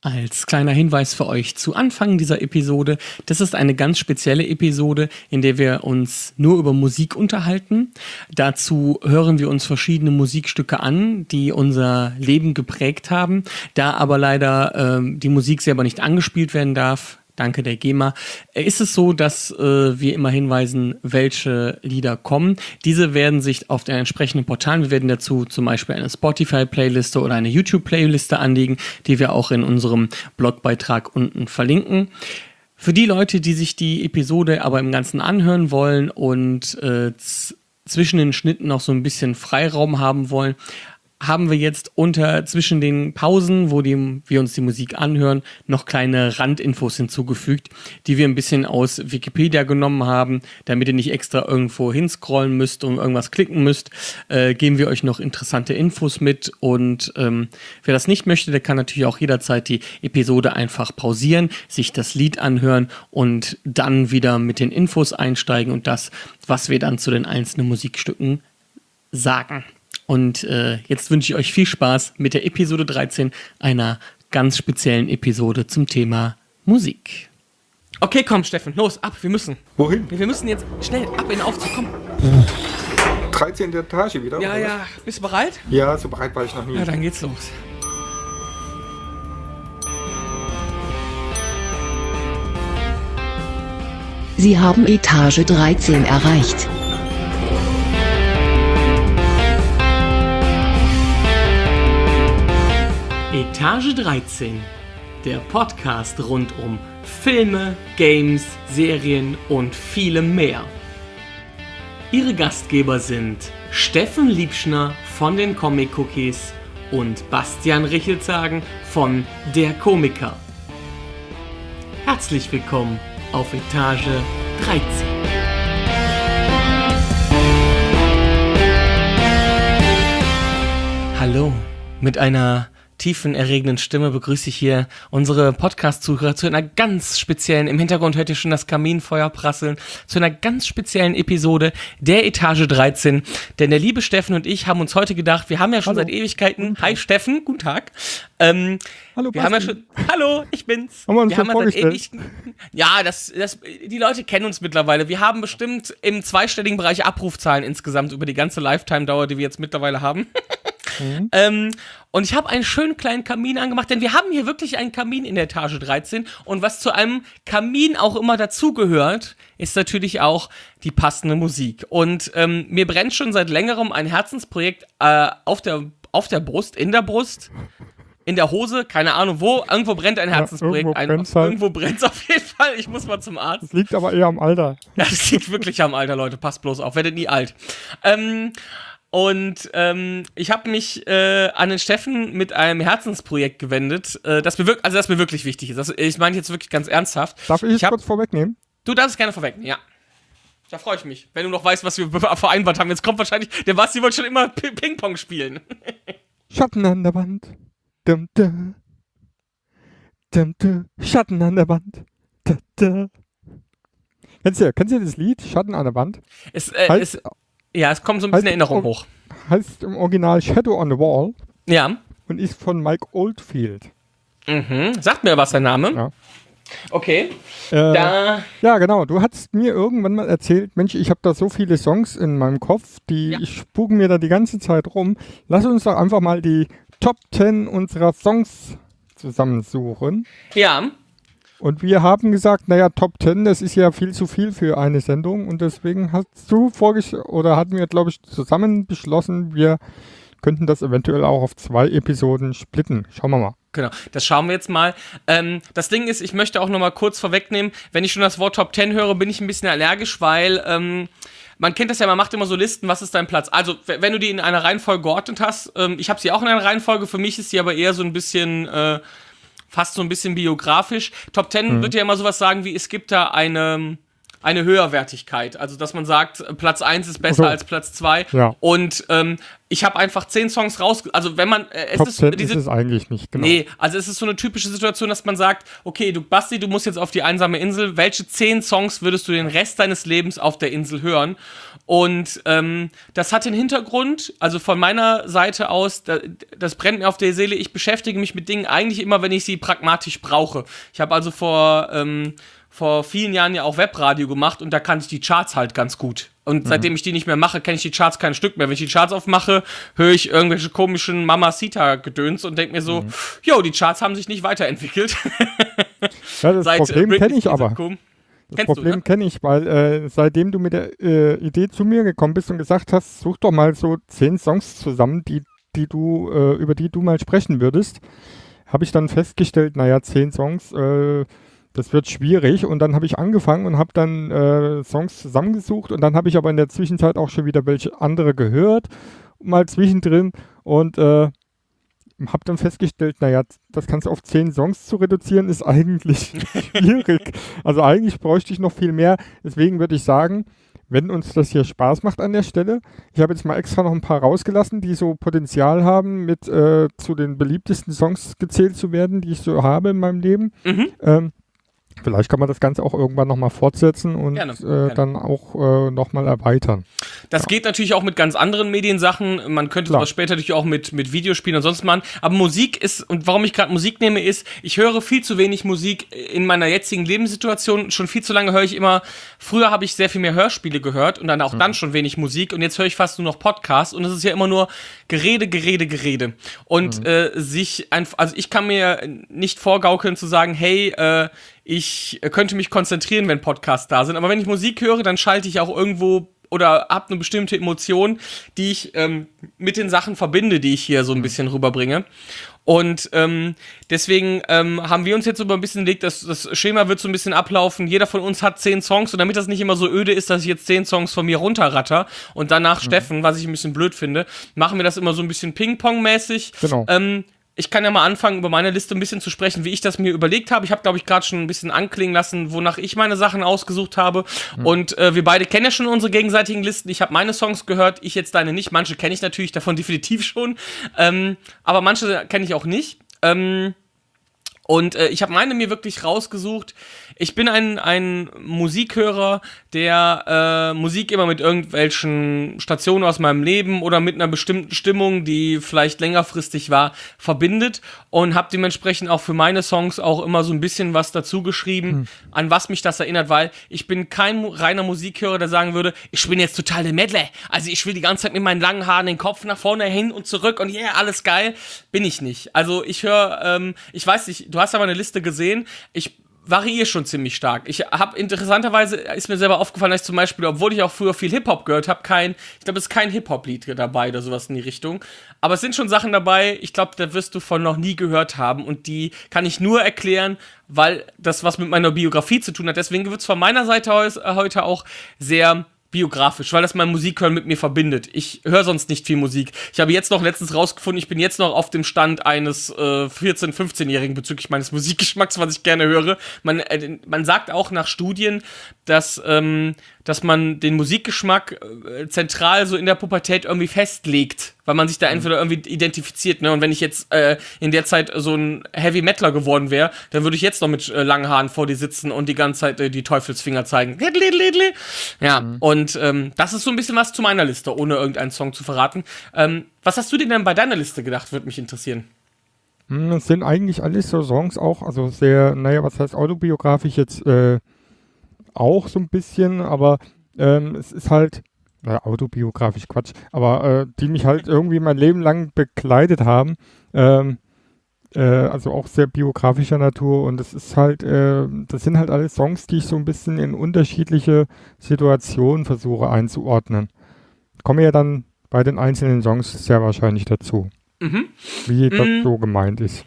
Als kleiner Hinweis für euch zu Anfang dieser Episode, das ist eine ganz spezielle Episode, in der wir uns nur über Musik unterhalten. Dazu hören wir uns verschiedene Musikstücke an, die unser Leben geprägt haben. Da aber leider äh, die Musik selber nicht angespielt werden darf, danke der GEMA, äh, ist es so, dass äh, wir immer hinweisen, welche Lieder kommen. Diese werden sich auf den entsprechenden Portalen, wir werden dazu zum Beispiel eine Spotify-Playliste oder eine YouTube-Playliste anlegen, die wir auch in unserem Blogbeitrag unten verlinken. Für die Leute, die sich die Episode aber im Ganzen anhören wollen und äh, zwischen den Schnitten noch so ein bisschen Freiraum haben wollen, haben wir jetzt unter zwischen den Pausen, wo die, wir uns die Musik anhören, noch kleine Randinfos hinzugefügt, die wir ein bisschen aus Wikipedia genommen haben, damit ihr nicht extra irgendwo hinscrollen müsst und irgendwas klicken müsst, äh, geben wir euch noch interessante Infos mit und ähm, wer das nicht möchte, der kann natürlich auch jederzeit die Episode einfach pausieren, sich das Lied anhören und dann wieder mit den Infos einsteigen und das, was wir dann zu den einzelnen Musikstücken sagen. Und äh, jetzt wünsche ich euch viel Spaß mit der Episode 13 einer ganz speziellen Episode zum Thema Musik. Okay, komm, Steffen, los, ab, wir müssen. Wohin? Wir müssen jetzt schnell ab in den Aufzug, komm. 13. Etage wieder? Ja, oder? ja, bist du bereit? Ja, so bereit war ich noch nie. Ja, dann geht's los. Sie haben Etage 13 erreicht. Etage 13, der Podcast rund um Filme, Games, Serien und vielem mehr. Ihre Gastgeber sind Steffen Liebschner von den Comic Cookies und Bastian Richelzagen von Der Komiker. Herzlich willkommen auf Etage 13. Hallo, mit einer tiefen, erregenden Stimme begrüße ich hier unsere Podcast-Zuhörer zu einer ganz speziellen, im Hintergrund hört ihr schon das Kaminfeuer prasseln, zu einer ganz speziellen Episode der Etage 13. Denn der liebe Steffen und ich haben uns heute gedacht, wir haben ja schon Hallo. seit Ewigkeiten, hi Steffen, guten Tag. Ähm, Hallo, wir haben ja schon, hallo, ich bin's. Haben wir uns haben schon ja seit ewig, ja, das, das, die Leute kennen uns mittlerweile. Wir haben bestimmt im zweistelligen Bereich Abrufzahlen insgesamt über die ganze Lifetime-Dauer, die wir jetzt mittlerweile haben. Mhm. Ähm, und ich habe einen schönen kleinen Kamin angemacht, denn wir haben hier wirklich einen Kamin in der Etage 13. Und was zu einem Kamin auch immer dazugehört, ist natürlich auch die passende Musik. Und ähm, mir brennt schon seit längerem ein Herzensprojekt äh, auf, der, auf der Brust, in der Brust. In der Hose, keine Ahnung wo, irgendwo brennt ein Herzensprojekt. irgendwo ein, brennt's halt. irgendwo auf jeden Fall. Ich muss mal zum Arzt. Das liegt aber eher am Alter. Das liegt wirklich am Alter, Leute. Passt bloß auf, werdet nie alt. Ähm, und ähm, ich habe mich äh, an den Steffen mit einem Herzensprojekt gewendet, äh, das mir wirklich, also das mir wirklich wichtig ist. Das, ich meine jetzt wirklich ganz ernsthaft. Darf ich Ich hab- kurz vorwegnehmen? Du darfst es gerne vorwegnehmen, ja. Da freue ich mich, wenn du noch weißt, was wir vereinbart haben. Jetzt kommt wahrscheinlich, der Basti wollte schon immer Pi- Ping-Pong spielen. Schatten an der Wand. Dum, dum. Dum, dum. Schatten an der Wand. Da, da. Kennst du, kennst du das Lied Schatten an der Wand? Es, äh, Heißt, es, ja, es kommt so ein bisschen heißt- Erinnerung hoch. heißt im Original Shadow on the Wall Ja. und ist von Mike Oldfield. Mhm. Sagt mir was der Name. Ja. Okay. Äh, Da. Ja, genau. Du hast mir irgendwann mal erzählt, Mensch, ich habe da so viele Songs in meinem Kopf, die Ja. spuken mir da die ganze Zeit rum. Lass uns doch einfach mal die Top 10 unserer Songs zusammensuchen. Ja. Und wir haben gesagt, naja, Top 10, das ist ja viel zu viel für eine Sendung. Und deswegen hast du vorgeschlagen, oder hatten wir, glaube ich, zusammen beschlossen, wir könnten das eventuell auch auf zwei Episoden splitten. Schauen wir mal. Genau, das schauen wir jetzt mal. Ähm, das Ding ist, ich möchte auch noch mal kurz vorwegnehmen, wenn ich schon das Wort Top 10 höre, bin ich ein bisschen allergisch, weil ähm, man kennt das ja, man macht immer so Listen, was ist dein Platz? Also, wenn du die in einer Reihenfolge geordnet hast, ähm, ich habe sie auch in einer Reihenfolge, für mich ist sie aber eher so ein bisschen, äh, fast so ein bisschen biografisch. Top 10 wird ja immer sowas sagen wie, es gibt da eine eine Höherwertigkeit. Also, dass man sagt, Platz 1 ist besser Also, als Platz 2. ja. Und ähm, ich habe einfach zehn Songs raus. Also, wenn man. Äh, es Top ist 10 diese, ist es eigentlich nicht, genau. Nee, also es ist so eine typische Situation, dass man sagt, okay, du Basti, du musst jetzt auf die einsame Insel. Welche zehn Songs würdest du den Rest deines Lebens auf der Insel hören? Und ähm, das hat den Hintergrund, also von meiner Seite aus, da, das brennt mir auf der Seele. Ich beschäftige mich mit Dingen eigentlich immer, wenn ich sie pragmatisch brauche. Ich habe also vor ähm, vor vielen Jahren ja auch Webradio gemacht und da kannte ich die Charts halt ganz gut. Und seitdem ich die nicht mehr mache, kenne ich die Charts kein Stück mehr. Wenn ich die Charts aufmache, höre ich irgendwelche komischen Mamacita-Gedöns und denke mir so, jo, die Charts haben sich nicht weiterentwickelt. Ja, das Seit, Problem kenne ich aber. Kom- Das Kennst Problem ne? kenne ich, weil äh, seitdem du mit der äh, Idee zu mir gekommen bist und gesagt hast, such doch mal so zehn Songs zusammen, die, die du, äh, über die du mal sprechen würdest, habe ich dann festgestellt, naja, zehn Songs, äh, das wird schwierig. Und dann habe ich angefangen und habe dann äh, Songs zusammengesucht und dann habe ich aber in der Zwischenzeit auch schon wieder welche andere gehört, mal zwischendrin und äh, habe dann festgestellt, naja, das kannst du auf zehn Songs zu reduzieren, ist eigentlich schwierig. Also eigentlich bräuchte ich noch viel mehr. Deswegen würde ich sagen, wenn uns das hier Spaß macht an der Stelle, ich habe jetzt mal extra noch ein paar rausgelassen, die so Potenzial haben, mit äh, zu den beliebtesten Songs gezählt zu werden, die ich so habe in meinem Leben. Mhm. Ähm, vielleicht kann man das Ganze auch irgendwann nochmal fortsetzen und Gerne, äh, gerne. dann auch äh, nochmal erweitern. Das geht natürlich auch mit ganz anderen Mediensachen. Man könnte Klar. sowas später natürlich auch mit, mit Videospielen und sonst machen. Aber Musik ist, und warum ich gerade Musik nehme, ist, ich höre viel zu wenig Musik in meiner jetzigen Lebenssituation. Schon viel zu lange höre ich immer, früher habe ich sehr viel mehr Hörspiele gehört und dann auch dann schon wenig Musik. Und jetzt höre ich fast nur noch Podcasts. Und es ist ja immer nur Gerede, Gerede, Gerede. Und äh, sich einfach, also ich kann mir nicht vorgaukeln zu sagen, hey, äh, ich könnte mich konzentrieren, wenn Podcasts da sind. Aber wenn ich Musik höre, dann schalte ich auch irgendwo oder habe eine bestimmte Emotion, die ich ähm, mit den Sachen verbinde, die ich hier so ein bisschen rüberbringe. Und ähm, deswegen ähm, haben wir uns jetzt so ein bisschen gelegt, dass das Schema wird so ein bisschen ablaufen. Jeder von uns hat zehn Songs und damit das nicht immer so öde ist, dass ich jetzt zehn Songs von mir runterratter und danach Steffen, was ich ein bisschen blöd finde, machen wir das immer so ein bisschen Ping-Pong-mäßig. Genau. Ähm, ich kann ja mal anfangen, über meine Liste ein bisschen zu sprechen, wie ich das mir überlegt habe. Ich habe, glaube ich, gerade schon ein bisschen anklingen lassen, wonach ich meine Sachen ausgesucht habe. Und äh, wir beide kennen ja schon unsere gegenseitigen Listen. Ich habe meine Songs gehört, ich jetzt deine nicht. Manche kenne ich natürlich davon definitiv schon. Ähm, aber manche kenne ich auch nicht. Ähm, und äh, ich habe meine mir wirklich rausgesucht. Ich bin ein, ein Musikhörer, der äh, Musik immer mit irgendwelchen Stationen aus meinem Leben oder mit einer bestimmten Stimmung, die vielleicht längerfristig war, verbindet und habe dementsprechend auch für meine Songs auch immer so ein bisschen was dazu geschrieben, an was mich das erinnert, weil ich bin kein reiner Musikhörer, der sagen würde, ich bin jetzt total der Medley. Also ich will die ganze Zeit mit meinen langen Haaren den Kopf nach vorne hin und zurück und yeah, alles geil. Bin ich nicht. Also ich höre, ähm, ich weiß nicht, du hast aber eine Liste gesehen. Ich variiere schon ziemlich stark. Ich habe interessanterweise ist mir selber aufgefallen, dass ich zum Beispiel, obwohl ich auch früher viel Hip Hop gehört habe, kein, ich glaube, es ist kein Hip Hop Lied dabei oder sowas in die Richtung. Aber es sind schon Sachen dabei. Ich glaube, da wirst du von noch nie gehört haben und die kann ich nur erklären, weil das was mit meiner Biografie zu tun hat. Deswegen wird es von meiner Seite heute auch sehr biografisch, weil das mein Musikhören mit mir verbindet. Ich höre sonst nicht viel Musik. Ich habe jetzt noch letztens rausgefunden, ich bin jetzt noch auf dem Stand eines äh, 14-, 15-Jährigen bezüglich meines Musikgeschmacks, was ich gerne höre. Man, äh, man sagt auch nach Studien, dass, ähm, dass man den Musikgeschmack äh, zentral so in der Pubertät irgendwie festlegt, weil man sich da entweder irgendwie identifiziert. Ne? Und wenn ich jetzt äh, in der Zeit so ein Heavy Metaler geworden wäre, dann würde ich jetzt noch mit äh, langen Haaren vor dir sitzen und die ganze Zeit äh, die Teufelsfinger zeigen. Ja, und ähm, das ist so ein bisschen was zu meiner Liste, ohne irgendeinen Song zu verraten. Ähm, was hast du dir denn bei deiner Liste gedacht, würde mich interessieren. Hm, Das sind eigentlich alles so Songs auch, also sehr, naja, was heißt autobiografisch jetzt äh, auch so ein bisschen, aber ähm, es ist halt, naja, autobiografisch Quatsch, aber äh, die mich halt irgendwie mein Leben lang begleitet haben. Ähm, äh, also auch sehr biografischer Natur und es ist halt, äh, das sind halt alles Songs, die ich so ein bisschen in unterschiedliche Situationen versuche einzuordnen. Komme ja dann bei den einzelnen Songs sehr wahrscheinlich dazu Mhm. wie das Mm. so gemeint ist.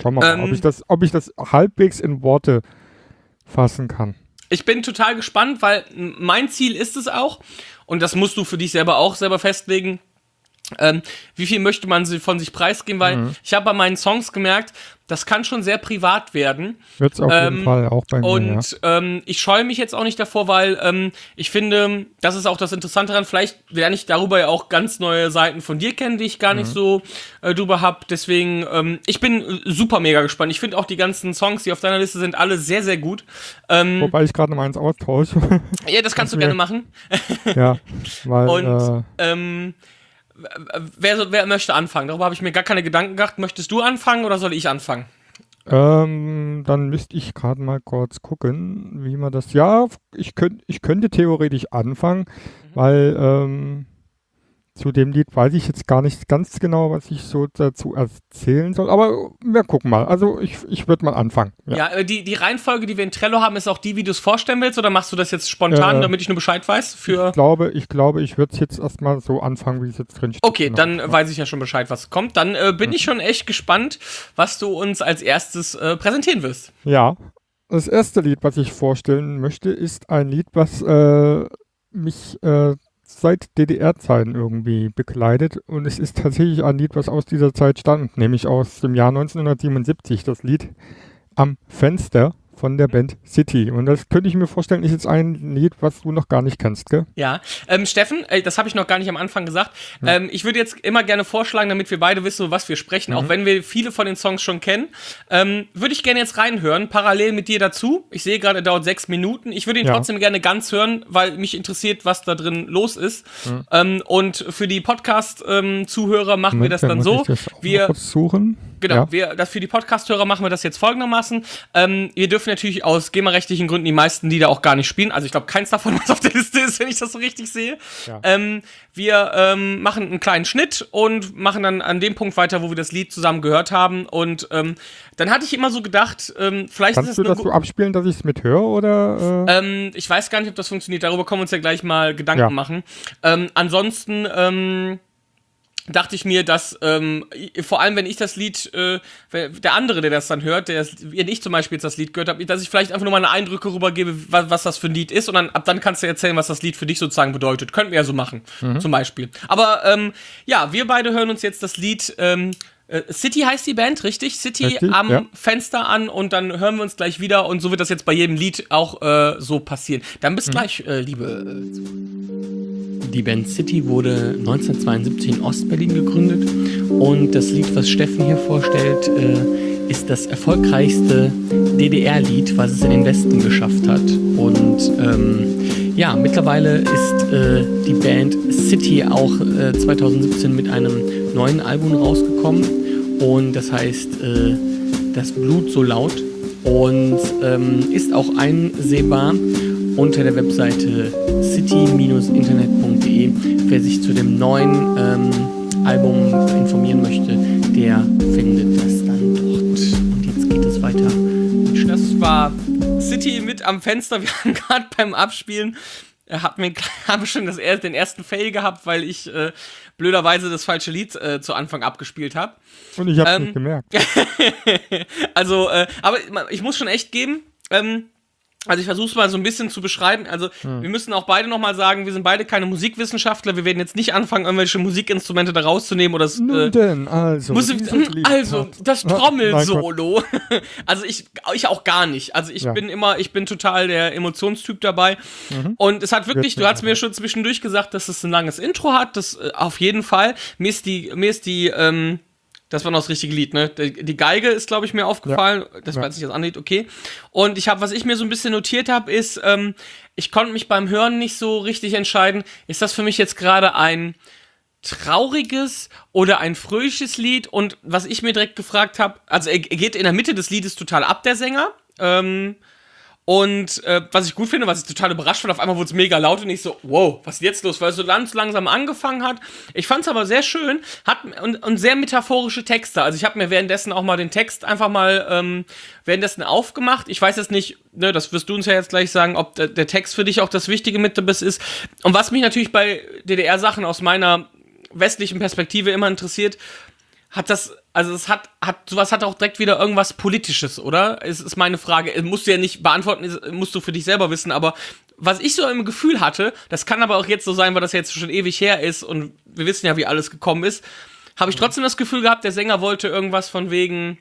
Schauen wir mal, ob Ähm. ich, das, ob ich das halbwegs in Worte fassen kann. Ich bin total gespannt, weil mein Ziel ist es auch, und das musst du für dich selber auch selber festlegen, ähm, wie viel möchte man sie von sich preisgeben, weil Mhm. ich habe bei meinen Songs gemerkt, das kann schon sehr privat werden. Wird's auf jeden Ähm, Fall auch bei mir. Und ähm, ich scheue mich jetzt auch nicht davor, weil ähm, ich finde, das ist auch das Interessante daran. Vielleicht lerne ich darüber ja auch ganz neue Seiten von dir kennen, die ich gar nicht Mhm. so äh, drüber hab. Deswegen, ähm, ich bin super mega gespannt. Ich finde auch die ganzen Songs, die auf deiner Liste sind, alle sehr, sehr gut. ja. Ähm, Wobei ich gerade noch eins austausche. ja, das kannst du gerne machen. ja, weil Und äh, wer, wer möchte anfangen? Darüber habe ich mir gar keine Gedanken gemacht. Möchtest du anfangen oder soll ich anfangen? ähm, dann müsste ich gerade mal kurz gucken, wie man das. Ja, ich, könnt, ich könnte theoretisch anfangen, Mhm. weil ähm, zu dem Lied weiß ich jetzt gar nicht ganz genau, was ich so dazu erzählen soll. Aber wir gucken mal. Also ich, ich würde mal anfangen. Ja. Ja, äh, die, die Reihenfolge, die wir in Trello haben, ist auch die, wie du es vorstellen willst, oder machst du das jetzt spontan, Äh, damit ich nur Bescheid weiß? Für. Ich glaube, ich glaube, ich würde es jetzt erstmal so anfangen, wie es jetzt drin steht. Okay, Genau. dann äh, weiß ich ja schon Bescheid, was kommt. Dann äh, bin Mhm. ich schon echt gespannt, was du uns als erstes äh, präsentieren wirst. Ja, das erste Lied, was ich vorstellen möchte, ist ein Lied, was äh, mich äh, seit DDR-Zeiten irgendwie begleitet. Und es ist tatsächlich ein Lied, was aus dieser Zeit stammt, nämlich aus dem Jahr 1977. Das Lied Am Fenster von der Band City. Und das könnte ich mir vorstellen, ist jetzt ein Lied, was du noch gar nicht kennst, gell? Ja, ähm, Steffen, das habe ich noch gar nicht am Anfang gesagt. Ähm, ich würde jetzt immer gerne vorschlagen, damit wir beide wissen, was wir sprechen, Mhm. auch wenn wir viele von den Songs schon kennen, ähm, würde ich gerne jetzt reinhören, parallel mit dir dazu. Ich sehe gerade, er dauert sechs Minuten. Ich würde ihn Ja. trotzdem gerne ganz hören, weil mich interessiert, was da drin los ist. Ähm, und für die Podcast-Zuhörer machen wir das dann Moment, so. das Wir suchen. Genau, Ja. wir, das für die Podcast-Hörer machen wir das jetzt folgendermaßen. Ähm, wir dürfen natürlich aus GEMA-rechtlichen Gründen die meisten Lieder auch gar nicht spielen. Also ich glaube, keins davon, was auf der Liste ist, wenn ich das so richtig sehe. Ja. Ähm, wir ähm, machen einen kleinen Schnitt und machen dann an dem Punkt weiter, wo wir das Lied zusammen gehört haben. Und ähm, dann hatte ich immer so gedacht, ähm, vielleicht Kannst ist du es das eine so gu- abspielen, dass ich es mithöre oder? Äh? ähm, ich weiß gar nicht, ob das funktioniert. Darüber können wir uns ja gleich mal Gedanken Ja. machen. Ähm, ansonsten ähm, dachte ich mir, dass ähm, vor allem, wenn ich das Lied, äh, der andere, der das dann hört, der das, wenn ich zum Beispiel jetzt das Lied gehört habe, dass ich vielleicht einfach nur meine Eindrücke rübergebe, was, was das für ein Lied ist und dann ab dann kannst du erzählen, was das Lied für dich sozusagen bedeutet. Könnten wir ja so machen, zum Beispiel. Aber ähm, ja, wir beide hören uns jetzt das Lied. Ähm, äh, City heißt die Band, richtig? City Richtig, am ja. Fenster an und dann hören wir uns gleich wieder und so wird das jetzt bei jedem Lied auch äh, so passieren. Dann bis gleich, äh, liebe. Äh, die Band City wurde 1972 in Ostberlin gegründet und das Lied, was Steffen hier vorstellt, äh, ist das erfolgreichste DDR-Lied, was es in den Westen geschafft hat. Und ähm, ja, mittlerweile ist äh, die Band City auch äh, 2017 mit einem neuen Album rausgekommen und das heißt äh, Das Blut so laut und ähm, ist auch einsehbar unter der Webseite city-internet.de. Wer sich zu dem neuen ähm, Album informieren möchte, der findet das dann dort. Und jetzt geht es weiter. Das war City mit am Fenster. Wir haben gerade beim Abspielen er hat mir habe schon das, den ersten Fail gehabt, weil ich äh, blöderweise das falsche Lied äh, zu Anfang abgespielt habe. Und ich habe ähm, nicht gemerkt. Also, äh, aber ich muss schon echt geben, ähm, also ich versuche es mal so ein bisschen zu beschreiben. Also Hm. wir müssen auch beide nochmal sagen, wir sind beide keine Musikwissenschaftler. Wir werden jetzt nicht anfangen, irgendwelche Musikinstrumente da rauszunehmen oder das, Nun äh, denn, also. Lied also das Trommelsolo. also ich, ich auch gar nicht. Also ich Ja. bin immer, ich bin total der Emotionstyp dabei. Und es hat wirklich, Wird du hast mir mir schon zwischendurch gesagt, dass es ein langes Intro hat. Das äh, auf jeden Fall. Mir ist die, mir ist die, ähm, das war noch das richtige Lied, ne? Die, Geige ist, glaube ich, mir aufgefallen. Das war Ja. jetzt nicht das andere Lied, okay. Und ich habe, was ich mir so ein bisschen notiert habe, ist, ähm, ich konnte mich beim Hören nicht so richtig entscheiden, ist das für mich jetzt gerade ein trauriges oder ein fröhliches Lied? Und was ich mir direkt gefragt habe, also er, er geht in der Mitte des Liedes total ab, der Sänger. Ähm, und äh, was ich gut finde, was ich total überrascht fand, auf einmal wurde es mega laut und ich so, wow, was ist jetzt los? Weil es so ganz langsam angefangen hat. Ich fand es aber sehr schön hat, und, und sehr metaphorische Texte. Also ich habe mir währenddessen auch mal den Text einfach mal ähm, währenddessen aufgemacht. Ich weiß jetzt nicht, ne, das wirst du uns ja jetzt gleich sagen, ob der, der Text für dich auch das Wichtige mit ist. Und was mich natürlich bei DDR-Sachen aus meiner westlichen Perspektive immer interessiert, hat das, also es hat, hat, sowas hat auch direkt wieder irgendwas Politisches, oder? Es ist meine Frage. Musst du ja nicht beantworten, ist- musst du für dich selber wissen, aber was ich so im Gefühl hatte, das kann aber auch jetzt so sein, weil das jetzt schon ewig her ist und wir wissen ja, wie alles gekommen ist, habe ich trotzdem das Gefühl gehabt, der Sänger wollte irgendwas von wegen,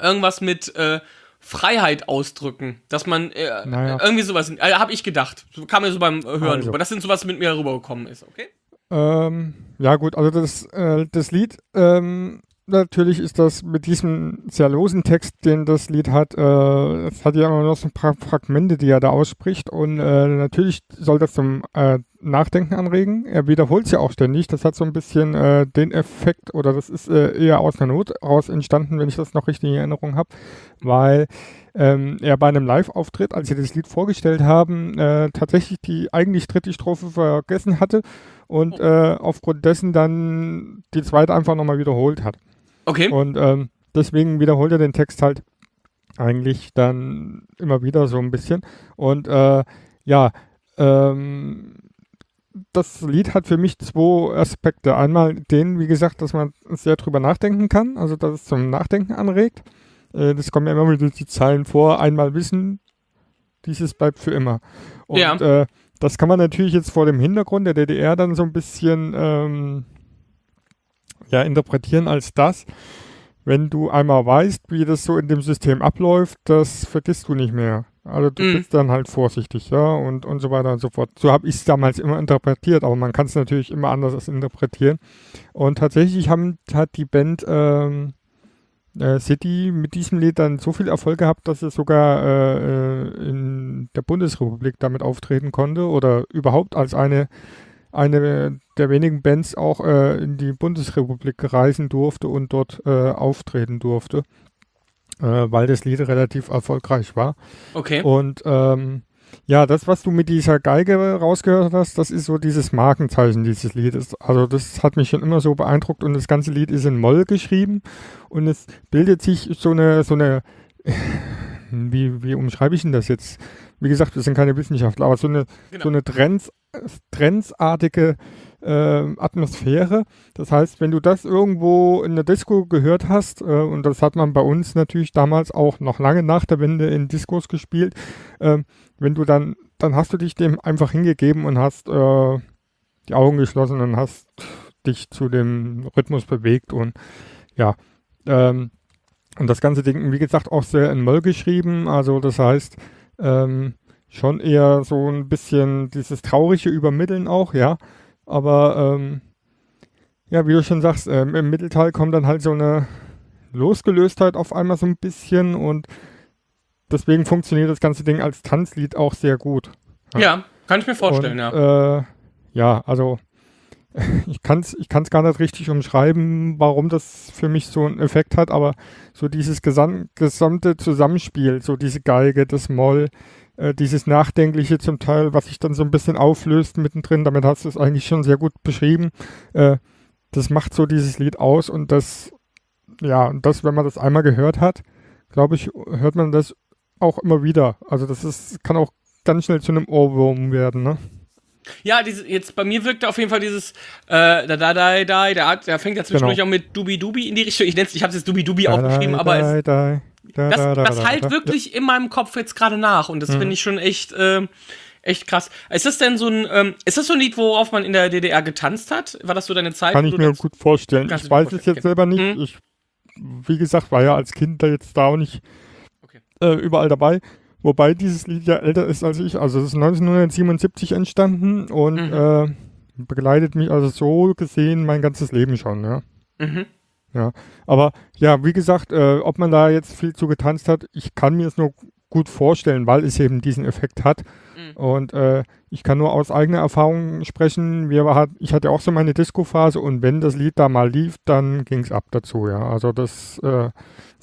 irgendwas mit äh, Freiheit ausdrücken, dass man äh, Naja. irgendwie sowas, äh, habe ich gedacht, kam mir so beim Hören Also. rüber. Das sind so was mit mir rübergekommen ist, okay? Ähm, ja gut, also das, äh, das Lied, ähm, natürlich ist das mit diesem sehr losen Text, den das Lied hat, äh, es hat ja immer noch so ein paar Fragmente, die er da ausspricht und äh, natürlich soll das zum äh, Nachdenken anregen. Er wiederholt es ja auch ständig. Das hat so ein bisschen äh, den Effekt oder das ist äh, eher aus einer Not raus entstanden, wenn ich das noch richtig in Erinnerung habe, weil ähm, er bei einem Live-Auftritt, als sie das Lied vorgestellt haben, äh, tatsächlich die eigentlich dritte Strophe vergessen hatte und äh, aufgrund dessen dann die zweite einfach nochmal wiederholt hat. Okay. Und ähm, deswegen wiederholt er den Text halt eigentlich dann immer wieder so ein bisschen. Und äh, ja, ähm, das Lied hat für mich zwei Aspekte. Einmal den, wie gesagt, dass man sehr drüber nachdenken kann, also dass es zum Nachdenken anregt. Äh, das kommen ja immer wieder die Zeilen vor. Einmal wissen, dieses bleibt für immer. Und Ja. äh, das kann man natürlich jetzt vor dem Hintergrund der DDR dann so ein bisschen ähm, ja, interpretieren als das, wenn du einmal weißt, wie das so in dem System abläuft, das vergisst du nicht mehr. Also du Mhm. bist dann halt vorsichtig, ja, und, und so weiter und so fort. So habe ich es damals immer interpretiert, aber man kann es natürlich immer anders interpretieren. Und tatsächlich haben, hat die Band ähm, äh, City mit diesem Lied dann so viel Erfolg gehabt, dass es sogar äh, äh, in der Bundesrepublik damit auftreten konnte oder überhaupt als eine, eine der wenigen Bands auch äh, in die Bundesrepublik reisen durfte und dort äh, auftreten durfte, äh, weil das Lied relativ erfolgreich war. Okay. Und ähm, ja, das, was du mit dieser Geige rausgehört hast, das ist so dieses Markenzeichen dieses Liedes. Also das hat mich schon immer so beeindruckt und das ganze Lied ist in Moll geschrieben und es bildet sich so eine, so eine, wie, wie umschreibe ich denn das jetzt? Wie gesagt, wir sind keine Wissenschaftler, aber so eine, Genau. so eine Trends, trendsartige ähm, Atmosphäre. Das heißt, wenn du das irgendwo in der Disco gehört hast, äh, und das hat man bei uns natürlich damals auch noch lange nach der Wende in Discos gespielt, ähm, wenn du dann, dann hast du dich dem einfach hingegeben und hast äh, die Augen geschlossen und hast dich zu dem Rhythmus bewegt und ja, ähm, und das ganze Ding, wie gesagt, auch sehr in Moll geschrieben, also das heißt, ähm, schon eher so ein bisschen dieses traurige Übermitteln auch, ja, aber ähm, ja, wie du schon sagst, ähm, im Mittelteil kommt dann halt so eine Losgelöstheit auf einmal so ein bisschen und deswegen funktioniert das ganze Ding als Tanzlied auch sehr gut. Ja, kann ich mir vorstellen, und, ja. Äh, ja, also ich kann es ich kann's gar nicht richtig umschreiben, warum das für mich so einen Effekt hat, aber so dieses gesam gesamte Zusammenspiel, so diese Geige, das Moll, äh, dieses Nachdenkliche zum Teil, was sich dann so ein bisschen auflöst mittendrin, damit hast du es eigentlich schon sehr gut beschrieben. Äh, das macht so dieses Lied aus und das, ja, und das, wenn man das einmal gehört hat, glaube ich, hört man das auch immer wieder. Also das ist, kann auch ganz schnell zu einem Ohrwurm werden, ne? Ja, diese, jetzt bei mir wirkt auf jeden Fall dieses äh, da da da da, der, hat, der fängt ja zwischendurch Genau. auch mit Dubi Dubi in die Richtung. Ich nenn's, ich habe jetzt Dubi Dubi aufgeschrieben, aber es, Da, da, da, das, da, da, das da, halt da. wirklich in meinem Kopf jetzt gerade nach und das finde ich schon echt, ähm, echt krass. Ist das denn so ein, ähm, ist das so ein Lied, worauf man in der DDR getanzt hat? War das so deine Zeit? Kann ich mir gut vorstellen. Ich weiß es jetzt selber nicht. Mhm. Ich, wie gesagt, war ja als Kind da jetzt da auch nicht. Äh, überall dabei. Wobei dieses Lied ja älter ist als ich. Also es ist 1977 entstanden und Mhm. äh, begleitet mich also so gesehen mein ganzes Leben schon, ja. Mhm. Aber ja, wie gesagt, äh, ob man da jetzt viel zu getanzt hat, ich kann mir es nur gut vorstellen, weil es eben diesen Effekt hat. Mhm. Und äh, ich kann nur aus eigener Erfahrung sprechen. Wir war, ich hatte auch so meine Disco-Phase und wenn das Lied da mal lief, dann ging es ab dazu, ja. Also das, äh,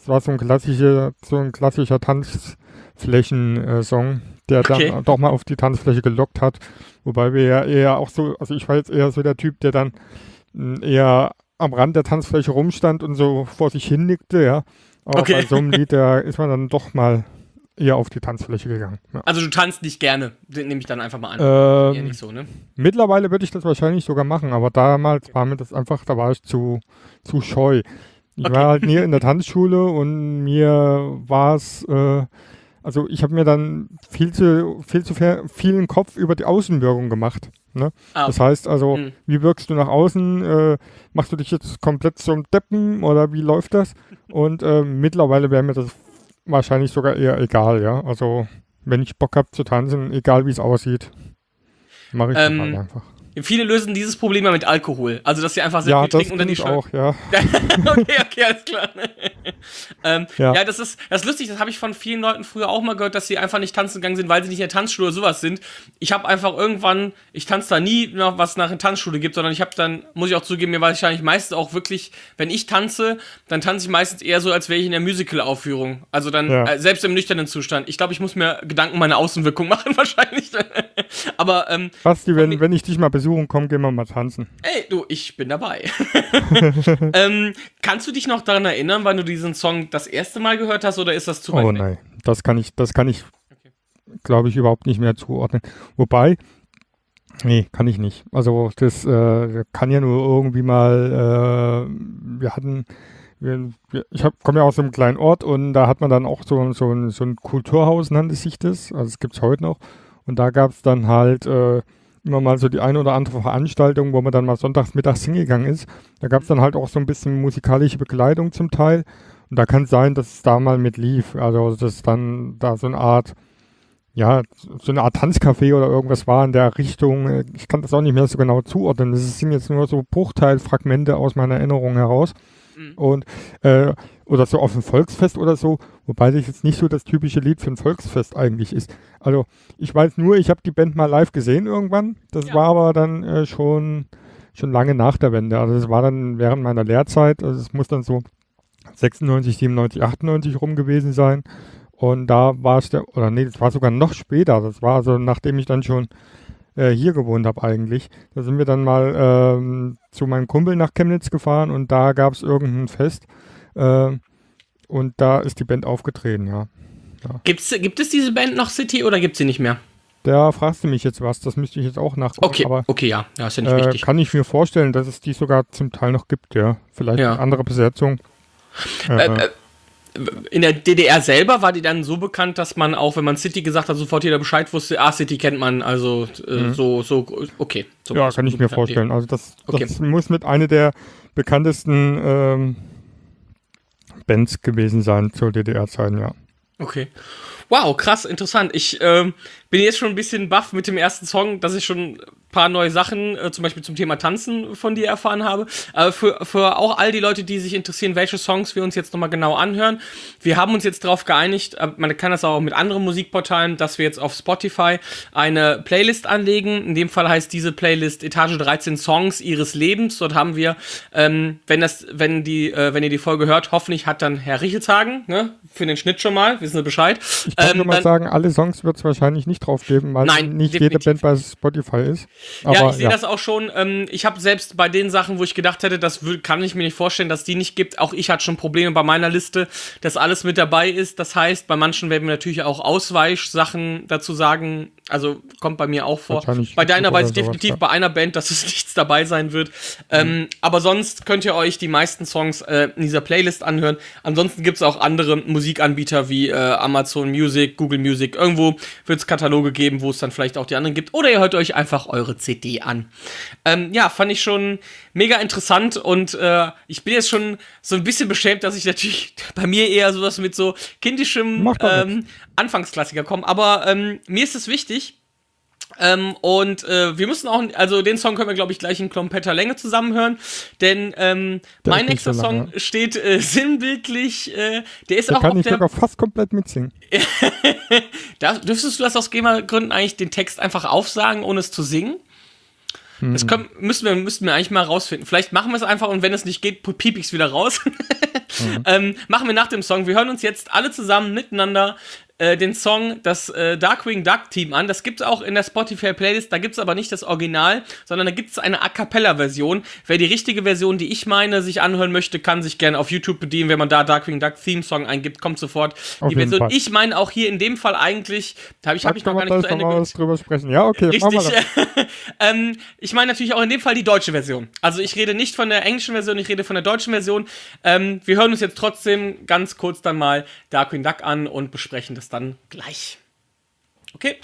das war so ein klassischer, so ein klassischer Tanzflächen-Song, der Okay. dann doch mal auf die Tanzfläche gelockt hat. Wobei wir ja eher auch so, also ich war jetzt eher so der Typ, der dann mh, eher am Rand der Tanzfläche rumstand und so vor sich hin nickte, ja. Aber Okay. bei so einem Lied, da ist man dann doch mal eher auf die Tanzfläche gegangen. Ja. Also du tanzt nicht gerne, nehme ich dann einfach mal an. Ähm, nicht so, ne? mittlerweile würde ich das wahrscheinlich sogar machen, aber damals war mir das einfach, da war ich zu, zu scheu. Ich Okay. war halt nie in der Tanzschule und mir war es, äh, also ich habe mir dann viel zu, viel zu viel, vielen Kopf über die Außenwirkung gemacht. Ne? Ah, Das heißt also, Hm. wie wirkst du nach außen? Äh, machst du dich jetzt komplett zum Deppen oder wie läuft das? Und äh, mittlerweile wäre mir das wahrscheinlich sogar eher egal, ja. Also wenn ich Bock habe zu tanzen, egal wie es aussieht, mache ich Ähm, das halt einfach. Viele lösen dieses Problem ja mit Alkohol. Also, dass sie einfach sehr Ja, viel das trinken und dann die auch, ja. okay, okay, alles klar. ähm, ja. Ja. das ist das ist lustig, das habe ich von vielen Leuten früher auch mal gehört, dass sie einfach nicht tanzen gegangen sind, weil sie nicht in der Tanzschule oder sowas sind. Ich habe einfach irgendwann, ich tanze da nie noch was nach einer Tanzschule gibt, sondern ich habe dann, muss ich auch zugeben, mir wahrscheinlich meistens auch wirklich, wenn ich tanze, dann tanze ich meistens eher so, als wäre ich in der Musical-Aufführung. Also dann, Ja. äh, selbst im nüchternen Zustand. Ich glaube, ich muss mir Gedanken meiner Außenwirkung machen, wahrscheinlich. Aber, ähm, Basti, wenn, wenn ich dich mal besuchen komme, gehen wir mal tanzen. Ey, du, ich bin dabei. ähm, kannst du dich noch daran erinnern, wann du diesen Song das erste Mal gehört hast oder ist das zu weit Oh nein, das kann ich, das kann ich, glaube ich, überhaupt nicht mehr zuordnen. Wobei, nee, kann ich nicht. Also das äh, kann ja nur irgendwie mal, äh, wir hatten, wir, wir, ich komme ja aus einem kleinen Ort und da hat man dann auch so, so, ein, so ein Kulturhaus, nannte sich das. Also es gibt es heute noch. Und da gab es dann halt äh, immer mal so die eine oder andere Veranstaltung, wo man dann mal sonntags mittags hingegangen ist. Da gab es dann halt auch so ein bisschen musikalische Begleitung zum Teil. Und da kann es sein, dass es da mal mit lief. Also, dass dann da so eine Art, ja, so eine Art Tanzcafé oder irgendwas war in der Richtung. Ich kann das auch nicht mehr so genau zuordnen. Das sind jetzt nur so Bruchteilfragmente aus meiner Erinnerung heraus. Mhm. Und, äh, oder so auf ein Volksfest oder so. Wobei das jetzt nicht so das typische Lied für ein Volksfest eigentlich ist. Also, ich weiß nur, ich habe die Band mal live gesehen irgendwann. Das Ja. war aber dann äh, schon, schon lange nach der Wende. Also, das war dann während meiner Lehrzeit. Also, es muss dann so 96, 97, 98 rum gewesen sein. Und da war es der, oder nee, das war sogar noch später. Das war also, nachdem ich dann schon äh, hier gewohnt habe eigentlich. Da sind wir dann mal ähm, zu meinem Kumpel nach Chemnitz gefahren und da gab es irgendein Fest. Äh, und da ist die Band aufgetreten, ja. Gibt's, gibt es diese Band noch City oder gibt sie nicht mehr? Da fragst du mich jetzt was, das müsste ich jetzt auch nachgucken. Okay, Aber okay, ja. Ja, ist ja nicht äh, wichtig. kann ich mir vorstellen, dass es die sogar zum Teil noch gibt, ja. Vielleicht Ja. eine andere Besetzung. Äh, Äh, äh, in der DDR selber war die dann so bekannt, dass man auch, wenn man City gesagt hat, sofort jeder Bescheid wusste, ah, City kennt man, also äh, so, so, okay. So, Mhm. ja, kann ich mir vorstellen. Also das, Okay. das muss mit einer der bekanntesten ähm, Bands gewesen sein zur DDR-Zeiten, ja. Okay. Wow, krass, interessant. Ich ähm, bin jetzt schon ein bisschen baff mit dem ersten Song, dass ich schon paar neue Sachen, äh, zum Beispiel zum Thema Tanzen von dir erfahren habe. Aber für, für auch all die Leute, die sich interessieren, welche Songs wir uns jetzt nochmal genau anhören. Wir haben uns jetzt darauf geeinigt, äh, man kann das auch mit anderen Musikportalen, dass wir jetzt auf Spotify eine Playlist anlegen. In dem Fall heißt diese Playlist Etage 13 Songs ihres Lebens. Dort haben wir, ähm, wenn das, wenn die, äh, wenn ihr die Folge hört, hoffentlich hat dann Herr Riechelshagen, ne, für den Schnitt schon mal, wissen Sie Bescheid. Ich kann Ähm, nur mal sagen, alle Songs wird es wahrscheinlich nicht drauf geben, weil Nein, nicht jede. Band bei Spotify ist. Aber, ja, ich sehe das auch schon. Ähm, ich habe selbst bei den Sachen, wo ich gedacht hätte, das kann ich mir nicht vorstellen, dass die nicht gibt. Auch ich hatte schon Probleme bei meiner Liste, dass alles mit dabei ist. Das heißt, bei manchen werden wir natürlich auch Ausweichsachen dazu sagen. Also kommt bei mir auch vor. Bei deiner weiß ich definitiv ja. bei einer Band, dass es nichts dabei sein wird. Ähm, aber sonst könnt ihr euch die meisten Songs äh, in dieser Playlist anhören. Ansonsten gibt es auch andere Musikanbieter wie äh, Amazon Music, Google Music. Irgendwo wird es Kataloge geben, wo es dann vielleicht auch die anderen gibt. Oder ihr hört euch einfach eure CD an. Ähm, ja, fand ich schon mega interessant und äh, ich bin jetzt schon so ein bisschen beschämt, dass ich natürlich bei mir eher sowas mit so kindischem ähm, Anfangsklassiker komme. Aber ähm, mir ist es wichtig, ähm, und äh, wir müssen auch, also den Song können wir, glaube ich, gleich in kompletter Länge zusammenhören, denn ähm, Der mein nächster so Song steht äh, sinnbildlich, äh, der ist Da auch kann auf ich der, sogar fast komplett mitsingen. da, dürftest du das aus GEMA-Gründen eigentlich den Text einfach aufsagen, ohne es zu singen? Das Hm. können, müssen, wir, müssten wir eigentlich mal rausfinden. Vielleicht machen wir es einfach und wenn es nicht geht, piep ich's wieder raus. Mhm. ähm, machen wir nach dem Song. Wir hören uns jetzt alle zusammen miteinander äh, den Song das äh, Darkwing Duck Team an. Das gibt's auch in der Spotify Playlist. Da gibt's aber nicht das Original, sondern da gibt's eine A cappella Version. Wer die richtige Version, die ich meine, sich anhören möchte, kann sich gerne auf YouTube bedienen. Wenn man da Darkwing Duck Theme Song eingibt, kommt sofort Auf die Version. Fall. Ich meine auch hier in dem Fall eigentlich, da habe ich, hab ich noch gar nicht zu Ende mal drüber sprechen. Ja, okay, Richtig. ähm, ich meine natürlich auch in dem Fall die deutsche Version. Also ich rede nicht von der englischen Version, ich rede von der deutschen Version. Ähm, wir hören uns jetzt trotzdem ganz kurz dann mal Darkwing Duck an und besprechen das es dann gleich. Okay.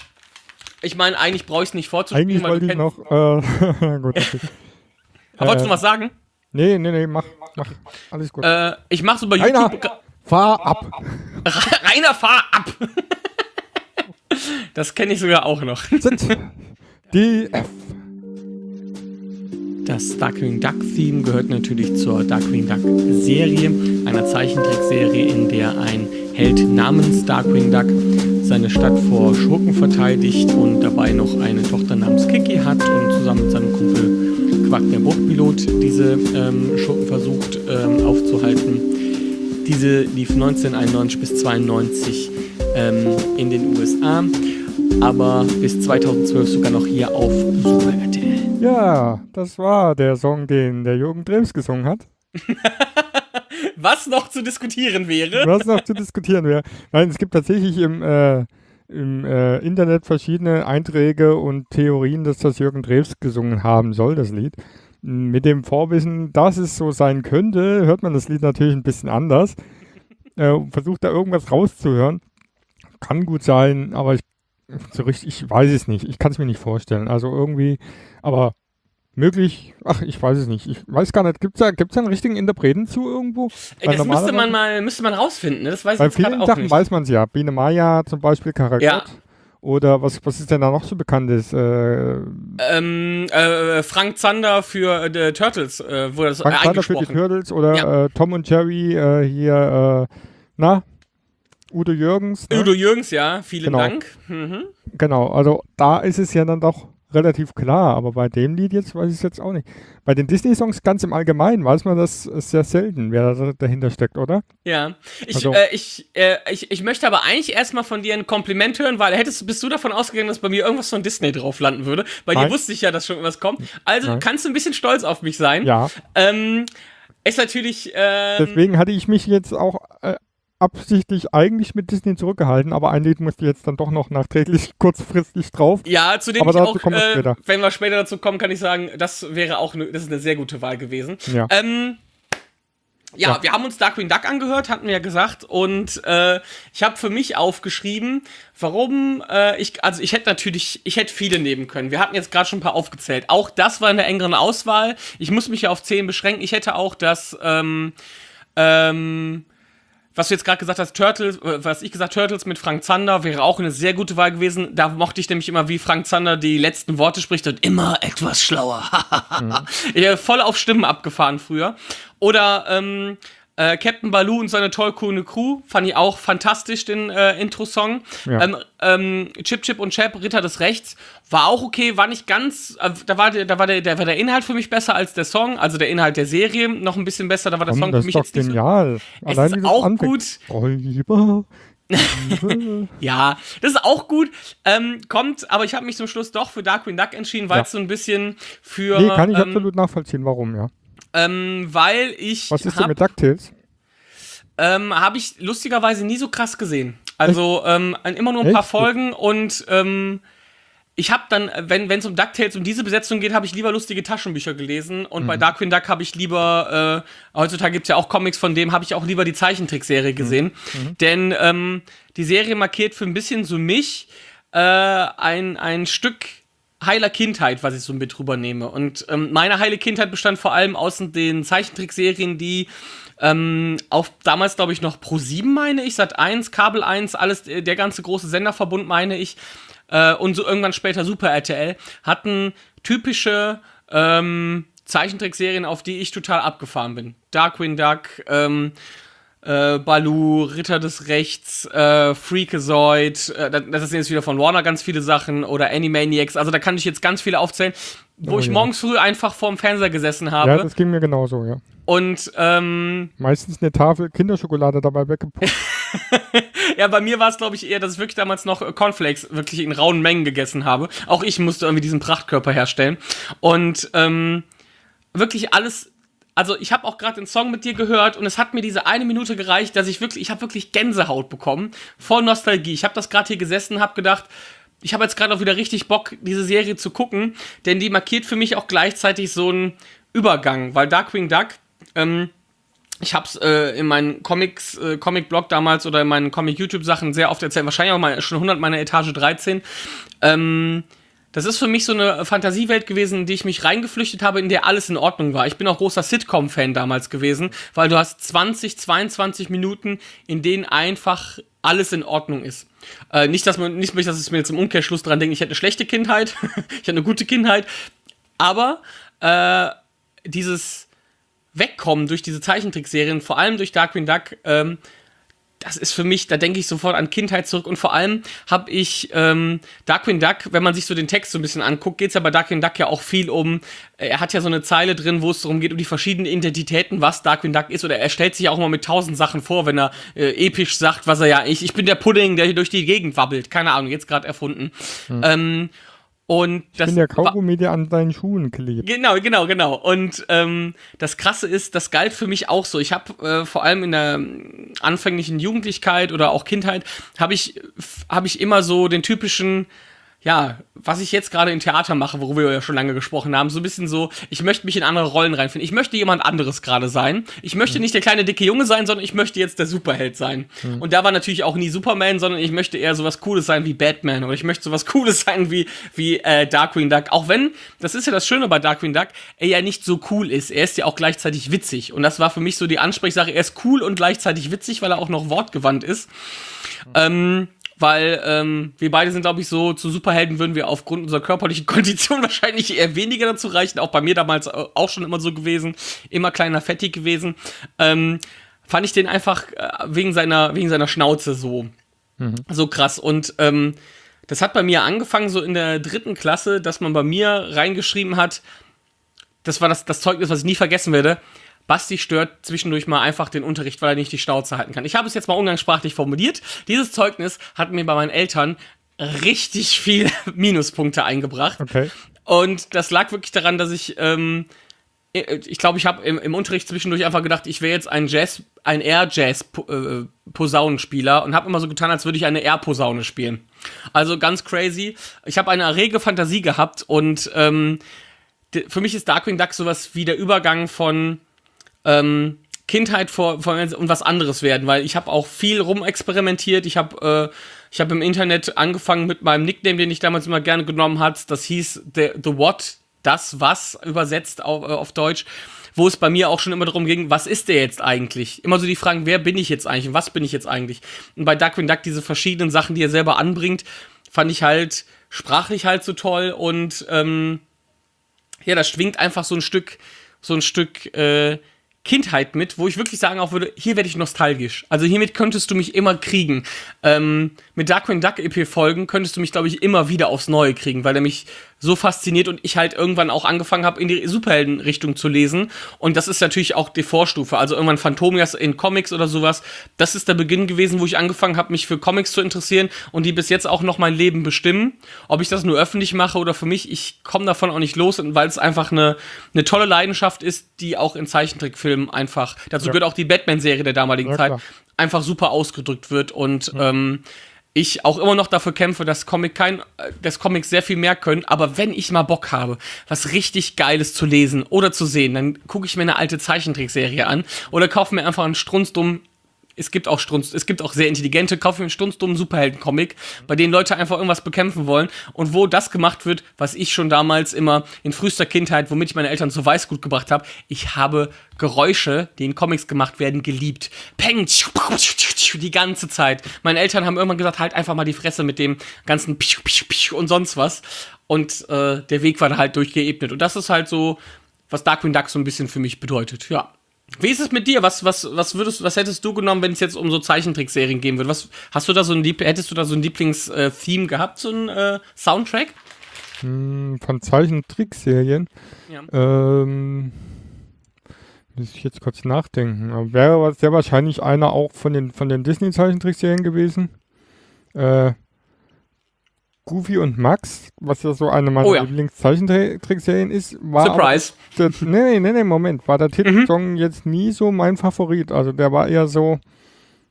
Ich meine, eigentlich brauche ich es nicht vorzuspielen, Eigentlich wollte du ich noch. Äh, gut, okay. Aber wolltest du äh, was sagen? Nee, nee, nee, mach, mach. Alles gut. Äh, ich mache so bei Rainer, YouTube. fahr ab. Rainer, fahr ab! das kenne ich sogar auch noch. Sind die F. Das Darkwing Duck Theme gehört natürlich zur Darkwing Duck Serie, einer Zeichentrickserie, in der ein Held namens Darkwing Duck seine Stadt vor Schurken verteidigt und dabei noch eine Tochter namens Kiki hat und zusammen mit seinem Kumpel Quack der Bruchpilot diese ähm, Schurken versucht ähm, aufzuhalten. Diese lief 1991 bis 92 ähm, in den USA, aber bis 2012 sogar noch hier auf Super RTL. Ja, das war der Song, den der Jürgen Drews gesungen hat. Was noch zu diskutieren wäre. Was noch zu diskutieren wäre. Nein, es gibt tatsächlich im, äh, im äh, Internet verschiedene Einträge und Theorien, dass das Jürgen Drews gesungen haben soll, das Lied. Mit dem Vorwissen, dass es so sein könnte, hört man das Lied natürlich ein bisschen anders. Äh, versucht da irgendwas rauszuhören. Kann gut sein, aber ich, so richtig, ich weiß es nicht. Ich kann es mir nicht vorstellen. Also irgendwie, aber möglich, ach, ich weiß es nicht. Ich weiß gar nicht, gibt es da, gibt's da einen richtigen Interpreten zu irgendwo? Ey, Weil das müsste man mal, müsste man rausfinden, ne? Das weiß Bei ich gerade vielen auch Sachen nicht. weiß man es ja. Biene Maya zum Beispiel, Karagot. Ja. Oder was, was ist denn da noch so bekanntes? Äh, ähm, äh, Frank Zander für äh, Turtles äh, wurde das Frank äh, Zander für die. Turtles oder Ja. äh, Tom und Jerry äh, hier, äh, na, Udo Jürgens. Ne? Udo Jürgens, ja, vielen Genau. Dank. Mhm. Genau, also da ist es ja dann doch relativ klar, aber bei dem Lied jetzt weiß ich es jetzt auch nicht. Bei den Disney-Songs ganz im Allgemeinen weiß man das sehr selten, wer da dahinter steckt, oder? Ja, ich, Also- äh, ich, äh, ich, ich möchte aber eigentlich erstmal von dir ein Kompliment hören, weil hättest, bist du davon ausgegangen, dass bei mir irgendwas von Disney drauf landen würde? Bei dir Nein. wusste ich ja, dass schon was kommt. Also Nein. kannst du ein bisschen stolz auf mich sein. Ja, Ähm, ist natürlich. Ähm, deswegen hatte ich mich jetzt auch äh, absichtlich eigentlich mit Disney zurückgehalten, aber ein Lied musste jetzt dann doch noch nachträglich kurzfristig drauf. Ja, zu dem Aber ich auch, äh, später. wenn wir später dazu kommen, kann ich sagen, das wäre auch ne, das ist eine sehr gute Wahl gewesen. Ja. Ähm, ja, Ja. wir haben uns Darkwing Duck angehört, hatten wir ja gesagt, und äh, ich habe für mich aufgeschrieben, warum äh, ich, also ich hätte natürlich, ich hätte viele nehmen können. Wir hatten jetzt gerade schon ein paar aufgezählt. Auch das war in der engeren Auswahl. Ich muss mich ja auf zehn beschränken. Ich hätte auch das, ähm, ähm, was du jetzt gerade gesagt hast, Turtles, äh, was ich gesagt Turtles mit Frank Zander wäre auch eine sehr gute Wahl gewesen. Da mochte ich nämlich immer, wie Frank Zander die letzten Worte spricht und immer etwas schlauer. Ich habe voll auf Stimmen abgefahren früher. Oder ähm, äh, Captain Baloo und seine tollkühne Crew fand ich auch fantastisch, den äh, Intro-Song. Ja. Ähm, ähm, Chip Chip und Chap, Ritter des Rechts, war auch okay, war nicht ganz, äh, da, war der, da war der, der, war der Inhalt für mich besser als der Song, also der Inhalt der Serie noch ein bisschen besser, da war der Komm, Song das für mich jetzt nicht so genial. es Allein ist auch anfängt. gut. Räuber. Ja, das ist auch gut. Ähm, kommt, aber ich habe mich zum Schluss doch für Darkwing Duck entschieden, weil Ja. es so ein bisschen für. Nee, kann ich ähm, absolut nachvollziehen, warum, ja. Ähm, weil ich. Was ist denn hab, mit DuckTales? ähm, habe ich lustigerweise nie so krass gesehen. Also ähm, immer nur ein paar Echt? Folgen und ähm, ich habe dann, wenn es um DuckTales, um diese Besetzung geht, habe ich lieber lustige Taschenbücher gelesen und Mhm. bei Darkwing Duck habe ich lieber, äh, heutzutage gibt es ja auch Comics von dem, habe ich auch lieber die Zeichentrickserie Mhm. gesehen. Denn ähm, die Serie markiert für ein bisschen so mich äh, ein, ein Stück heiler Kindheit, was ich so mit drüber nehme. Und ähm, meine heile Kindheit bestand vor allem aus den Zeichentrickserien, die ähm, auf damals, glaube ich, noch Pro 7, meine ich, Sat 1, Kabel 1, alles, äh, der ganze große Senderverbund, meine ich, äh, und so irgendwann später Super RTL, hatten typische ähm, Zeichentrickserien, auf die ich total abgefahren bin. Darkwing Duck, ähm, äh, Baloo, Ritter des Rechts, äh, Freakazoid, äh, das sind jetzt wieder von Warner ganz viele Sachen oder Animaniacs, also da kann ich jetzt ganz viele aufzählen, wo Oh ich ja. morgens früh einfach vorm Fernseher gesessen Ja, habe das ging mir genauso, ja. und ähm, Meistens eine Tafel Kinderschokolade dabei weggeputzt. ja, bei mir war es glaube ich eher, dass ich wirklich damals noch äh, Cornflakes wirklich in rauen Mengen gegessen habe. Auch ich musste irgendwie diesen Prachtkörper herstellen und ähm, wirklich alles also ich habe auch gerade den Song mit dir gehört und es hat mir diese eine Minute gereicht, dass ich wirklich, ich habe wirklich Gänsehaut bekommen, voll Nostalgie. Ich habe das gerade hier gesessen, habe gedacht, ich habe jetzt gerade auch wieder richtig Bock, diese Serie zu gucken, denn die markiert für mich auch gleichzeitig so einen Übergang, weil Darkwing Duck ähm, ich habe es äh, in meinen Comics, äh, Comic-Blog damals oder in meinen Comic-YouTube-Sachen sehr oft erzählt, wahrscheinlich auch mal schon 100 meiner Etage 13. Ähm, das ist für mich so eine Fantasiewelt gewesen, in die ich mich reingeflüchtet habe, in der alles in Ordnung war. Ich bin auch großer Sitcom-Fan damals gewesen, weil du hast 20, 22 Minuten, in denen einfach alles in Ordnung ist. Äh, nicht, dass man, nicht, dass ich mir jetzt im Umkehrschluss dran denke, ich hätte eine schlechte Kindheit, ich hatte eine gute Kindheit, aber äh, dieses Wegkommen durch diese Zeichentrickserien, vor allem durch Darkwing Duck, ähm, das ist für mich, da denke ich sofort an Kindheit zurück und vor allem habe ich ähm, Darkwing Duck, wenn man sich so den Text so ein bisschen anguckt, geht es ja bei Darkwing Duck ja auch viel um, äh, er hat ja so eine Zeile drin, wo es darum geht, um die verschiedenen Identitäten, was Darkwing Duck ist oder er stellt sich ja auch mal mit tausend Sachen vor, wenn er äh, episch sagt, was er ja, ich, ich bin der Pudding, der hier durch die Gegend wabbelt, keine Ahnung, jetzt gerade erfunden. Mhm. Ähm, und das ich bin der Kaugummi, der an deinen Schuhen klebt. Genau, genau, genau. Und ähm, das Krasse ist, das galt für mich auch so. Ich habe äh, vor allem in der anfänglichen Jugendlichkeit oder auch Kindheit, habe ich, hab ich immer so den typischen ja, was ich jetzt gerade im Theater mache, worüber wir ja schon lange gesprochen haben, so ein bisschen so, ich möchte mich in andere Rollen reinfinden. Ich möchte jemand anderes gerade sein. Ich möchte mhm. nicht der kleine dicke Junge sein, sondern ich möchte jetzt der Superheld sein. Mhm. Und da war natürlich auch nie Superman, sondern ich möchte eher sowas Cooles sein wie Batman oder ich möchte sowas Cooles sein wie, wie äh, Darkwing Duck. Auch wenn, das ist ja das Schöne bei Darkwing Duck, er ja nicht so cool ist. Er ist ja auch gleichzeitig witzig. Und das war für mich so die Ansprechsache. Er ist cool und gleichzeitig witzig, weil er auch noch wortgewandt ist. Mhm. Ähm, weil ähm, wir beide sind, glaube ich, so zu Superhelden würden wir aufgrund unserer körperlichen Kondition wahrscheinlich eher weniger dazu reichen. Auch bei mir damals auch schon immer so gewesen, immer kleiner fettig gewesen. Ähm, fand ich den einfach äh, wegen seiner wegen seiner Schnauze so mhm. so krass und ähm, das hat bei mir angefangen so in der dritten Klasse, dass man bei mir reingeschrieben hat. Das war das, das Zeugnis, was ich nie vergessen werde. Basti stört zwischendurch mal einfach den Unterricht, weil er nicht die Schnauze halten kann. Ich habe es jetzt mal umgangssprachlich formuliert. Dieses Zeugnis hat mir bei meinen Eltern richtig viel Minuspunkte eingebracht. Okay. Und das lag wirklich daran, dass ich, ähm, ich glaube, ich habe im, im, Unterricht zwischendurch einfach gedacht, ich wäre jetzt ein Jazz, ein Air-Jazz-Posaunenspieler äh, und habe immer so getan, als würde ich eine Air-Posaune spielen. Also ganz crazy. Ich habe eine rege Fantasie gehabt und ähm, für mich ist Darkwing Duck sowas wie der Übergang von ähm, Kindheit vor, vor und was anderes werden, weil ich habe auch viel rumexperimentiert. Ich habe äh, ich habe im Internet angefangen mit meinem Nickname, den ich damals immer gerne genommen hat. Das hieß The, the What, das was übersetzt auf, äh, auf Deutsch, wo es bei mir auch schon immer darum ging, was ist der jetzt eigentlich? Immer so die Fragen, wer bin ich jetzt eigentlich und was bin ich jetzt eigentlich? Und bei Darkwing Duck diese verschiedenen Sachen, die er selber anbringt, fand ich halt sprachlich halt so toll und ähm, ja, das schwingt einfach so ein Stück, so ein Stück äh, Kindheit mit, wo ich wirklich sagen auch würde, hier werde ich nostalgisch. Also hiermit könntest du mich immer kriegen. Ähm, mit Darkwing Duck EP Folgen könntest du mich, glaube ich, immer wieder aufs Neue kriegen, weil er mich so fasziniert und ich halt irgendwann auch angefangen habe, in die Superhelden-Richtung zu lesen. Und das ist natürlich auch die Vorstufe. Also irgendwann Phantomias in Comics oder sowas. Das ist der Beginn gewesen, wo ich angefangen habe, mich für Comics zu interessieren und die bis jetzt auch noch mein Leben bestimmen. Ob ich das nur öffentlich mache oder für mich, ich komme davon auch nicht los, weil es einfach eine, eine tolle Leidenschaft ist, die auch in Zeichentrickfilmen einfach, dazu ja. gehört auch die Batman-Serie der damaligen ja, Zeit, einfach super ausgedrückt wird und mhm. ähm, ich auch immer noch dafür kämpfe, dass Comic kein, dass Comics sehr viel mehr können, aber wenn ich mal Bock habe, was richtig Geiles zu lesen oder zu sehen, dann gucke ich mir eine alte Zeichentrickserie an oder kaufe mir einfach einen strunzdummen es gibt auch Strunz, es gibt auch sehr intelligente, kaufen einen strunzdummen Superhelden-Comic, bei denen Leute einfach irgendwas bekämpfen wollen und wo das gemacht wird, was ich schon damals immer in frühester Kindheit, womit ich meine Eltern zu Weißgut gebracht habe. Ich habe Geräusche, die in Comics gemacht werden, geliebt. Peng, die ganze Zeit. Meine Eltern haben irgendwann gesagt, halt einfach mal die Fresse mit dem ganzen und sonst was. Und äh, der Weg war da halt durchgeebnet. Und das ist halt so, was Darkwing Duck so ein bisschen für mich bedeutet. Ja. Wie ist es mit dir? Was, was, was würdest, was hättest du genommen, wenn es jetzt um so Zeichentrickserien gehen würde? Was hast du da so ein hättest du da so ein Lieblings-Theme gehabt, so ein äh, Soundtrack? Hm, von Zeichentrickserien? Ja. Ähm, muss ich jetzt kurz nachdenken. Wäre sehr wahrscheinlich einer auch von den von den Disney-Zeichentrickserien gewesen. Äh, Goofy und Max, was ja so eine meiner oh ja. Lieblingszeichentrickserien ist, war. Surprise! Der, nee, nee, nee, Moment. War der Titelsong mhm. jetzt nie so mein Favorit. Also der war eher so,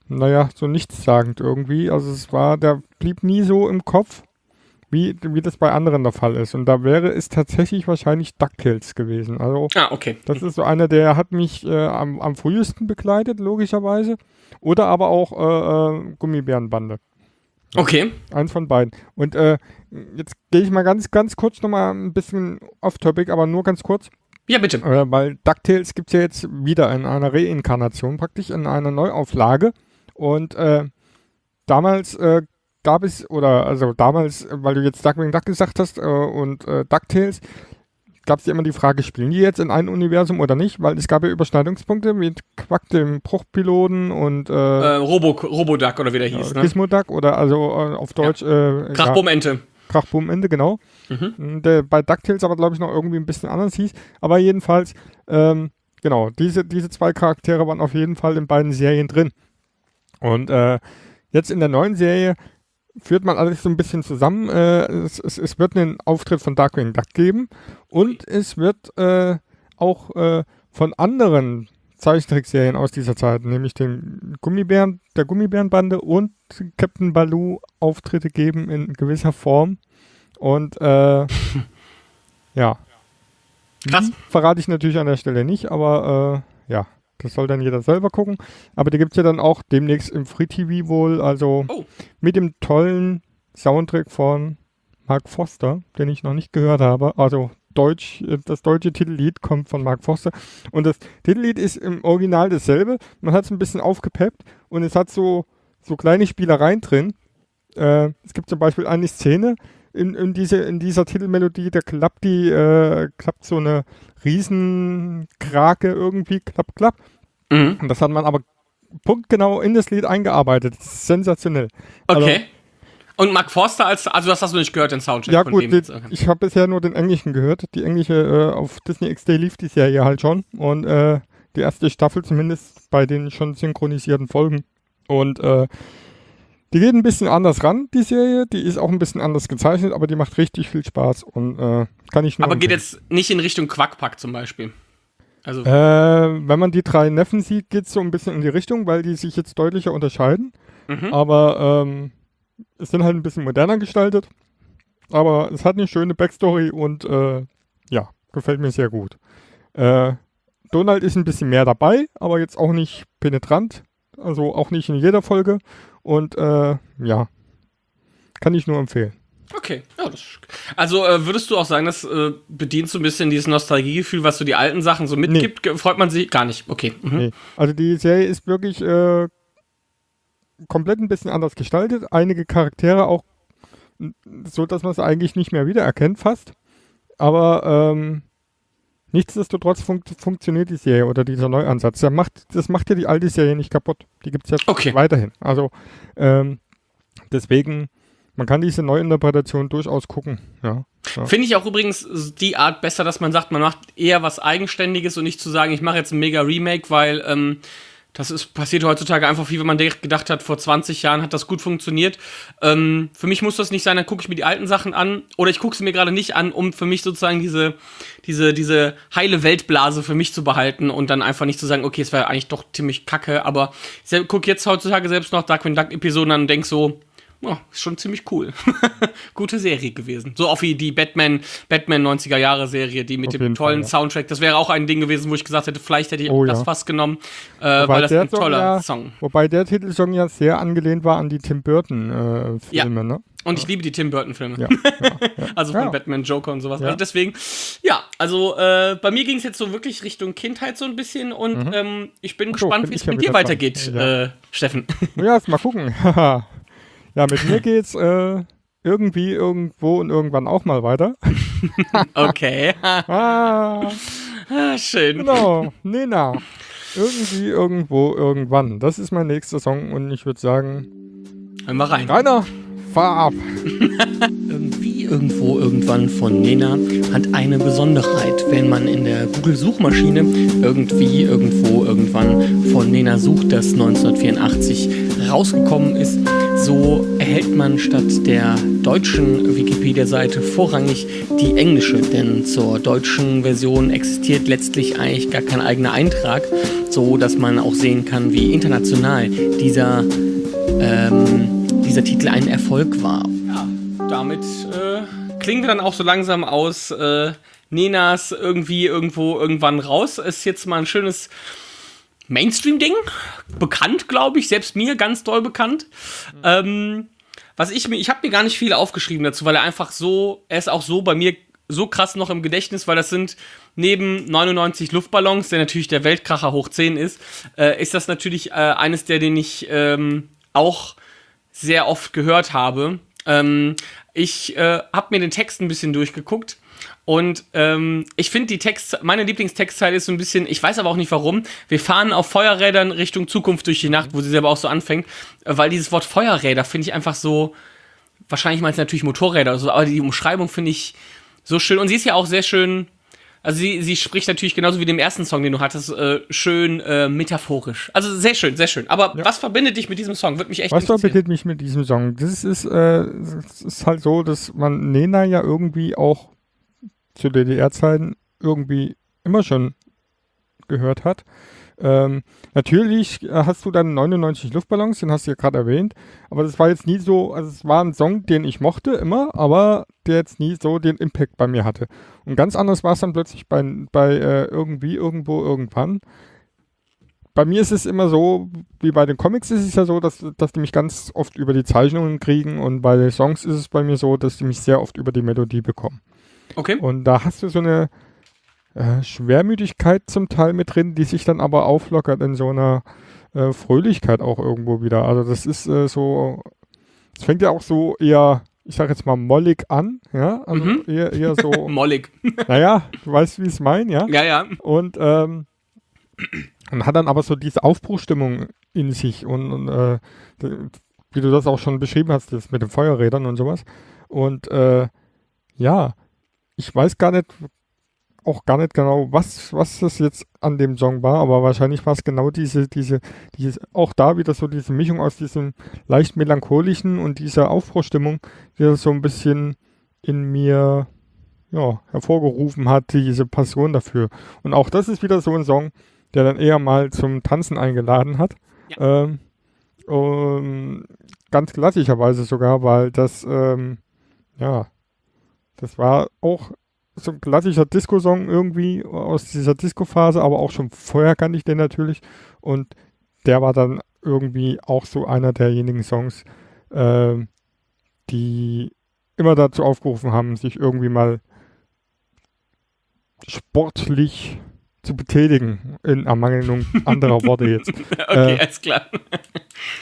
naja, so nichtssagend irgendwie. Also es war, der blieb nie so im Kopf. wie, wie das bei anderen der Fall ist. Und da wäre es tatsächlich wahrscheinlich DuckTales gewesen. Also Ah, okay. das ist so einer, der hat mich äh, am, am frühesten begleitet, logischerweise. Oder aber auch äh, äh, Gummibärenbande. Okay. Eins von beiden. Und äh, jetzt gehe ich mal ganz, ganz kurz nochmal ein bisschen off-topic, aber nur ganz kurz. Ja, bitte. Äh, weil DuckTales gibt es ja jetzt wieder in einer Reinkarnation, praktisch in einer Neuauflage. Und äh, damals äh, gab es, oder also damals, weil du jetzt Duckwing Duck gesagt hast äh, und äh, DuckTales, gab es ja immer die Frage, spielen die jetzt in einem Universum oder nicht? Weil es gab ja Überschneidungspunkte mit Quack, dem Bruchpiloten und Äh, äh, Robo, Roboduck oder wie der hieß, ne? Gizmo Duck oder also äh, auf Deutsch äh, ja, Krachbumente. Krachboom Ende, genau. Mhm. Der bei DuckTales aber, glaube ich, noch irgendwie ein bisschen anders hieß. Aber jedenfalls, ähm, genau, diese, diese zwei Charaktere waren auf jeden Fall in beiden Serien drin. Und äh, jetzt in der neuen Serie führt man alles so ein bisschen zusammen. Äh, es, es, es wird einen Auftritt von Darkwing Duck geben und es wird äh, auch äh, von anderen Zeichentrickserien aus dieser Zeit, nämlich den Gummibären, der Gummibärenbande und Captain Baloo Auftritte geben in gewisser Form. Und äh, ja. Krass. Verrate ich natürlich an der Stelle nicht, aber äh, ja, das soll dann jeder selber gucken. Aber die gibt es ja dann auch demnächst im Free TV wohl, also Oh. mit dem tollen Soundtrack von Mark Foster, den ich noch nicht gehört habe. Also Deutsch, äh, das deutsche Titellied kommt von Mark Foster. Und das Titellied ist im Original dasselbe. Man hat es ein bisschen aufgepeppt und es hat so, so kleine Spielereien drin. Äh, es gibt zum Beispiel eine Szene in, in, diese, in dieser Titelmelodie, da klappt die, äh, klappt so eine Riesenkrake irgendwie, klapp, klapp. Mhm. Und das hat man aber punktgenau in das Lied eingearbeitet. Das ist sensationell. Also, Okay. Und Mark Forster als, also das hast du nicht gehört, den Soundtrack Ja von gut, dem ich habe bisher nur den englischen gehört. Die englische äh, auf Disney XD lief die Serie halt schon. Und äh, die erste Staffel zumindest bei den schon synchronisierten Folgen. Und äh, die geht ein bisschen anders ran, die Serie. Die ist auch ein bisschen anders gezeichnet, aber die macht richtig viel Spaß und äh, kann ich nur Aber geht empfehlen. jetzt nicht in Richtung Quackpack zum Beispiel. Also, Äh, wenn man die drei Neffen sieht, geht es so ein bisschen in die Richtung, weil die sich jetzt deutlicher unterscheiden. mhm. Aber ähm, es sind halt ein bisschen moderner gestaltet. Aber es hat eine schöne Backstory und äh, ja, gefällt mir sehr gut. Äh, Donald ist ein bisschen mehr dabei, aber jetzt auch nicht penetrant. Also auch nicht in jeder Folge. Und äh, ja, kann ich nur empfehlen. Okay, ja, das also äh, würdest du auch sagen, das äh, bedient so ein bisschen dieses Nostalgiegefühl, was so die alten Sachen so mitgibt? Ge- Freut man sich gar nicht? Okay. Mhm. Nee. Also die Serie ist wirklich äh, komplett ein bisschen anders gestaltet. Einige Charaktere auch so, dass man es eigentlich nicht mehr wiedererkennt fast. Aber ähm, nichtsdestotrotz funkt, funktioniert die Serie oder dieser Neuansatz. Der macht, das macht ja die alte Serie nicht kaputt. Die gibt es jetzt Okay. weiterhin. Also ähm, deswegen, man kann diese Neuinterpretation durchaus gucken. Ja. ja. Finde ich auch übrigens die Art besser, dass man sagt, man macht eher was Eigenständiges und nicht zu sagen, ich mache jetzt ein mega Remake, weil ähm, das ist passiert heutzutage einfach viel, wenn man gedacht hat, vor 20 Jahren hat das gut funktioniert. Ähm, für mich muss das nicht sein, dann gucke ich mir die alten Sachen an oder ich gucke sie mir gerade nicht an, um für mich sozusagen diese, diese, diese heile Weltblase für mich zu behalten und dann einfach nicht zu sagen, okay, es war eigentlich doch ziemlich kacke, aber ich gucke jetzt heutzutage selbst noch Darkwing Duck Episoden an und denke so, ja, ist schon ziemlich cool. Gute Serie gewesen. So auch wie die Batman, Batman 90er Jahre Serie, die mit Auf dem tollen Fall, ja. Soundtrack. Das wäre auch ein Ding gewesen, wo ich gesagt hätte, vielleicht hätte ich Oh, das ja. fast genommen, äh, weil das ein Song toller ja- Song. Wobei der Titelsong ja sehr angelehnt war an die Tim Burton äh, Filme, ne? Und ich liebe die Tim Burton Filme. Ja, ja, ja. Also von. Batman, Joker und sowas. Also deswegen, ja, also äh, bei mir ging es jetzt so wirklich Richtung Kindheit so ein bisschen und ähm, ich bin Mhm. So, gespannt, wie es mit dir dran. weitergeht, äh, Steffen. Ja, jetzt mal gucken. ja, mit mir geht's äh, irgendwie, irgendwo und irgendwann auch mal weiter. okay. Ah, Ah, Schön. genau. Nena. Irgendwie, irgendwo, irgendwann. Das ist mein nächster Song und ich würde sagen, Hören wir rein. Rainer, fahr ab. Irgendwie, irgendwo, irgendwann von Nena hat eine Besonderheit. Wenn man in der Google-Suchmaschine irgendwie, irgendwo, irgendwann von Nena sucht, das 1984 rausgekommen ist, so erhält man statt der deutschen Wikipedia-Seite vorrangig die englische. Denn zur deutschen Version existiert letztlich eigentlich gar kein eigener Eintrag, so dass man auch sehen kann, wie international dieser ähm, dieser Titel ein Erfolg war. Ja, damit äh, klingen wir dann auch so langsam aus äh, Nenas irgendwie irgendwo irgendwann raus. Ist jetzt mal ein schönes Mainstream-Ding. Bekannt, glaube ich, selbst mir ganz doll bekannt. Mhm. Ähm, was ich mir, ich habe mir gar nicht viel aufgeschrieben dazu, weil er einfach so, er ist auch so bei mir so krass noch im Gedächtnis, weil das sind neben 99 Luftballons, der natürlich der Weltkracher hoch 10 ist, äh, ist das natürlich äh, eines der, den ich ähm, auch sehr oft gehört habe. Ähm, ich äh, habe mir den Text ein bisschen durchgeguckt und ähm, ich finde die Text, meine Lieblingstextzeile ist so ein bisschen, ich weiß aber auch nicht warum. Wir fahren auf Feuerrädern Richtung Zukunft durch die Nacht, wo sie selber auch so anfängt, weil dieses Wort Feuerräder finde ich einfach so, wahrscheinlich meint es natürlich Motorräder oder so, aber die Umschreibung finde ich so schön. Und sie ist ja auch sehr schön, also sie, sie spricht natürlich genauso wie dem ersten Song, den du hattest, äh, schön äh, metaphorisch. Also sehr schön, sehr schön. Aber ja. was verbindet dich mit diesem Song? Wird mich echt Was verbindet mich mit diesem Song? Das ist, äh, das ist halt so, dass man Nena ja irgendwie auch zu DDR-Zeiten irgendwie immer schon gehört hat. Ähm, natürlich hast du dann 99 Luftballons, den hast du ja gerade erwähnt, aber das war jetzt nie so, also es war ein Song, den ich mochte immer, aber der jetzt nie so den Impact bei mir hatte. Und ganz anders war es dann plötzlich bei, bei äh, irgendwie, irgendwo, irgendwann. Bei mir ist es immer so, wie bei den Comics ist es ja so, dass, dass die mich ganz oft über die Zeichnungen kriegen und bei den Songs ist es bei mir so, dass die mich sehr oft über die Melodie bekommen. Okay. Und da hast du so eine äh, Schwermütigkeit zum Teil mit drin, die sich dann aber auflockert in so einer äh, Fröhlichkeit auch irgendwo wieder. Also das ist äh, so, es fängt ja auch so eher, ich sag jetzt mal mollig an, ja, also mhm. eher, eher so. mollig. naja, du weißt, wie ich es meine, ja. Ja, ja. Und, ähm, und hat dann aber so diese Aufbruchstimmung in sich und, und äh, wie du das auch schon beschrieben hast, das mit den Feuerrädern und sowas. Und äh, ja, ich weiß gar nicht, auch gar nicht genau, was, was das jetzt an dem Song war, aber wahrscheinlich war es genau diese, diese, diese, auch da wieder so diese Mischung aus diesem leicht melancholischen und dieser Aufbruchstimmung, die das so ein bisschen in mir, ja, hervorgerufen hat, diese Passion dafür. Und auch das ist wieder so ein Song, der dann eher mal zum Tanzen eingeladen hat. Ja. Ähm, ähm, ganz klassischerweise sogar, weil das, ähm, ja, das war auch so ein klassischer Disco-Song irgendwie aus dieser Disco-Phase, aber auch schon vorher kannte ich den natürlich. Und der war dann irgendwie auch so einer derjenigen Songs, äh, die immer dazu aufgerufen haben, sich irgendwie mal sportlich zu betätigen, in Ermangelung anderer Worte jetzt. okay, äh, alles klar.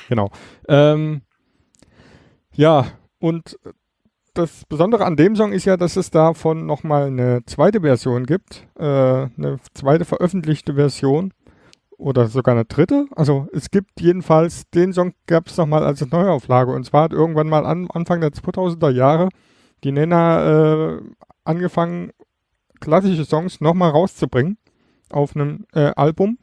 genau. Ähm, ja, und das Besondere an dem Song ist ja, dass es davon nochmal eine zweite Version gibt, äh, eine zweite veröffentlichte Version oder sogar eine dritte. Also es gibt jedenfalls, den Song gab es nochmal als Neuauflage und zwar hat irgendwann mal an, Anfang der 2000er Jahre die Nena äh, angefangen, klassische Songs nochmal rauszubringen auf einem äh, Album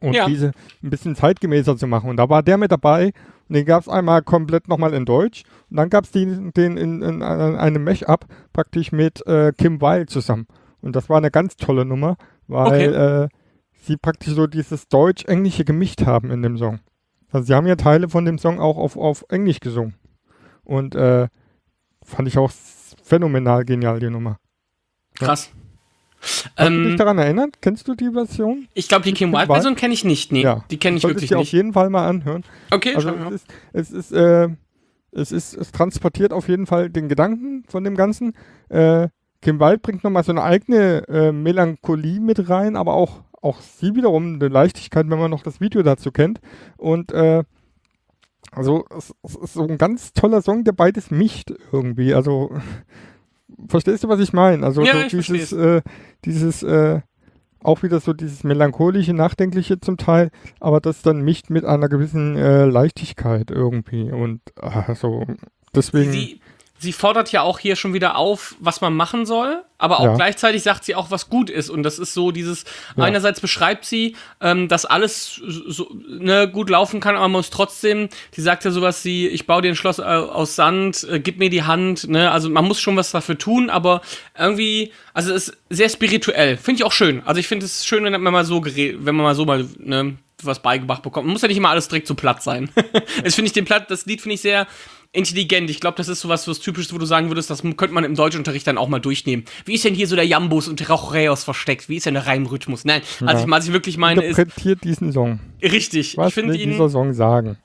und ja. diese ein bisschen zeitgemäßer zu machen. Und da war der mit dabei und den gab es einmal komplett nochmal in Deutsch. Und dann gab es den, den in, in, in einem Mesh-Up praktisch mit äh, Kim Weil zusammen. Und das war eine ganz tolle Nummer, weil okay. äh, sie praktisch so dieses Deutsch-Englische gemischt haben in dem Song. Also sie haben ja Teile von dem Song auch auf, auf Englisch gesungen. Und äh, fand ich auch phänomenal genial, die Nummer. Krass. Kannst ähm, du dich daran erinnern? Kennst du die Version? Ich glaube, die Kim Wilde-Version kenne ich nicht. Nee, ja. die kenne ich wirklich nicht. auf jeden Fall mal anhören. Okay, also es ist, es ist, äh, es ist, es transportiert auf jeden Fall den Gedanken von dem Ganzen. Äh, Kim Wilde bringt nochmal so eine eigene äh, Melancholie mit rein, aber auch, auch sie wiederum eine Leichtigkeit, wenn man noch das Video dazu kennt. Und äh, also es, es ist so ein ganz toller Song, der beides mischt irgendwie. Also verstehst du, was ich meine? Also ja, so dieses, äh, dieses äh, auch wieder so dieses melancholische, nachdenkliche zum Teil, aber das dann mischt mit einer gewissen äh, Leichtigkeit irgendwie und äh, so deswegen. Sie, sie fordert ja auch hier schon wieder auf, was man machen soll, aber auch ja. gleichzeitig sagt sie auch, was gut ist. Und das ist so dieses, ja. einerseits beschreibt sie, ähm, dass alles so, ne, gut laufen kann, aber man muss trotzdem, die sagt ja sowas wie, ich baue dir ein Schloss äh, aus Sand, äh, gib mir die Hand, ne, also man muss schon was dafür tun, aber irgendwie, also es ist sehr spirituell. Finde ich auch schön. Also ich finde es schön, wenn man mal so wenn man mal so mal, ne, was beigebracht bekommt. Man muss ja nicht immer alles direkt so platt sein. das finde ich den Platt, das Lied finde ich sehr intelligent. Ich glaube, das ist sowas, was typisch, wo du sagen würdest, das könnte man im Deutschunterricht dann auch mal durchnehmen. Wie ist denn hier so der Jambus und Rauchreos versteckt? Wie ist denn der Reimrhythmus? Nein, also Ja. was ich wirklich meine ist, Interpretiert diesen Song. richtig. Was ich will ihn, dieser Song sagen?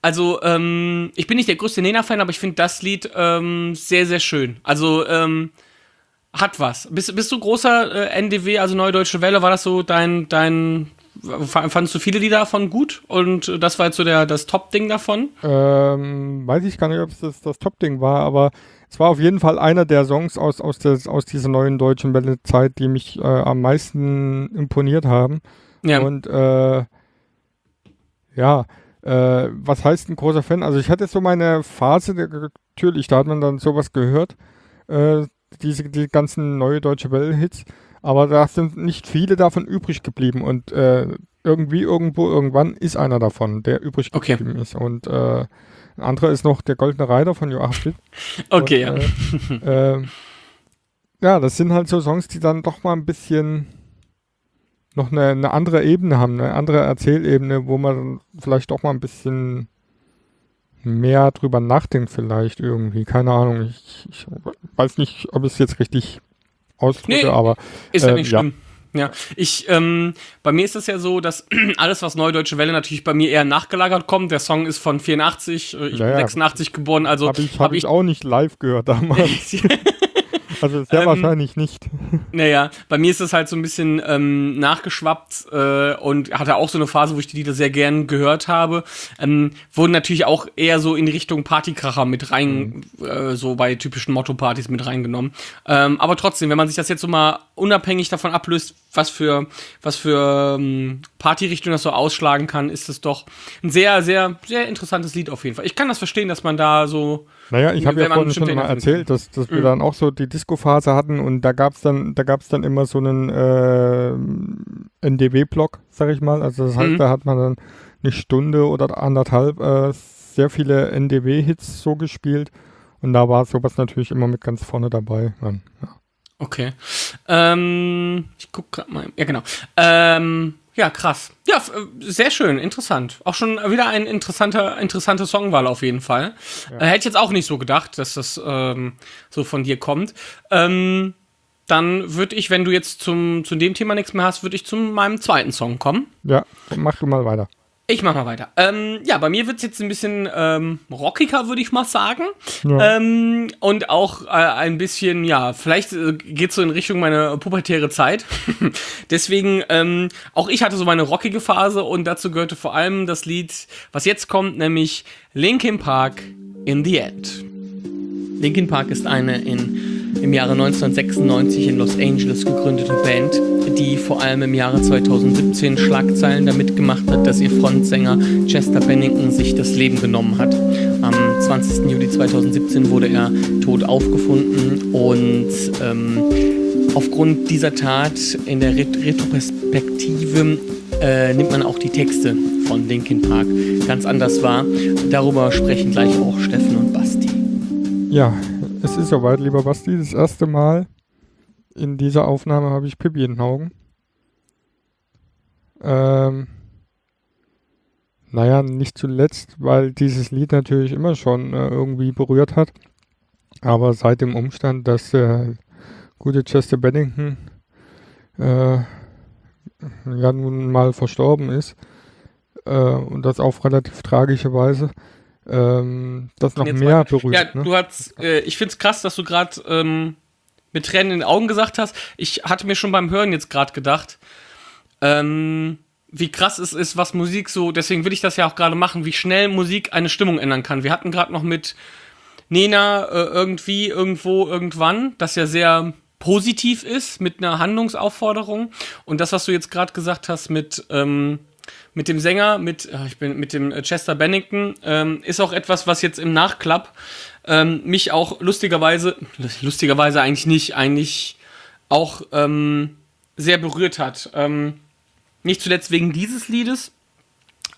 also, ähm, ich bin nicht der größte Nena-Fan, aber ich finde das Lied ähm, sehr, sehr schön. Also, ähm, hat was. Bist, bist du großer äh, NDW, also Neue Deutsche Welle? War das so dein, dein, fandest du viele Lieder davon gut? Und das war jetzt so der, das Top-Ding davon? Ähm, weiß ich gar nicht, ob es das, das Top-Ding war, aber es war auf jeden Fall einer der Songs aus, aus, der, aus dieser neuen deutschen Welle-Zeit, die mich äh, am meisten imponiert haben. Ja. Und äh, ja, äh, was heißt ein großer Fan? Also ich hatte so meine Phase, natürlich, da hat man dann sowas gehört, äh, diese die ganzen neue deutsche Welle-Hits, aber da sind nicht viele davon übrig geblieben und äh, irgendwie, irgendwo, irgendwann ist einer davon, der übrig Okay. geblieben ist. Und äh, ein anderer ist noch der Goldene Reiter von Joachim Schmidt. Okay, und, ja. Äh, äh, ja, das sind halt so Songs, die dann doch mal ein bisschen noch eine, eine andere Ebene haben, eine andere Erzählebene, wo man vielleicht doch mal ein bisschen mehr drüber nachdenkt vielleicht irgendwie. Keine Ahnung. Ich, ich weiß nicht, ob ich es jetzt richtig ausdrücke, Nee, aber Ist ja äh, nicht schlimm. Ja, ich, ähm, bei mir ist es ja so, dass alles, was Neue Deutsche Welle natürlich bei mir eher nachgelagert kommt. Der Song ist von 84, äh, ich Ja, bin ja. 86 geboren, also habe ich, hab ich auch nicht live gehört damals. Also sehr Ähm, wahrscheinlich nicht. Naja, bei mir ist es halt so ein bisschen ähm, nachgeschwappt äh, und hatte auch so eine Phase, wo ich die Lieder sehr gern gehört habe. Ähm, wurden natürlich auch eher so in die Richtung Partykracher mit rein, äh, so bei typischen Motto-Partys mit reingenommen. Ähm, aber trotzdem, wenn man sich das jetzt so mal unabhängig davon ablöst, was für, was für ähm, Partyrichtung das so ausschlagen kann, ist es doch ein sehr, sehr, sehr interessantes Lied auf jeden Fall. Ich kann das verstehen, dass man da so Naja, ich habe ja vorhin schon mal erzählt, dass, dass wir Mhm. dann auch so die Disco-Phase hatten und da gab's dann, da gab's dann immer so einen äh, NDW-Block, sag ich mal. Also das heißt, Mhm. da hat man dann eine Stunde oder anderthalb äh, sehr viele NDW-Hits so gespielt und da war sowas natürlich immer mit ganz vorne dabei. Dann, ja. Okay. Ähm, ich guck grad mal. Ja, genau. Ähm, ja, krass. Ja, äh, sehr schön, interessant. Auch schon wieder ein interessanter, interessante Songwahl auf jeden Fall. Äh, hätte ich jetzt auch nicht so gedacht, dass das ähm, so von dir kommt. Ähm, dann würde ich, wenn du jetzt zum, zu dem Thema nichts mehr hast, würde ich zu meinem zweiten Song kommen. ja, mach du mal weiter. Ich mach mal weiter. Ähm, ja, bei mir wird's jetzt ein bisschen ähm, rockiger, würde ich mal sagen. Ja. Ähm, und auch äh, ein bisschen, ja, vielleicht äh, geht's so in Richtung meine pubertäre Zeit. Deswegen, ähm, auch ich hatte so meine rockige Phase und dazu gehörte vor allem das Lied, was jetzt kommt, nämlich Linkin Park in the End. Linkin Park ist eine in, im Jahre 1996 in Los Angeles gegründete Band, die vor allem im Jahre 2017 Schlagzeilen damit gemacht hat, dass ihr Frontsänger Chester Bennington sich das Leben genommen hat. Am 20. Juli 2017 wurde er tot aufgefunden und ähm, aufgrund dieser Tat in der Ret Retroperspektive äh, nimmt man auch die Texte von Linkin Park ganz anders wahr. Darüber sprechen gleich auch Steffen. Ja, es ist soweit, lieber Basti. Das erste Mal in dieser Aufnahme habe ich Pippi in den Augen. Ähm, naja, nicht zuletzt, weil dieses Lied natürlich immer schon äh, irgendwie berührt hat. Aber seit dem Umstand, dass der gute Chester Bennington äh, ja nun mal verstorben ist, äh, und das auf relativ tragische Weise, ähm, das noch mehr weiter. berührt. Ja, ne? du hast, äh, ich find's krass, dass du gerade ähm, mit Tränen in den Augen gesagt hast. Ich hatte mir schon beim Hören jetzt gerade gedacht, ähm, wie krass es ist, was Musik so, deswegen will ich das ja auch gerade machen, wie schnell Musik eine Stimmung ändern kann. Wir hatten gerade noch mit Nena äh, irgendwie, irgendwo, irgendwann, das ja sehr positiv ist, mit einer Handlungsaufforderung. Und das, was du jetzt gerade gesagt hast mit, ähm, mit dem Sänger, mit, äh, ich bin, mit dem äh, Chester Bennington, ähm, ist auch etwas, was jetzt im Nachklapp ähm, mich auch lustigerweise, lustigerweise eigentlich nicht, eigentlich auch ähm, sehr berührt hat. Ähm, nicht zuletzt wegen dieses Liedes,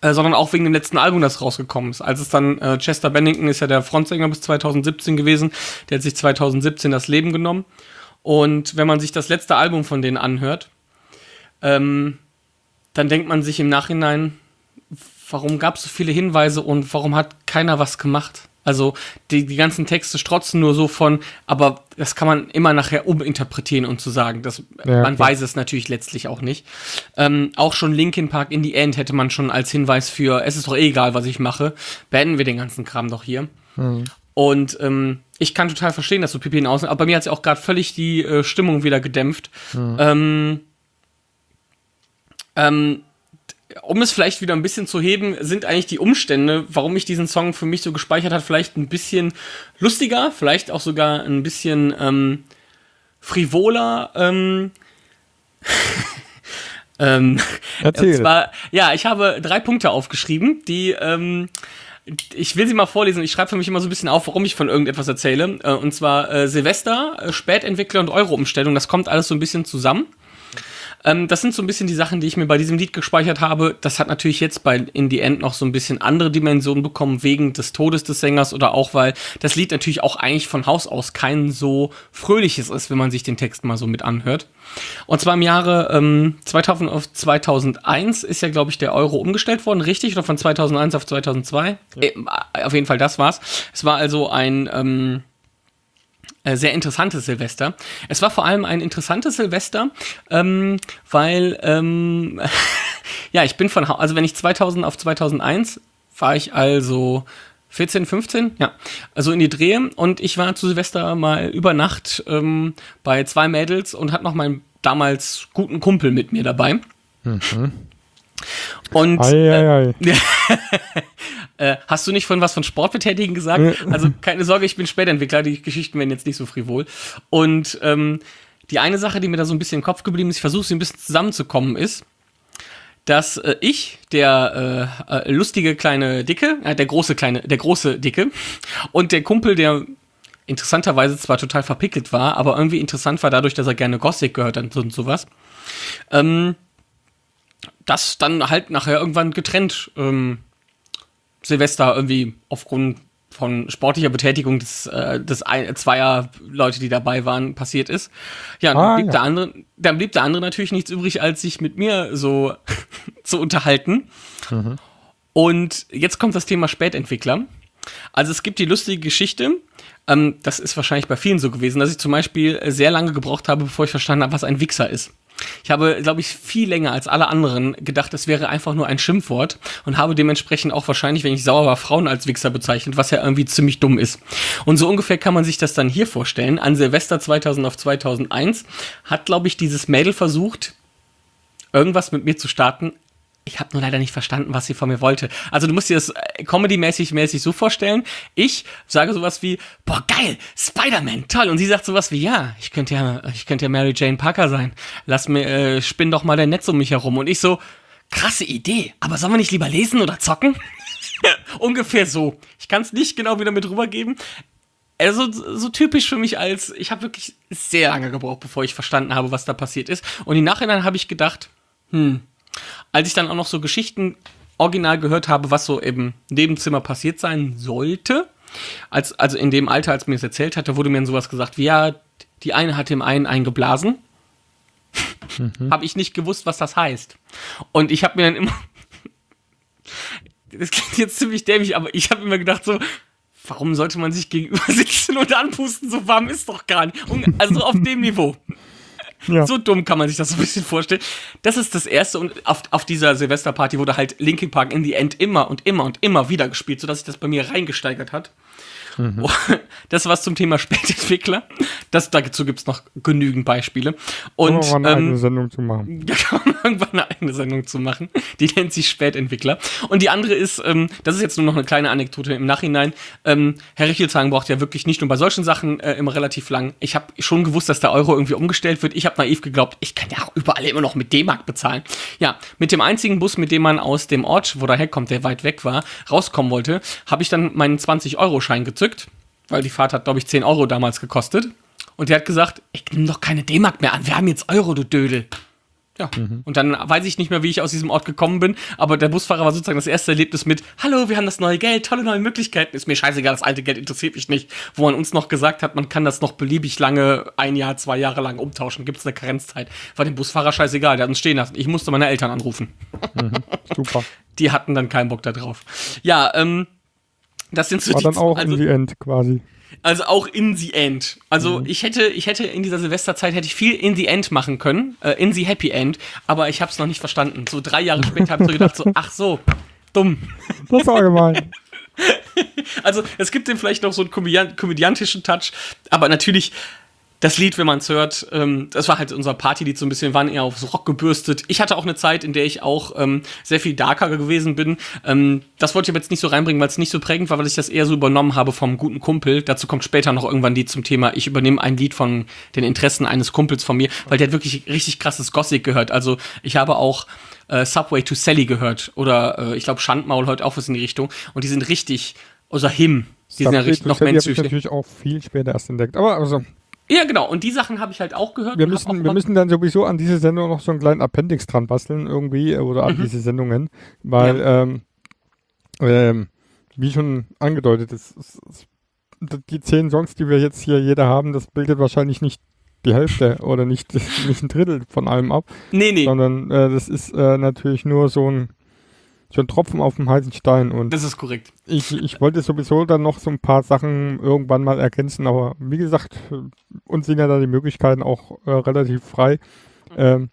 äh, sondern auch wegen dem letzten Album, das rausgekommen ist. Als es dann, äh, Chester Bennington ist ja der Frontsänger bis 2017 gewesen, der hat sich 2017 das Leben genommen. Und wenn man sich das letzte Album von denen anhört, ähm, dann denkt man sich im Nachhinein, warum gab es so viele Hinweise und warum hat keiner was gemacht? Also die, die ganzen Texte strotzen nur so von, aber das kann man immer nachher uminterpretieren und zu sagen. Das, Ja, man klar. weiß es natürlich letztlich auch nicht. Ähm, auch schon Linkin Park in the End hätte man schon als Hinweis für, es ist doch eh egal, was ich mache, beenden wir den ganzen Kram doch hier. Und ähm, ich kann total verstehen, dass so Pipi in Außen, aber bei mir hat es ja auch gerade völlig die äh, Stimmung wieder gedämpft. Ähm, ähm, um es vielleicht wieder ein bisschen zu heben, sind eigentlich die Umstände, warum ich diesen Song für mich so gespeichert hat, vielleicht ein bisschen lustiger, vielleicht auch sogar ein bisschen ähm, frivoler. Ähm, ähm, Erzähl. zwar, ja, ich habe drei Punkte aufgeschrieben, die ähm, ich will sie mal vorlesen. Ich schreibe für mich immer so ein bisschen auf, warum ich von irgendetwas erzähle. Äh, und zwar äh, Silvester, äh, Spätentwickler und Euro-Umstellung. Das kommt alles so ein bisschen zusammen. Ähm, das sind so ein bisschen die Sachen, die ich mir bei diesem Lied gespeichert habe. Das hat natürlich jetzt bei In the End noch so ein bisschen andere Dimensionen bekommen, wegen des Todes des Sängers oder auch, weil das Lied natürlich auch eigentlich von Haus aus kein so fröhliches ist, wenn man sich den Text mal so mit anhört. Und zwar im Jahre ähm, 2000 auf 2001 ist ja, glaube ich, der Euro umgestellt worden, richtig? Oder von 2001 auf 2002? Äh, auf jeden Fall, das war's. Es war also ein... Ähm, äh, sehr interessantes Silvester. Es war vor allem ein interessantes Silvester, ähm, weil, ähm, ja, ich bin von, also wenn ich 2000 auf 2001 war ich also 14, 15, ja, also in die Drehe und ich war zu Silvester mal über Nacht ähm, bei zwei Mädels und hatte noch meinen damals guten Kumpel mit mir dabei. Und Ei, ei, ei. äh, hast du nicht von was von Sportbetätigen gesagt? Also keine Sorge, ich bin Spätentwickler, die Geschichten werden jetzt nicht so frivol. Und ähm, die eine Sache, die mir da so ein bisschen im Kopf geblieben ist, ich versuche sie ein bisschen zusammenzukommen, ist, dass äh, ich, der äh, äh, lustige kleine Dicke, äh, der große kleine, der große Dicke und der Kumpel, der interessanterweise zwar total verpickelt war, aber irgendwie interessant war dadurch, dass er gerne Gothic gehört hat und sowas, ähm, das dann halt nachher irgendwann getrennt ähm, Silvester irgendwie aufgrund von sportlicher Betätigung des, äh, des ein, zweier Leute, die dabei waren, passiert ist. Ja, dann, Ah, blieb ja. Der andere, dann blieb der andere natürlich nichts übrig, als sich mit mir so zu unterhalten. Und jetzt kommt das Thema Spätentwickler. Also es gibt die lustige Geschichte, ähm, das ist wahrscheinlich bei vielen so gewesen, dass ich zum Beispiel sehr lange gebraucht habe, bevor ich verstanden habe, was ein Wichser ist. Ich habe, glaube ich, viel länger als alle anderen gedacht, es wäre einfach nur ein Schimpfwort und habe dementsprechend auch wahrscheinlich, wenn ich sauer war, Frauen als Wichser bezeichnet, was ja irgendwie ziemlich dumm ist. Und so ungefähr kann man sich das dann hier vorstellen. An Silvester 2000 auf 2001 hat, glaube ich, dieses Mädel versucht, irgendwas mit mir zu starten. Ich habe nur leider nicht verstanden, was sie von mir wollte. Also du musst dir das äh, Comedy-mäßig mäßig so vorstellen. Ich sage sowas wie, boah, geil, Spider-Man, toll. Und sie sagt sowas wie, ja, ich könnte ja, ich könnte ja Mary Jane Parker sein. Lass mir, äh, spinn doch mal dein Netz um mich herum. Und ich so, krasse Idee, aber sollen wir nicht lieber lesen oder zocken? Ungefähr so. Ich kann es nicht genau wieder mit rübergeben. Also so typisch für mich als, ich habe wirklich sehr lange gebraucht, bevor ich verstanden habe, was da passiert ist. Und im Nachhinein habe ich gedacht, hm, als ich dann auch noch so Geschichten original gehört habe, was so im Nebenzimmer passiert sein sollte, als, also in dem Alter, als mir es erzählt hatte, wurde mir dann sowas gesagt wie, ja, die eine hat dem einen eingeblasen. habe ich nicht gewusst, was das heißt. Und ich habe mir dann immer, das klingt jetzt ziemlich dämlich, aber ich habe immer gedacht so, warum sollte man sich gegenüber sitzen und anpusten? So warm ist doch gar nicht. Und- Also auf dem Niveau. Ja. So dumm kann man sich das so ein bisschen vorstellen. Das ist das erste und auf, auf dieser Silvesterparty wurde halt Linkin Park in the End immer und immer und immer wieder gespielt, sodass sich das bei mir reingesteigert hat. Mhm. Das war's zum Thema Spätentwickler. Das, dazu gibt's noch genügend Beispiele. Und Und, mal eine eigene ähm, Sendung zu machen. da kann man irgendwann eine eigene Sendung zu machen. Die nennt sich Spätentwickler. Und die andere ist, ähm, das ist jetzt nur noch eine kleine Anekdote im Nachhinein. Ähm, Herr Richelzhagen braucht ja wirklich nicht nur bei solchen Sachen äh, immer relativ lang. Ich habe schon gewusst, dass der Euro irgendwie umgestellt wird. Ich habe naiv geglaubt, ich kann ja auch überall immer noch mit D-Mark bezahlen. Ja, mit dem einzigen Bus, mit dem man aus dem Ort, wo der herkommt, der weit weg war, rauskommen wollte, habe ich dann meinen 20-Euro-Schein gezückt, weil die Fahrt hat, glaube ich, 10 Euro damals gekostet. Und der hat gesagt, ich nehme doch keine D-Mark mehr an, wir haben jetzt Euro, du Dödel. Ja, und dann weiß ich nicht mehr, wie ich aus diesem Ort gekommen bin, aber der Busfahrer war sozusagen das erste Erlebnis mit, hallo, wir haben das neue Geld, tolle neue Möglichkeiten, ist mir scheißegal, das alte Geld interessiert mich nicht. Wo man uns noch gesagt hat, man kann das noch beliebig lange, ein Jahr, zwei Jahre lang umtauschen, gibt es eine Karenzzeit. War dem Busfahrer scheißegal, der hat uns stehen lassen. Ich musste meine Eltern anrufen. Super. Die hatten dann keinen Bock da drauf. Ja, ähm, Das sind so War die dann auch also, in the end quasi. also auch in the end. Also Mhm. ich hätte, ich hätte in dieser Silvesterzeit hätte ich viel in the end machen können, äh, in the happy end, aber ich habe es noch nicht verstanden. So drei Jahre später habe ich so gedacht, so, ach so, dumm. Das war gemein. Also es gibt dem vielleicht noch so einen komödian komödiantischen Touch, aber natürlich das Lied, wenn man es hört, ähm, das war halt unser Partylied so ein bisschen, wir waren eher aufs Rock gebürstet. Ich hatte auch eine Zeit, in der ich auch ähm, sehr viel darker gewesen bin. Ähm, das wollte ich aber jetzt nicht so reinbringen, weil es nicht so prägend war, weil ich das eher so übernommen habe vom guten Kumpel. Dazu kommt später noch irgendwann ein Lied zum Thema. Ich übernehme ein Lied von den Interessen eines Kumpels von mir, weil der hat wirklich richtig krasses Gothic gehört. Also ich habe auch äh, Subway to Sally gehört oder äh, ich glaube Schandmaul heute auch was in die Richtung und die sind richtig, oder Him, die sind ja richtig noch Sally hab ich menschlich. natürlich auch viel später erst entdeckt. Aber also, Ja, genau. Und die Sachen habe ich halt auch gehört. wir müssen, wir müssen dann sowieso an diese Sendung noch so einen kleinen Appendix dran basteln irgendwie äh, oder an diese Sendungen, weil ähm, ähm, wie schon angedeutet, es, es, es, die zehn Songs, die wir jetzt hier jeder haben, das bildet wahrscheinlich nicht die Hälfte oder nicht, nicht ein Drittel von allem ab, Nee, nee. sondern äh, das ist äh, natürlich nur so ein, ein Tropfen auf dem heißen Stein und Das ist korrekt. ich, ich wollte sowieso dann noch so ein paar Sachen irgendwann mal ergänzen, aber wie gesagt, uns sind ja da die Möglichkeiten auch äh, relativ frei, ähm,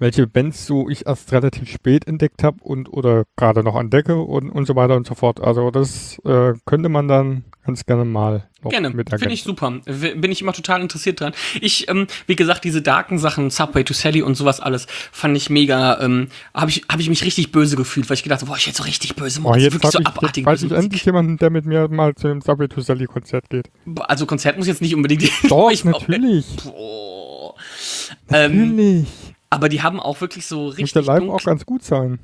welche Bands so ich erst relativ spät entdeckt habe und oder gerade noch entdecke und, und so weiter und so fort. Also das äh, könnte man dann ganz gerne mal noch Gerne, mit finde ich super. Bin ich immer total interessiert dran. Ich, ähm, wie gesagt, diese darken Sachen, Subway to Sally und sowas alles, fand ich mega, ähm, habe ich, hab ich mich richtig böse gefühlt, weil ich gedacht habe, boah, ich hätte so richtig böse Oh, Musik, jetzt, wirklich so ich, jetzt abartige weiß ich endlich jemanden, der mit mir mal zu dem Subway to Sally Konzert geht. Also Konzert muss jetzt nicht unbedingt. Doch, ich, natürlich. Boah. Ähm, Natürlich. Aber die haben auch wirklich so Muss richtig der live auch ganz gut sein.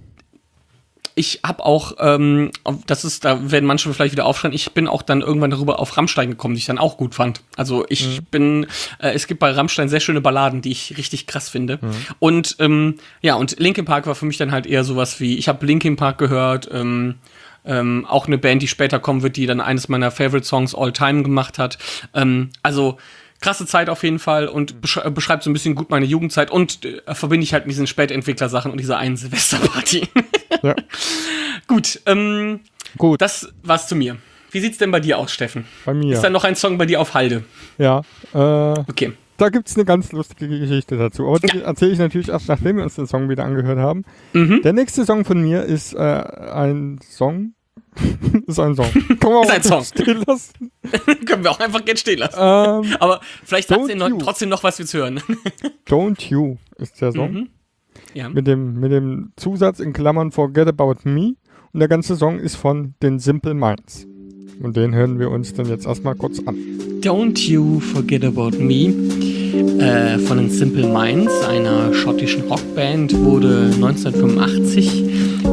ich habe auch, ähm, das ist, da werden manche vielleicht wieder aufschreien, ich bin auch dann irgendwann darüber auf Rammstein gekommen, die ich dann auch gut fand. Also ich bin, äh, es gibt bei Rammstein sehr schöne Balladen, die ich richtig krass finde. Und ähm, ja, und Linkin Park war für mich dann halt eher sowas wie, ich habe Linkin Park gehört, ähm, ähm, auch eine Band, die später kommen wird, die dann eines meiner Favorite Songs all time gemacht hat. Ähm, also krasse Zeit auf jeden Fall und besch äh, beschreibt so ein bisschen gut meine Jugendzeit und äh, verbinde ich halt mit diesen Spätentwickler-Sachen und dieser einen Silvesterparty. Ja. Gut, ähm, Gut, das war's zu mir. Wie sieht's denn bei dir aus, Steffen? bei mir. Ist da noch ein Song bei dir auf Halde? ja. Äh, Okay. Da gibt es eine ganz lustige Geschichte dazu. Aber die erzähle ich natürlich erst, nachdem wir uns den Song wieder angehört haben. Mhm. Der nächste Song von mir ist äh, ein Song. ist ein Song. Kann man Ist ein Song. stehen lassen. Können wir auch einfach jetzt stehen lassen. Ähm, Aber vielleicht Don't du noch, trotzdem noch was wir zu hören. Don't You ist der Song. Mhm. ja. Mit, dem, mit dem Zusatz in Klammern Forget About Me. Und der ganze Song ist von den Simple Minds. Und den hören wir uns dann jetzt erstmal kurz an. Don't You Forget About Me äh, von den Simple Minds, einer schottischen Rockband, wurde 1985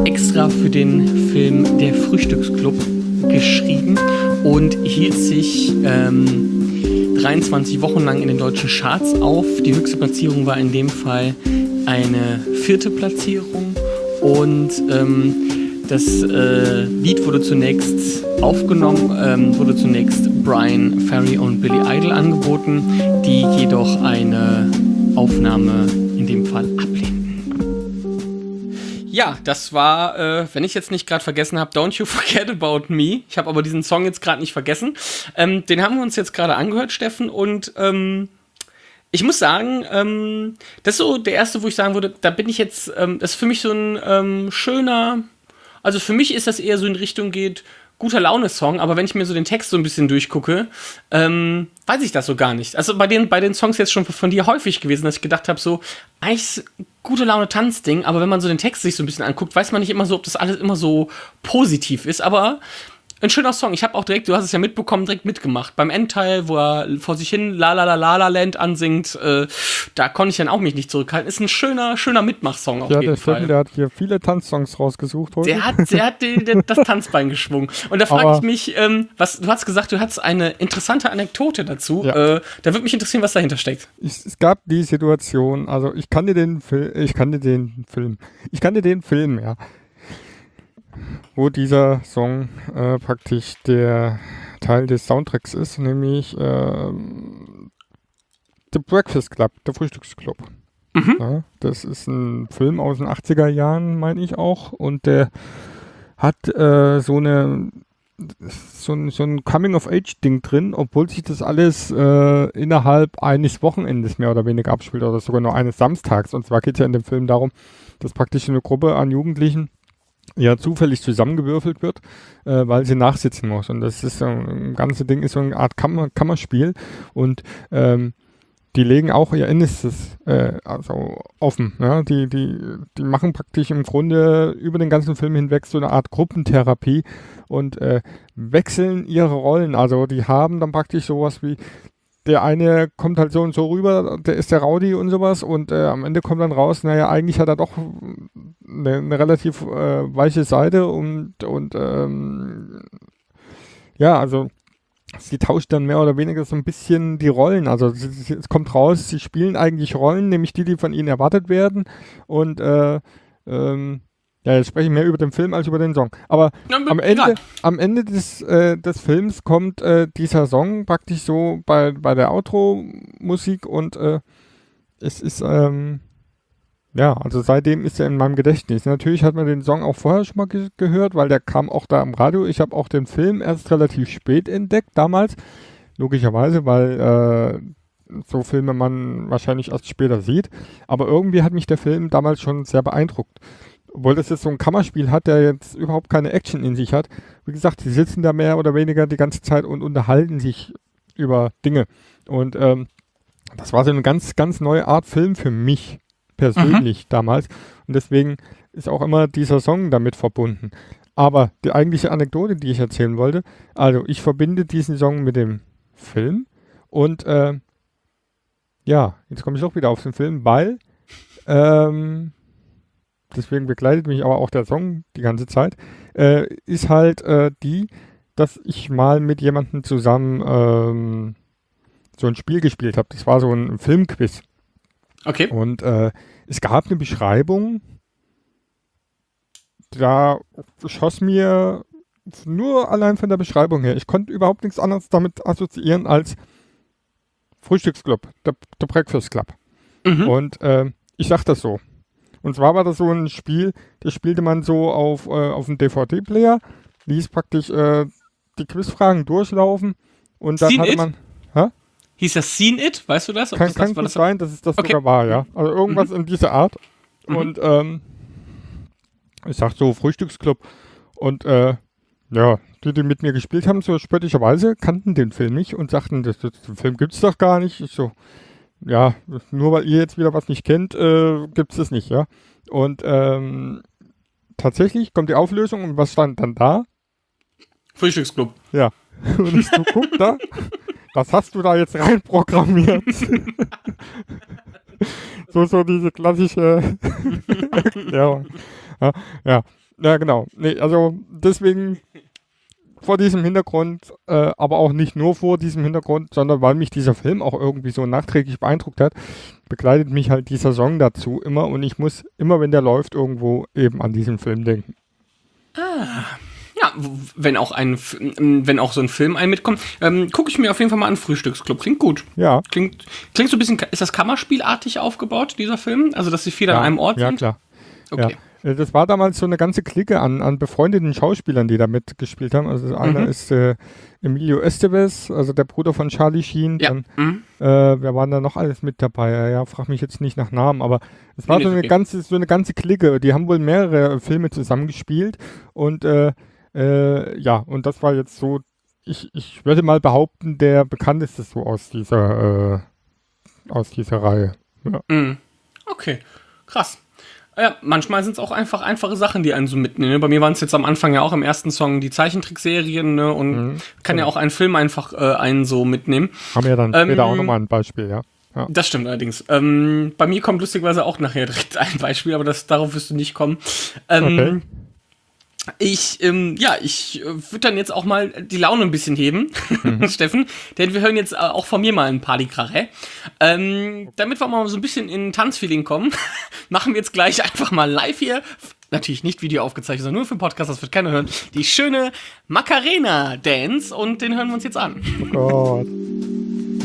extra für den Film Der Frühstücksclub geschrieben und hielt sich ähm, 23 Wochen lang in den deutschen Charts auf. Die höchste Platzierung war in dem Fall eine vierte Platzierung und ähm, das äh, Lied wurde zunächst aufgenommen, ähm, wurde zunächst Brian Ferry und Billy Idol angeboten, die jedoch eine Aufnahme in dem Fall ablehnten. Ja, das war, äh, wenn ich jetzt nicht gerade vergessen habe, Don't You Forget About Me. Ich habe aber diesen Song jetzt gerade nicht vergessen. Ähm, den haben wir uns jetzt gerade angehört, Steffen, und ähm, ich muss sagen, ähm, das ist so der erste, wo ich sagen würde, da bin ich jetzt, ähm, das ist für mich so ein ähm, schöner, also für mich ist das eher so in Richtung geht, guter Laune-Song, aber wenn ich mir so den Text so ein bisschen durchgucke, ähm, weiß ich das so gar nicht. Also bei den, bei den Songs jetzt schon von dir häufig gewesen, dass ich gedacht habe, so, eigentlich gute Laune-Tanzding, aber wenn man so den Text sich so ein bisschen anguckt, weiß man nicht immer so, ob das alles immer so positiv ist, aber ein schöner Song. Ich habe auch direkt, du hast es ja mitbekommen, direkt mitgemacht. Beim Endteil, wo er vor sich hin La La La La La Land ansingt, äh, da konnte ich dann auch mich nicht zurückhalten. Ist ein schöner, schöner Mitmachsong auf Ja, jeden der Steffen, Fall. der hat hier viele Tanzsongs rausgesucht heute. Der hat, der hat die, der, das Tanzbein geschwungen. Und da frage ich mich, ähm, was, du hast gesagt, du hattest eine interessante Anekdote dazu. Ja. Äh, da würde mich interessieren, was dahinter steckt. es, es gab die Situation, also ich kannte den Film, ich kannte den Film, ich kannte den Film, ja, wo dieser Song äh, praktisch der Teil des Soundtracks ist, nämlich ähm, The Breakfast Club, der Frühstücksclub. Ja, das ist ein Film aus den 80er Jahren, meine ich auch, und der hat äh, so eine so ein, so ein Coming-of-Age-Ding drin, obwohl sich das alles äh, innerhalb eines Wochenendes mehr oder weniger abspielt oder sogar nur eines Samstags. Und zwar geht es ja in dem Film darum, dass praktisch eine Gruppe an Jugendlichen ja zufällig zusammengewürfelt wird, äh, weil sie nachsitzen muss. Und das ist so ein ganze Ding ist so eine Art Kammer, Kammerspiel und ähm, die legen auch ihr Innerstes äh, also offen. Ja? Die, die, die machen praktisch im Grunde über den ganzen Film hinweg so eine Art Gruppentherapie und äh, wechseln ihre Rollen. Also die haben dann praktisch sowas wie der eine kommt halt so und so rüber, der ist der Rowdy und sowas und äh, am Ende kommt dann raus, naja, eigentlich hat er doch eine, eine relativ äh, weiche Seite und, und ähm, ja, also sie tauscht dann mehr oder weniger so ein bisschen die Rollen. Also es kommt raus, sie spielen eigentlich Rollen, nämlich die, die von ihnen erwartet werden. Und äh, ähm, ja, jetzt spreche ich mehr über den Film als über den Song. Aber ja, am, Ende, am Ende des, äh, des Films kommt äh, dieser Song praktisch so bei, bei der Outro-Musik und äh, es ist, ähm, ja, also seitdem ist er in meinem Gedächtnis. Natürlich hat man den Song auch vorher schon mal ge gehört, weil der kam auch da im Radio. Ich habe auch den Film erst relativ spät entdeckt, damals. Logischerweise, weil äh, so Filme man wahrscheinlich erst später sieht. Aber irgendwie hat mich der Film damals schon sehr beeindruckt. Obwohl das jetzt so ein Kammerspiel hat, der jetzt überhaupt keine Action in sich hat. Wie gesagt, sie sitzen da mehr oder weniger die ganze Zeit und unterhalten sich über Dinge. Und ähm, das war so eine ganz, ganz neue Art Film für mich persönlich mhm. damals. Und deswegen ist auch immer dieser Song damit verbunden. Aber die eigentliche Anekdote, die ich erzählen wollte, also ich verbinde diesen Song mit dem Film und äh, ja, jetzt komme ich auch wieder auf den Film, weil ähm, deswegen begleitet mich aber auch der Song die ganze Zeit, äh, ist halt äh, die, dass ich mal mit jemandem zusammen ähm, so ein Spiel gespielt habe. Das war so ein Filmquiz. Okay. Und äh, es gab eine Beschreibung, da schoss mir nur allein von der Beschreibung her, ich konnte überhaupt nichts anderes damit assoziieren als Frühstücksclub, der, der Breakfast Club. Mhm. Und äh, ich sag das so. Und zwar war das so ein Spiel, das spielte man so auf, äh, auf dem DVD-Player, ließ praktisch äh, die Quizfragen durchlaufen und dann Seen hatte man. Hä? Hieß das Seen It? Weißt du das? Ob kann das, kann das, gut das sein, dass es das okay. sogar war, ja. Also irgendwas mhm. in dieser Art. Mhm. Und ähm, ich sag so Frühstücksclub. Und äh, ja, die, die mit mir gespielt haben, so spöttischerweise, kannten den Film nicht und sagten, das, das, den Film gibt's doch gar nicht. Ich so, ja, nur weil ihr jetzt wieder was nicht kennt, äh, gibt's das nicht, ja. Und ähm, tatsächlich kommt die Auflösung und was stand dann da? Frühstücksclub. Ja. Und ich so, guck da, was hast du da jetzt reinprogrammiert? so, so diese klassische Erklärung. Ja, ja, ja, genau. Nee, also deswegen vor diesem Hintergrund, äh, aber auch nicht nur vor diesem Hintergrund, sondern weil mich dieser Film auch irgendwie so nachträglich beeindruckt hat, begleitet mich halt dieser Song dazu immer und ich muss immer, wenn der läuft, irgendwo eben an diesen Film denken. Ah. Ja, wenn auch ein, wenn auch so ein Film ein mitkommt, ähm, gucke ich mir auf jeden Fall mal an Frühstücksclub. Klingt gut. Ja. Klingt, klingt so ein bisschen, ist das Kammerspielartig aufgebaut, dieser Film? Also, dass sie viel ja, an einem Ort ja, sind? Ja, klar. Okay. Ja. Äh, das war damals so eine ganze Clique an, an befreundeten Schauspielern, die da mitgespielt haben. Also einer mhm. ist äh, Emilio Estevez, also der Bruder von Charlie Sheen. Ja. Dann, mhm. äh, wer waren da noch alles mit dabei? Ja, frag mich jetzt nicht nach Namen, aber es war so eine okay. ganze, so eine ganze Clique. Die haben wohl mehrere Filme zusammengespielt und äh, äh, ja, und das war jetzt so, ich, ich würde mal behaupten, der bekannteste so aus dieser, äh, aus dieser Reihe. Ja. Mm. Okay, krass. Ja, manchmal sind es auch einfach einfache Sachen, die einen so mitnehmen. Ne? Bei mir waren es jetzt am Anfang ja auch im ersten Song die Zeichentrickserien ne? und mhm, kann ja. ja auch ein Film einfach äh, einen so mitnehmen. Haben wir dann ähm, später auch nochmal ein Beispiel, ja. ja. Das stimmt allerdings. Ähm, bei mir kommt lustigerweise auch nachher direkt ein Beispiel, aber das, darauf wirst du nicht kommen. Ähm, okay. Ich, ähm, ja, ich äh, würde dann jetzt auch mal die Laune ein bisschen heben, mhm. Steffen, denn wir hören jetzt äh, auch von mir mal ein Partykrache. Ähm, damit wir mal so ein bisschen in Tanzfeeling kommen, machen wir jetzt gleich einfach mal live hier, natürlich nicht Video aufgezeichnet, sondern nur für Podcast, das wird keiner hören, die schöne Macarena Dance und den hören wir uns jetzt an. Oh Gott.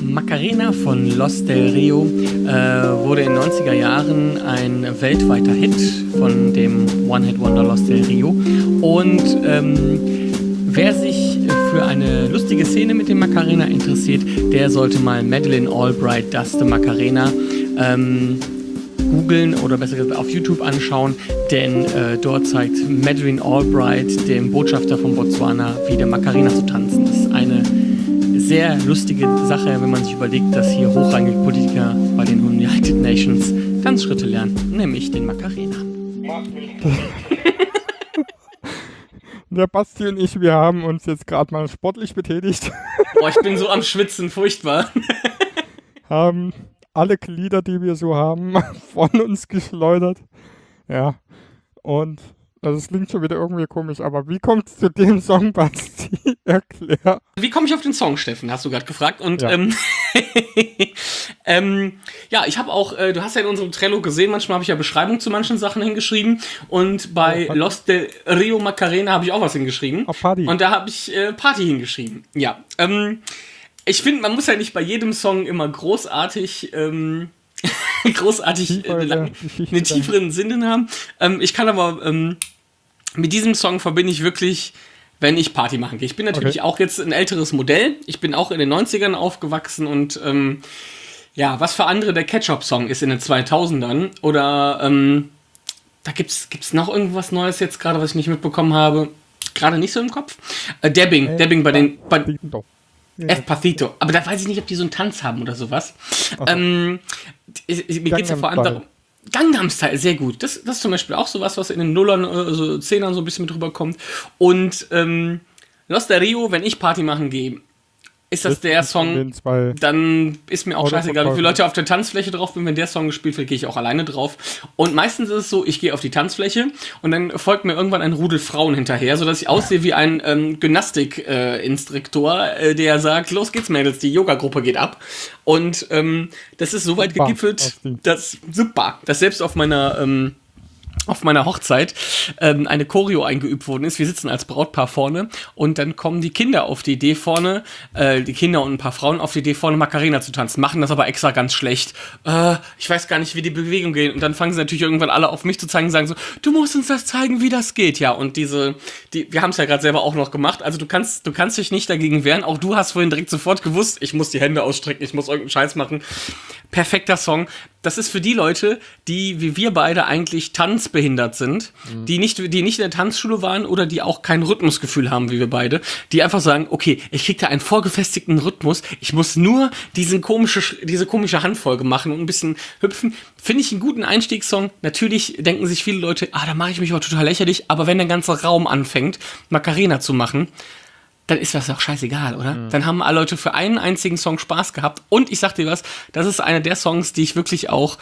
Macarena von Los del Rio äh, wurde in den 90er Jahren ein weltweiter Hit von dem One-Hit-Wonder Los del Rio. Und ähm, wer sich für eine lustige Szene mit dem Macarena interessiert, der sollte mal Madeleine Albright Does the Macarena ähm, googeln oder besser gesagt auf YouTube anschauen, denn äh, dort zeigt Madeleine Albright, dem Botschafter von Botswana, wie der Macarena zu tanzen. Das ist eine sehr lustige Sache, wenn man sich überlegt, dass hier hochrangige Politiker bei den United Nations Tanzschritte lernen, nämlich den Macarena. Der Basti und ich, wir haben uns jetzt gerade mal sportlich betätigt, Boah, ich bin so am Schwitzen, furchtbar. haben alle Glieder, die wir so haben, von uns geschleudert. Ja, und also es klingt schon wieder irgendwie komisch, aber wie kommt es zu dem Song, Basti? Erklär. Wie komme ich auf den Song, Steffen? Hast du gerade gefragt. Und Ja. ähm, ähm, ja, ich habe auch, äh, du hast ja in unserem Trello gesehen, manchmal habe ich ja Beschreibungen zu manchen Sachen hingeschrieben. Und bei Ja, Los de Rio Macarena habe ich auch was hingeschrieben. Auf Party. Und da habe ich äh, Party hingeschrieben. Ja. Ähm, ich finde, man muss ja nicht bei jedem Song immer großartig. Ähm, großartig äh, lang, einen tieferen Sinn haben. Ähm, ich kann aber ähm, mit diesem Song verbinde ich wirklich, wenn ich Party machen gehe. Ich bin natürlich Okay. auch jetzt ein älteres Modell. Ich bin auch in den 90ern aufgewachsen und ähm, ja, was für andere der Ketchup-Song ist in den 2000ern oder ähm, da gibt's gibt's noch irgendwas Neues jetzt gerade, was ich nicht mitbekommen habe. Gerade nicht so im Kopf. Äh, Dabbing, Dabbing bei den bei. Espacito. Aber da weiß ich nicht, ob die so einen Tanz haben oder sowas. Ähm, ich- ich- mir geht es ja vor allem darum. Gangnam Style, sehr gut. Das, das ist zum Beispiel auch sowas, was in den Nullern, also Zehnern so ein bisschen mit rüberkommt. Und ähm, Los de Rio, wenn ich Party machen gehe, ist das der Song, dann ist mir auch scheißegal, wie viele. Leute auf der Tanzfläche drauf bin. Wenn der Song gespielt wird, gehe ich auch alleine drauf. Und meistens ist es so, ich gehe auf die Tanzfläche und dann folgt mir irgendwann ein Rudel Frauen hinterher, sodass ich aussehe wie ein ähm, Gymnastik-Instruktor, äh, der sagt, los geht's Mädels, die Yoga-Gruppe geht ab. Und ähm, das ist so weit gegipfelt, dass super, dass selbst auf meiner ähm, auf meiner Hochzeit ähm, eine Choreo eingeübt worden ist. Wir sitzen als Brautpaar vorne und dann kommen die Kinder auf die Idee vorne, äh, die Kinder und ein paar Frauen auf die Idee vorne Macarena zu tanzen, machen das aber extra ganz schlecht. Äh, ich weiß gar nicht, wie die Bewegung geht. Und dann fangen sie natürlich irgendwann alle auf mich zu zeigen und sagen so, du musst uns das zeigen, wie das geht. Ja, und diese, die, wir haben es ja gerade selber auch noch gemacht. Also du kannst, du kannst dich nicht dagegen wehren. Auch du hast vorhin direkt sofort gewusst, ich muss die Hände ausstrecken, ich muss irgendeinen Scheiß machen. Perfekter Song. Das ist für die Leute, die wie wir beide eigentlich tanzbehindert sind, die nicht, die nicht in der Tanzschule waren oder die auch kein Rhythmusgefühl haben wie wir beide, die einfach sagen, okay, ich krieg da einen vorgefestigten Rhythmus, ich muss nur diesen komische, Sch- diese komische Handfolge machen und ein bisschen hüpfen. Finde ich einen guten Einstiegssong. Natürlich denken sich viele Leute, ah, da mache ich mich aber total lächerlich, aber wenn der ganze Raum anfängt, Macarena zu machen, dann ist das doch scheißegal, oder? Dann haben alle Leute für einen einzigen Song Spaß gehabt. Und ich sag dir was, das ist einer der Songs, die ich wirklich auch,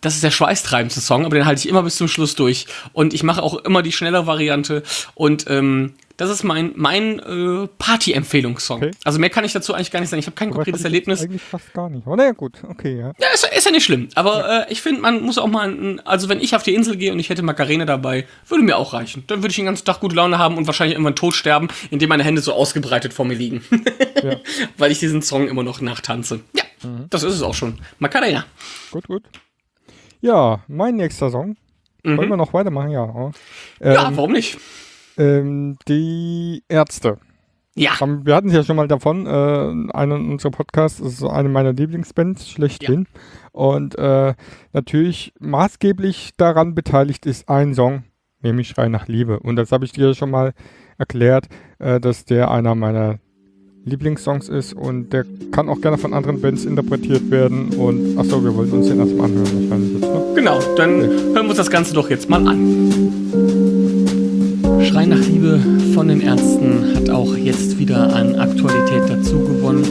das ist der schweißtreibendste Song, aber den halte ich immer bis zum Schluss durch. Und ich mache auch immer die schnelle Variante. Und ähm, das ist mein, mein äh, Party-Empfehlungssong. Okay. Also mehr kann ich dazu eigentlich gar nicht sagen. Ich habe kein Aber konkretes Erlebnis. Eigentlich fast gar nicht. Aber naja, gut. Okay, ja. Ja, ist, ist ja nicht schlimm. Aber äh, ich finde, man muss auch mal, ein- also wenn ich auf die Insel gehe und ich hätte Macarena dabei, würde mir auch reichen. Dann würde ich den ganzen Tag gute Laune haben und wahrscheinlich irgendwann tot sterben, indem meine Hände so ausgebreitet vor mir liegen. Ja. Weil ich diesen Song immer noch nachtanze. Ja, das ist es auch schon. Macarena. Gut, gut. Ja, mein nächster Song. Wollen wir noch weitermachen? Ja. Mhm. ja, Ähm, warum nicht? ähm, die Ärzte. Ja. Haben- Wir hatten es ja schon mal davon, äh, einen unserer Podcasts ist eine meiner Lieblingsbands schlechthin. Und äh, natürlich maßgeblich daran beteiligt ist ein Song, nämlich Schrei nach Liebe. Und das habe ich dir schon mal erklärt, äh, dass der einer meiner Lieblingssongs ist und der kann auch gerne von anderen Bands interpretiert werden. Und achso, wir wollen uns den erstmal anhören wahrscheinlich jetzt. Ne? Genau, dann hören wir uns das Ganze doch jetzt mal an. Schrei nach Liebe von den Ärzten hat auch jetzt wieder an Aktualität dazu gewonnen.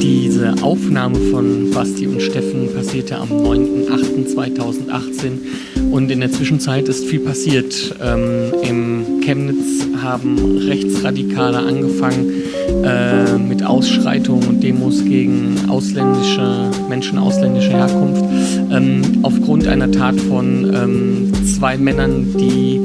Diese Aufnahme von Basti und Steffen passierte am 9.8.2018 und in der Zwischenzeit ist viel passiert. Ähm, Im Chemnitz haben Rechtsradikale angefangen äh, mit Ausschreitungen und Demos gegen ausländische Menschen ausländischer Herkunft ähm, aufgrund einer Tat von ähm, zwei Männern, die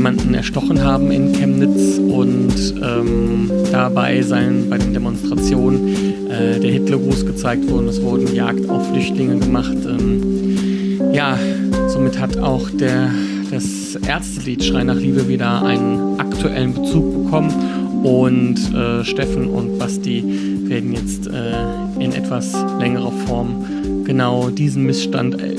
jemanden erstochen haben in Chemnitz und ähm, dabei seien bei den Demonstrationen äh, der Hitlergruß gezeigt worden. Es wurden Jagd auf Flüchtlinge gemacht. Ähm, ja, somit hat auch der, das Ärztelied Schrei nach Liebe wieder einen aktuellen Bezug bekommen Und äh, Steffen und Basti werden jetzt äh, in etwas längerer Form genau diesen Missstand äh,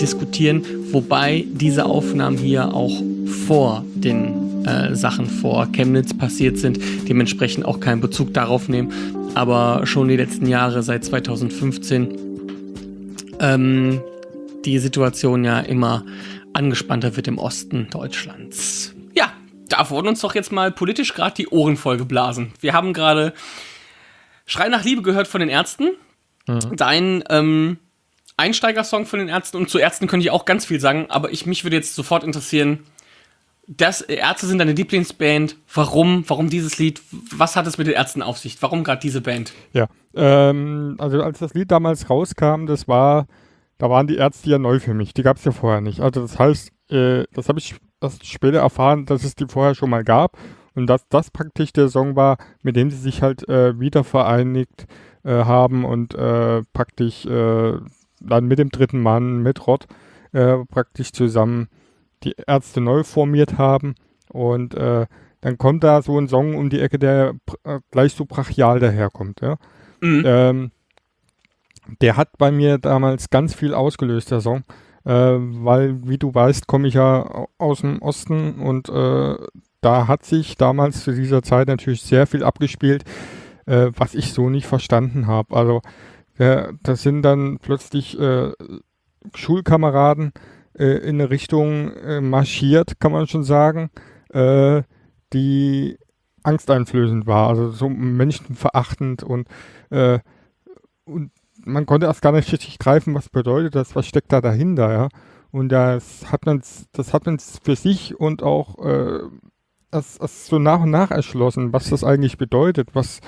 diskutieren, wobei diese Aufnahmen hier auch vor den äh, Sachen vor Chemnitz passiert sind, dementsprechend auch keinen Bezug darauf nehmen, aber schon die letzten Jahre seit 2015 ähm, die Situation ja immer angespannter wird im Osten Deutschlands. Ja, da wurden uns doch jetzt mal politisch gerade die Ohren voll geblasen. Wir haben gerade Schrei nach Liebe gehört von den Ärzten. Mhm. Dein ähm, Einsteigersong von den Ärzten und zu Ärzten könnte ich auch ganz viel sagen, aber ich, mich würde jetzt sofort interessieren, das Ärzte sind deine Lieblingsband. Warum? Warum dieses Lied? Was hat es mit den Ärzten auf sich? Warum gerade diese Band? Ja, ähm, also als das Lied damals rauskam, das war, da waren die Ärzte ja neu für mich. Die gab es ja vorher nicht. Also das heißt, äh, das habe ich erst später erfahren, dass es die vorher schon mal gab und dass das praktisch der Song war, mit dem sie sich halt äh, wieder vereinigt äh, haben und äh, praktisch äh, dann mit dem dritten Mann, mit Rod, äh, praktisch zusammen die Ärzte neu formiert haben. Und äh, dann kommt da so ein Song um die Ecke, der äh, gleich so brachial daherkommt. Ja? Mhm. Ähm, der hat bei mir damals ganz viel ausgelöst, der Song. Äh, weil, wie du weißt, komme ich ja aus dem Osten und äh, da hat sich damals zu dieser Zeit natürlich sehr viel abgespielt, äh, was ich so nicht verstanden habe. Also, das sind dann plötzlich äh, Schulkameraden, äh, in eine Richtung äh, marschiert, kann man schon sagen, äh, die angsteinflößend war, also so menschenverachtend und, äh, und man konnte erst gar nicht richtig greifen, was bedeutet das, was steckt da dahinter, ja. Und das hat man, das hat man für sich und auch äh, erst, erst so nach und nach erschlossen, was das eigentlich bedeutet, was,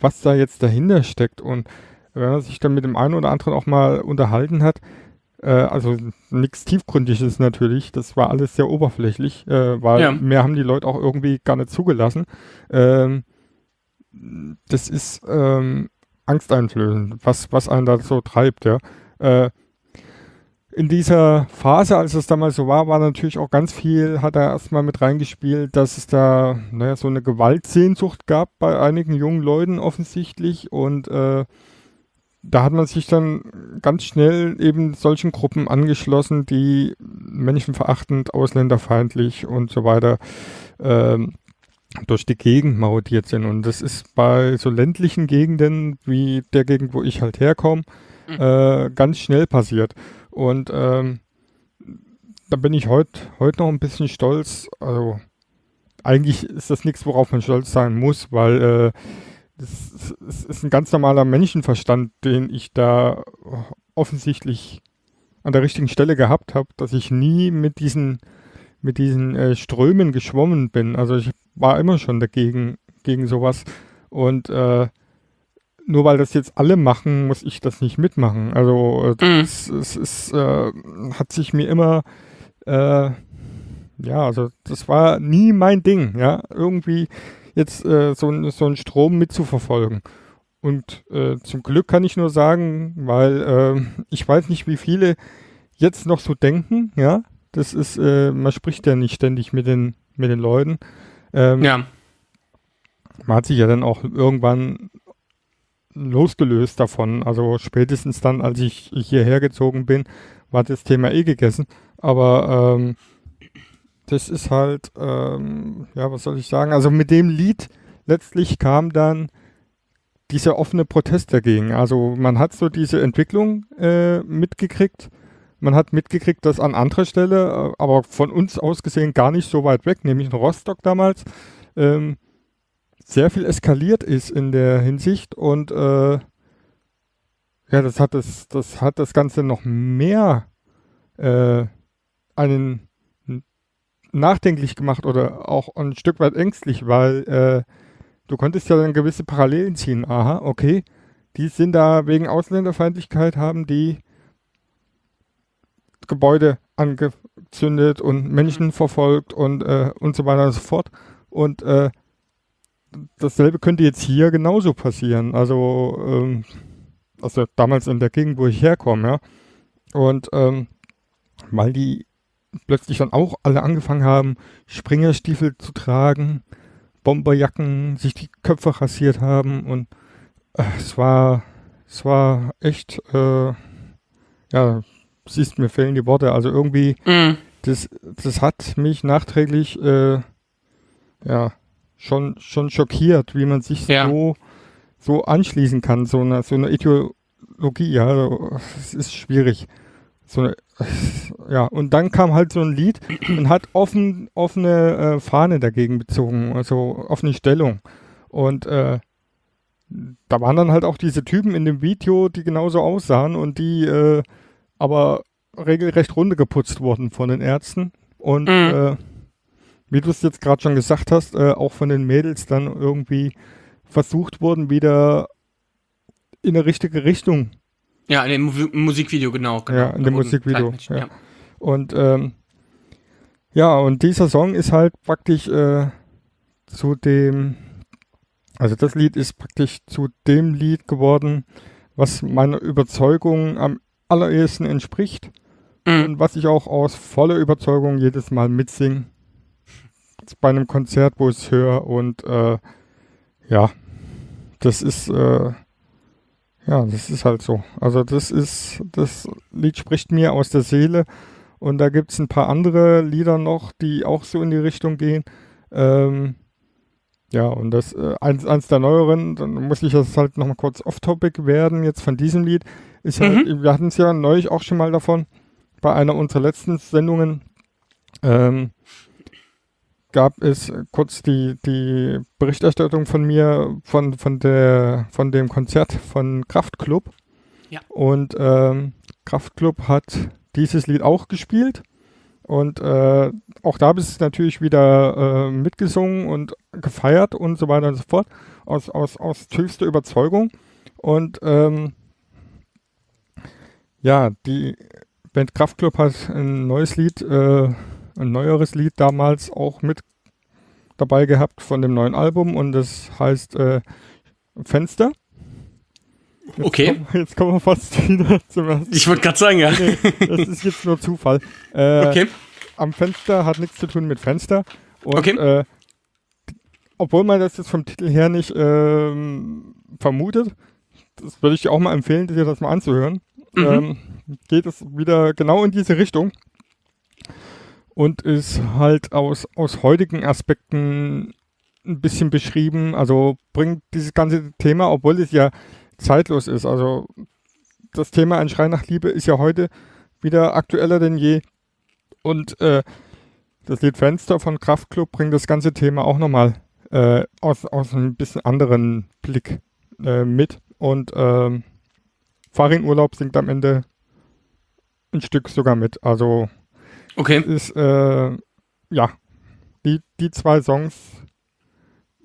was da jetzt dahinter steckt. Und wenn man sich dann mit dem einen oder anderen auch mal unterhalten hat, äh, also nichts Tiefgründiges natürlich, das war alles sehr oberflächlich, äh, weil ja. mehr haben die Leute auch irgendwie gar nicht zugelassen. Ähm, das ist ähm, angsteinflößend, was, was einen da so treibt, ja. Äh, in dieser Phase, als es damals so war, war natürlich auch ganz viel, hat er erstmal mit reingespielt, dass es da naja, so eine Gewaltsehnsucht gab bei einigen jungen Leuten offensichtlich und äh, da hat man sich dann ganz schnell eben solchen Gruppen angeschlossen, die menschenverachtend, ausländerfeindlich und so weiter ähm, durch die Gegend marodiert sind. Und das ist bei so ländlichen Gegenden wie der Gegend, wo ich halt herkomme, mhm. äh, ganz schnell passiert. Und ähm, da bin ich heute heut noch ein bisschen stolz. Also eigentlich ist das nichts, worauf man stolz sein muss, weil äh, das, das ist ein ganz normaler Menschenverstand, den ich da offensichtlich an der richtigen Stelle gehabt habe, dass ich nie mit diesen, mit diesen äh, Strömen geschwommen bin. Also ich war immer schon dagegen, gegen sowas. Und äh, nur weil das jetzt alle machen, muss ich das nicht mitmachen. Also äh, mhm. es, es äh, hat sich mir immer, äh, ja, also das war nie mein Ding, ja. Irgendwie jetzt äh, so, so einen Strom mitzuverfolgen. Und äh, zum Glück kann ich nur sagen, weil äh, ich weiß nicht, wie viele jetzt noch so denken, ja. Das ist, äh, man spricht ja nicht ständig mit den, mit den Leuten. Ähm, ja. Man hat sich ja dann auch irgendwann losgelöst davon. Also spätestens dann, als ich hierher gezogen bin, war das Thema eh gegessen. Aber ähm, das ist halt, ähm, ja, was soll ich sagen? Also mit dem Lied letztlich kam dann dieser offene Protest dagegen. Also man hat so diese Entwicklung äh, mitgekriegt. Man hat mitgekriegt, dass an anderer Stelle, äh, aber von uns aus gesehen gar nicht so weit weg, nämlich in Rostock damals, ähm, sehr viel eskaliert ist in der Hinsicht und äh, ja, das hat das, das hat das Ganze noch mehr äh, einen nachdenklich gemacht oder auch ein Stück weit ängstlich, weil äh, du konntest ja dann gewisse Parallelen ziehen. Aha, okay, die sind da wegen Ausländerfeindlichkeit, haben die Gebäude angezündet und Menschen mhm. verfolgt und, äh, und so weiter und so fort. Und äh, dasselbe könnte jetzt hier genauso passieren. Also, ähm, also damals in der Gegend, wo ich herkomme, ja. Und ähm, weil die plötzlich dann auch alle angefangen haben, Springerstiefel zu tragen, Bomberjacken sich die Köpfe rasiert haben und äh, es war, es war echt, äh, ja, siehst mir fehlen die Worte. Also irgendwie, Mhm. das, das hat mich nachträglich, äh, ja, schon, schon schockiert, wie man sich Ja. so, so anschließen kann, so eine, so eine Ideologie, ja, es ist schwierig. So eine, ja, und dann kam halt so ein Lied und hat offen, offene äh, Fahne dagegen bezogen, also offene Stellung. Und äh, da waren dann halt auch diese Typen in dem Video, die genauso aussahen und die äh, aber regelrecht runtergeputzt wurden von den Ärzten. Und Mhm. äh, wie du es jetzt gerade schon gesagt hast, äh, auch von den Mädels dann irgendwie versucht wurden, wieder in eine richtige Richtung Ja, in dem Mu Musikvideo, genau. genau. Ja, in dem Musikvideo, Zeitmenschen, ja. Und ähm, ja, und dieser Song ist halt praktisch äh, zu dem, also das Lied ist praktisch zu dem Lied geworden, was meiner Überzeugung am allerersten entspricht Mhm. und was ich auch aus voller Überzeugung jedes Mal mitsinge. Bei einem Konzert, wo ich es höre und äh, ja, das ist äh, ja, das ist halt so. Also das ist, das Lied spricht mir aus der Seele und da gibt es ein paar andere Lieder noch, die auch so in die Richtung gehen. Ähm, ja, und das äh, eins, eins der neueren, dann muss ich das halt nochmal kurz off-topic werden, jetzt von diesem Lied, ist halt, wir hatten es ja neulich auch schon mal davon, bei einer unserer letzten Sendungen, ähm, gab es kurz die, die Berichterstattung von mir von, von, der, von dem Konzert von Kraftklub. Ja. Und ähm, Kraftklub hat dieses Lied auch gespielt. Und äh, auch da bist du natürlich wieder äh, mitgesungen und gefeiert und so weiter und so fort. Aus, aus, aus tiefster Überzeugung. Und ähm, ja, die Band Kraftklub hat ein neues Lied, äh, ein neueres Lied damals auch mit dabei gehabt von dem neuen Album und das heißt äh, Fenster. Jetzt Okay. Kommen, jetzt kommen wir fast wieder zum ersten. Ich wollte gerade sagen, ja. Nee, das ist jetzt nur Zufall. Äh, Okay. Am Fenster hat nichts zu tun mit Fenster. Und, Okay. äh, obwohl man das jetzt vom Titel her nicht ähm, vermutet, das würde ich dir auch mal empfehlen, dir das mal anzuhören. Mhm. Ähm, geht es wieder genau in diese Richtung und ist halt aus, aus heutigen Aspekten ein bisschen beschrieben. Also bringt dieses ganze Thema, obwohl es ja zeitlos ist. Also das Thema Ein Schrei nach Liebe ist ja heute wieder aktueller denn je. Und äh, das Lied Fenster von Kraftklub bringt das ganze Thema auch nochmal äh, aus, aus einem bisschen anderen Blick äh, mit. Und ähm, Farin Urlaub singt am Ende ein Stück sogar mit. Also Okay. ist, äh, ja, die, die zwei Songs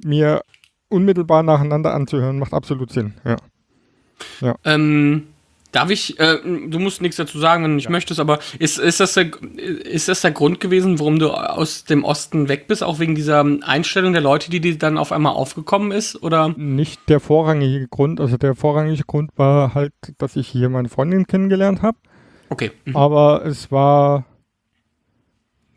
mir unmittelbar nacheinander anzuhören, macht absolut Sinn. Ja. Ähm, darf ich, äh, du musst nichts dazu sagen, wenn du nicht möchtest, aber ist, ist, das der, ist das der Grund gewesen, warum du aus dem Osten weg bist, auch wegen dieser Einstellung der Leute, die dir dann auf einmal aufgekommen ist? Oder? Nicht der vorrangige Grund, also der vorrangige Grund war halt, dass ich hier meine Freundin kennengelernt habe, Okay. Mhm. aber es war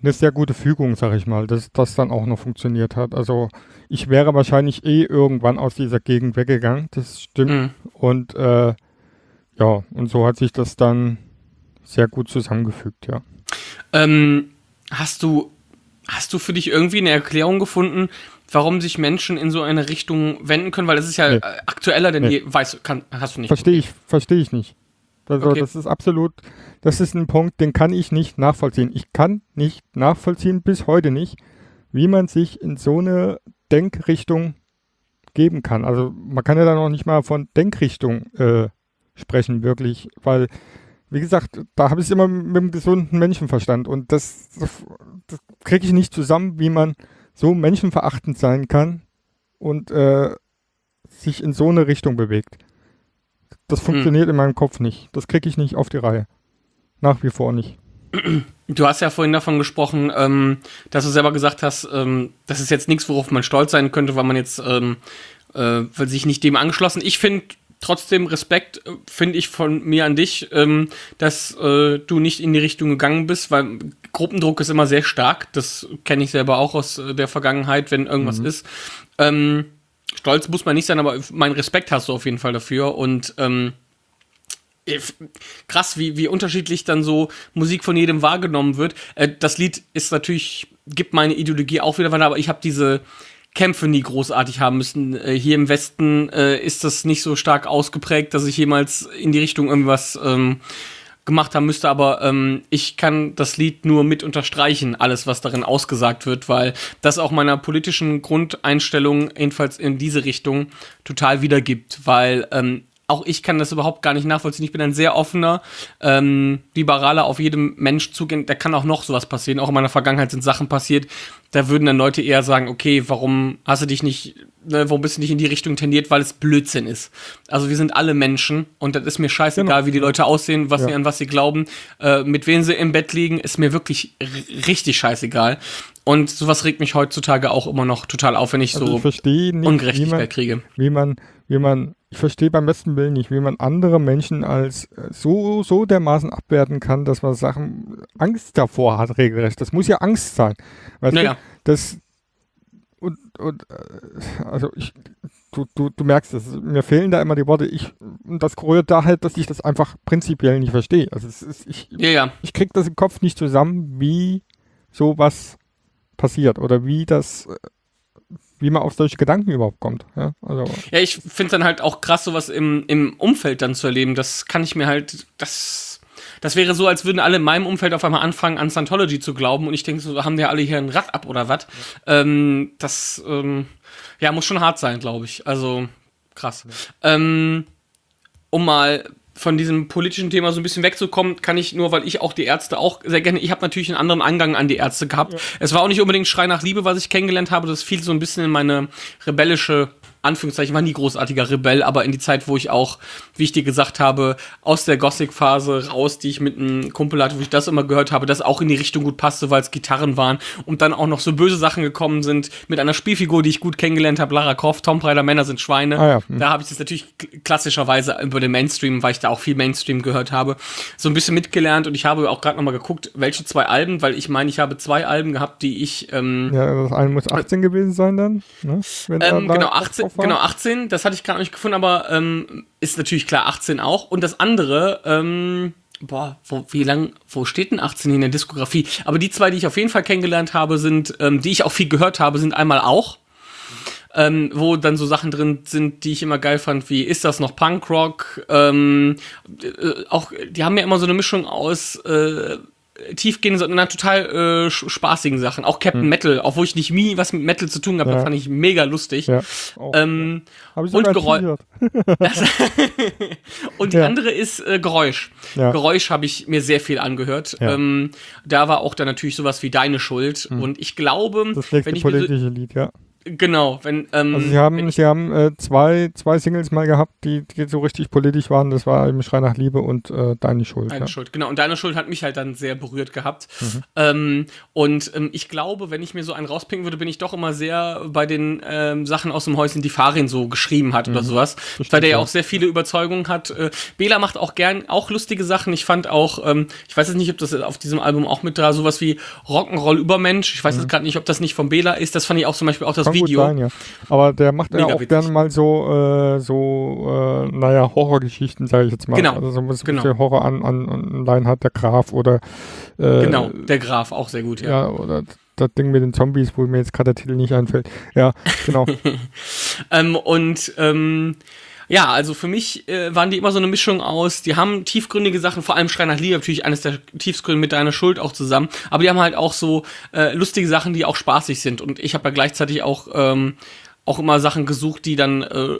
eine sehr gute Fügung, sag ich mal, dass das dann auch noch funktioniert hat. Also ich wäre wahrscheinlich eh irgendwann aus dieser Gegend weggegangen, das stimmt. Mhm. Und äh, ja, und so hat sich das dann sehr gut zusammengefügt, ja. Ähm, hast du, hast du für dich irgendwie eine Erklärung gefunden, warum sich Menschen in so eine Richtung wenden können? Weil es ist ja Nee. aktueller denn Nee. je. Weißt du, kann, hast du nicht. Verstehe ich, verstehe ich nicht. Also Okay. das ist absolut, das ist ein Punkt, den kann ich nicht nachvollziehen. Ich kann nicht nachvollziehen, bis heute nicht, wie man sich in so eine Denkrichtung geben kann. Also man kann ja dann auch nicht mal von Denkrichtung äh, sprechen, wirklich, weil, wie gesagt, da habe ich es immer mit dem gesunden Menschenverstand und das, das, das kriege ich nicht zusammen, wie man so menschenverachtend sein kann und äh, sich in so eine Richtung bewegt. Das funktioniert in meinem Kopf nicht. Das kriege ich nicht auf die Reihe. Nach wie vor nicht. Du hast ja vorhin davon gesprochen, ähm, dass du selber gesagt hast, ähm, das ist jetzt nichts, worauf man stolz sein könnte, weil man jetzt ähm, äh, weil sich nicht dem angeschlossen. Ich finde trotzdem Respekt, äh, finde ich von mir an dich, ähm, dass äh, du nicht in die Richtung gegangen bist, weil Gruppendruck ist immer sehr stark. Das kenne ich selber auch aus äh, der Vergangenheit, wenn irgendwas ist. Ähm, stolz muss man nicht sein, aber meinen Respekt hast du auf jeden Fall dafür. Und ähm, krass, wie, wie unterschiedlich dann so Musik von jedem wahrgenommen wird. Äh, das Lied ist natürlich, gibt meine Ideologie auch wieder weiter, aber ich habe diese Kämpfe nie großartig haben müssen. Äh, hier im Westen äh, ist das nicht so stark ausgeprägt, dass ich jemals in die Richtung irgendwas ähm, gemacht haben müsste, aber ähm, ich kann das Lied nur mit unterstreichen, alles, was darin ausgesagt wird, weil das auch meiner politischen Grundeinstellung, jedenfalls in diese Richtung, total wiedergibt, weil ähm, auch ich kann das überhaupt gar nicht nachvollziehen. Ich bin ein sehr offener, ähm, liberaler, auf jedem Mensch zugehen. Da kann auch noch sowas passieren. Auch in meiner Vergangenheit sind Sachen passiert. Da würden dann Leute eher sagen, okay, warum hast du dich nicht, ne, warum bist du nicht in die Richtung tendiert, weil es Blödsinn ist. Also wir sind alle Menschen und das ist mir scheißegal, wie die Leute aussehen, was Ja. sie an was sie glauben, äh, mit wem sie im Bett liegen, ist mir wirklich richtig scheißegal. Und sowas regt mich heutzutage auch immer noch total auf, wenn ich Also so ich nicht, wie Ungerechtigkeit man, kriege. wie man, wie man, ich verstehe beim besten Willen nicht, wie man andere Menschen als äh, so, so dermaßen abwerten kann, dass man Sachen Angst davor hat, regelrecht. Das muss ja Angst sein. Weißt Naja. du, das, und, und, äh, also ich, du, du, du merkst es, mir fehlen da immer die Worte. Ich, und das rührt da halt, dass ich das einfach prinzipiell nicht verstehe. Also ist, ich, Ja, ja. ich krieg das im Kopf nicht zusammen, wie sowas passiert oder wie das, äh, wie man auf solche Gedanken überhaupt kommt. Ja, also, Ja, ich finde dann halt auch krass, sowas im, im Umfeld dann zu erleben. Das kann ich mir halt, das, das wäre so, als würden alle in meinem Umfeld auf einmal anfangen, an Scientology zu glauben und ich denke, so haben die alle hier ein Rad ab oder was. Ähm, das, ähm, ja, muss schon hart sein, glaube ich. Also, krass. Ähm, um mal von diesem politischen Thema so ein bisschen wegzukommen, kann ich nur, weil ich auch die Ärzte auch sehr gerne, ich habe natürlich einen anderen Angang an die Ärzte gehabt. Es war auch nicht unbedingt Schrei nach Liebe, was ich kennengelernt habe, das fiel so ein bisschen in meine rebellische Anführungszeichen, war nie großartiger Rebell, aber in die Zeit, wo ich auch, wie ich dir gesagt habe, aus der Gothic-Phase raus, die ich mit einem Kumpel hatte, wo ich das immer gehört habe, das auch in die Richtung gut passte, weil es Gitarren waren und dann auch noch so böse Sachen gekommen sind mit einer Spielfigur, die ich gut kennengelernt habe, Lara Croft, Tomb Raider, Männer sind Schweine. Ah ja, hm. Da habe ich das natürlich klassischerweise über den Mainstream, weil ich da auch viel Mainstream gehört habe, so ein bisschen mitgelernt und ich habe auch gerade nochmal geguckt, welche zwei Alben, weil ich meine, ich habe zwei Alben gehabt, die ich ähm, ja, das eine muss 18 gewesen sein dann. Ne? Ähm, genau, drauf 18, war. genau, 18, das hatte ich gerade nicht gefunden, aber ähm, ist natürlich klar 18 auch. Und das andere, ähm, boah, wo, wie lang, wo steht denn 18 in der Diskografie? Aber die zwei, die ich auf jeden Fall kennengelernt habe, sind, ähm, die ich auch viel gehört habe, sind einmal auch. Ähm, wo dann so Sachen drin sind, die ich immer geil fand, wie ist das noch Punkrock? Ähm, äh, auch, die haben ja immer so eine Mischung aus äh, tiefgehenden, sondern total äh, spaßigen Sachen. Auch Captain Metal, obwohl ich nicht nie was mit Metal zu tun habe, Hm. Ja. fand ich mega lustig. Ja. Oh, Ähm, Hab ich und sogar Geräu- T-Shirt. das und die Ja. andere ist äh, Geräusch. Ja. Geräusch habe ich mir sehr viel angehört. Ja. Ähm, da war auch dann natürlich sowas wie Deine Schuld. Und ich glaube, Hm. Das nächste wenn ich mir so, politische Lied, ja. Genau, wenn ähm, Also sie haben, sie haben äh, zwei, zwei Singles mal gehabt, die, die so richtig politisch waren. Das war eben Schrei nach Liebe und äh, Deine Schuld. Deine ja. Schuld, genau. Und deine Schuld hat mich halt dann sehr berührt gehabt. Mhm. Ähm, und ähm, ich glaube, wenn ich mir so einen rauspicken würde, bin ich doch immer sehr bei den ähm, Sachen aus dem Häuschen, die Farin so geschrieben hat oder sowas. weil der ja Mhm. auch sehr viele Überzeugungen hat. Äh, Bela macht auch gern auch lustige Sachen. Ich fand auch, ähm, ich weiß jetzt nicht, ob das auf diesem Album auch mit da sowas wie Rock'n'Roll Übermensch. Ich weiß jetzt gerade nicht, ob das nicht von Bela ist. Das fand ich auch zum Beispiel auch das Kann gut Video. sein, ja. Aber der macht ja Mega auch witzig. gerne mal so, äh, so äh, naja, Horrorgeschichten, sage ich jetzt mal. Genau. Also so ein bisschen Genau. Horror an, an, an Leinhard der Graf oder äh, Genau, der Graf, auch sehr gut, ja. ja, oder das Ding mit den Zombies, wo mir jetzt gerade der Titel nicht einfällt. Ja, genau. Ähm, und ähm, ja, also für mich äh, waren die immer so eine Mischung aus, die haben tiefgründige Sachen, vor allem Schrei nach Liebe, natürlich eines der tiefgründigen mit deiner Schuld auch zusammen, aber die haben halt auch so äh, lustige Sachen, die auch spaßig sind. Und ich habe ja gleichzeitig auch ähm, auch immer Sachen gesucht, die dann äh,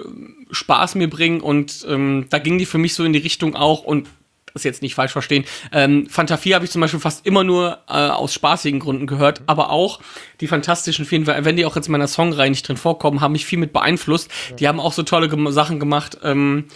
Spaß mir bringen und ähm, da ging die für mich so in die Richtung auch und das jetzt nicht falsch verstehen. Ähm, Fanta 4 habe ich zum Beispiel fast immer nur äh, aus spaßigen Gründen gehört, aber auch die fantastischen vielen, wenn die auch jetzt in meiner Songreihe nicht drin vorkommen, haben mich viel mit beeinflusst. Die haben auch so tolle gem Sachen gemacht. Ähm,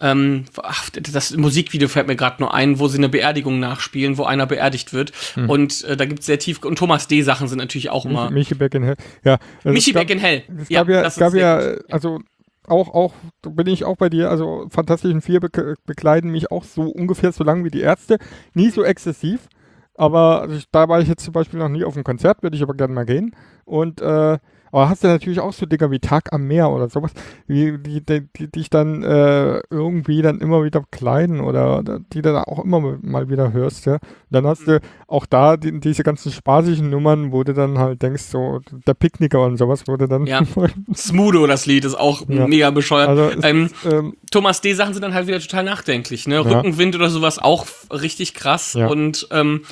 ähm, ach, das Musikvideo fällt mir gerade nur ein, wo sie eine Beerdigung nachspielen, wo einer beerdigt wird. Und äh, da gibt es sehr tief und Thomas D. Sachen sind natürlich auch immer. Michi Beck in Hell. Ja, also Michi gab- Beck in Hell. Es gab ja, das es gab ja, gut. also auch, auch, bin ich auch bei dir, also Fantastischen Vier be bekleiden mich auch so ungefähr so lang wie die Ärzte. Nie so exzessiv. aber also da war ich jetzt zum Beispiel noch nie auf einem Konzert, würde ich aber gerne mal gehen. Und äh, aber hast du natürlich auch so Dinger wie Tag am Meer oder sowas, die, die, die dich dann äh, irgendwie dann immer wieder kleiden oder, die dann auch immer mal wieder hörst, ja. Und dann hast du auch da die, diese ganzen spaßigen Nummern, wo du dann halt denkst, so der Picknicker und sowas, du dann. Ja. Smudo, das Lied, ist auch Ja. mega bescheuert. Also ähm, ist, ähm, Thomas D. Sachen sind dann halt wieder total nachdenklich, ne? Ja. Rückenwind oder sowas auch richtig krass. Ja. Und ähm,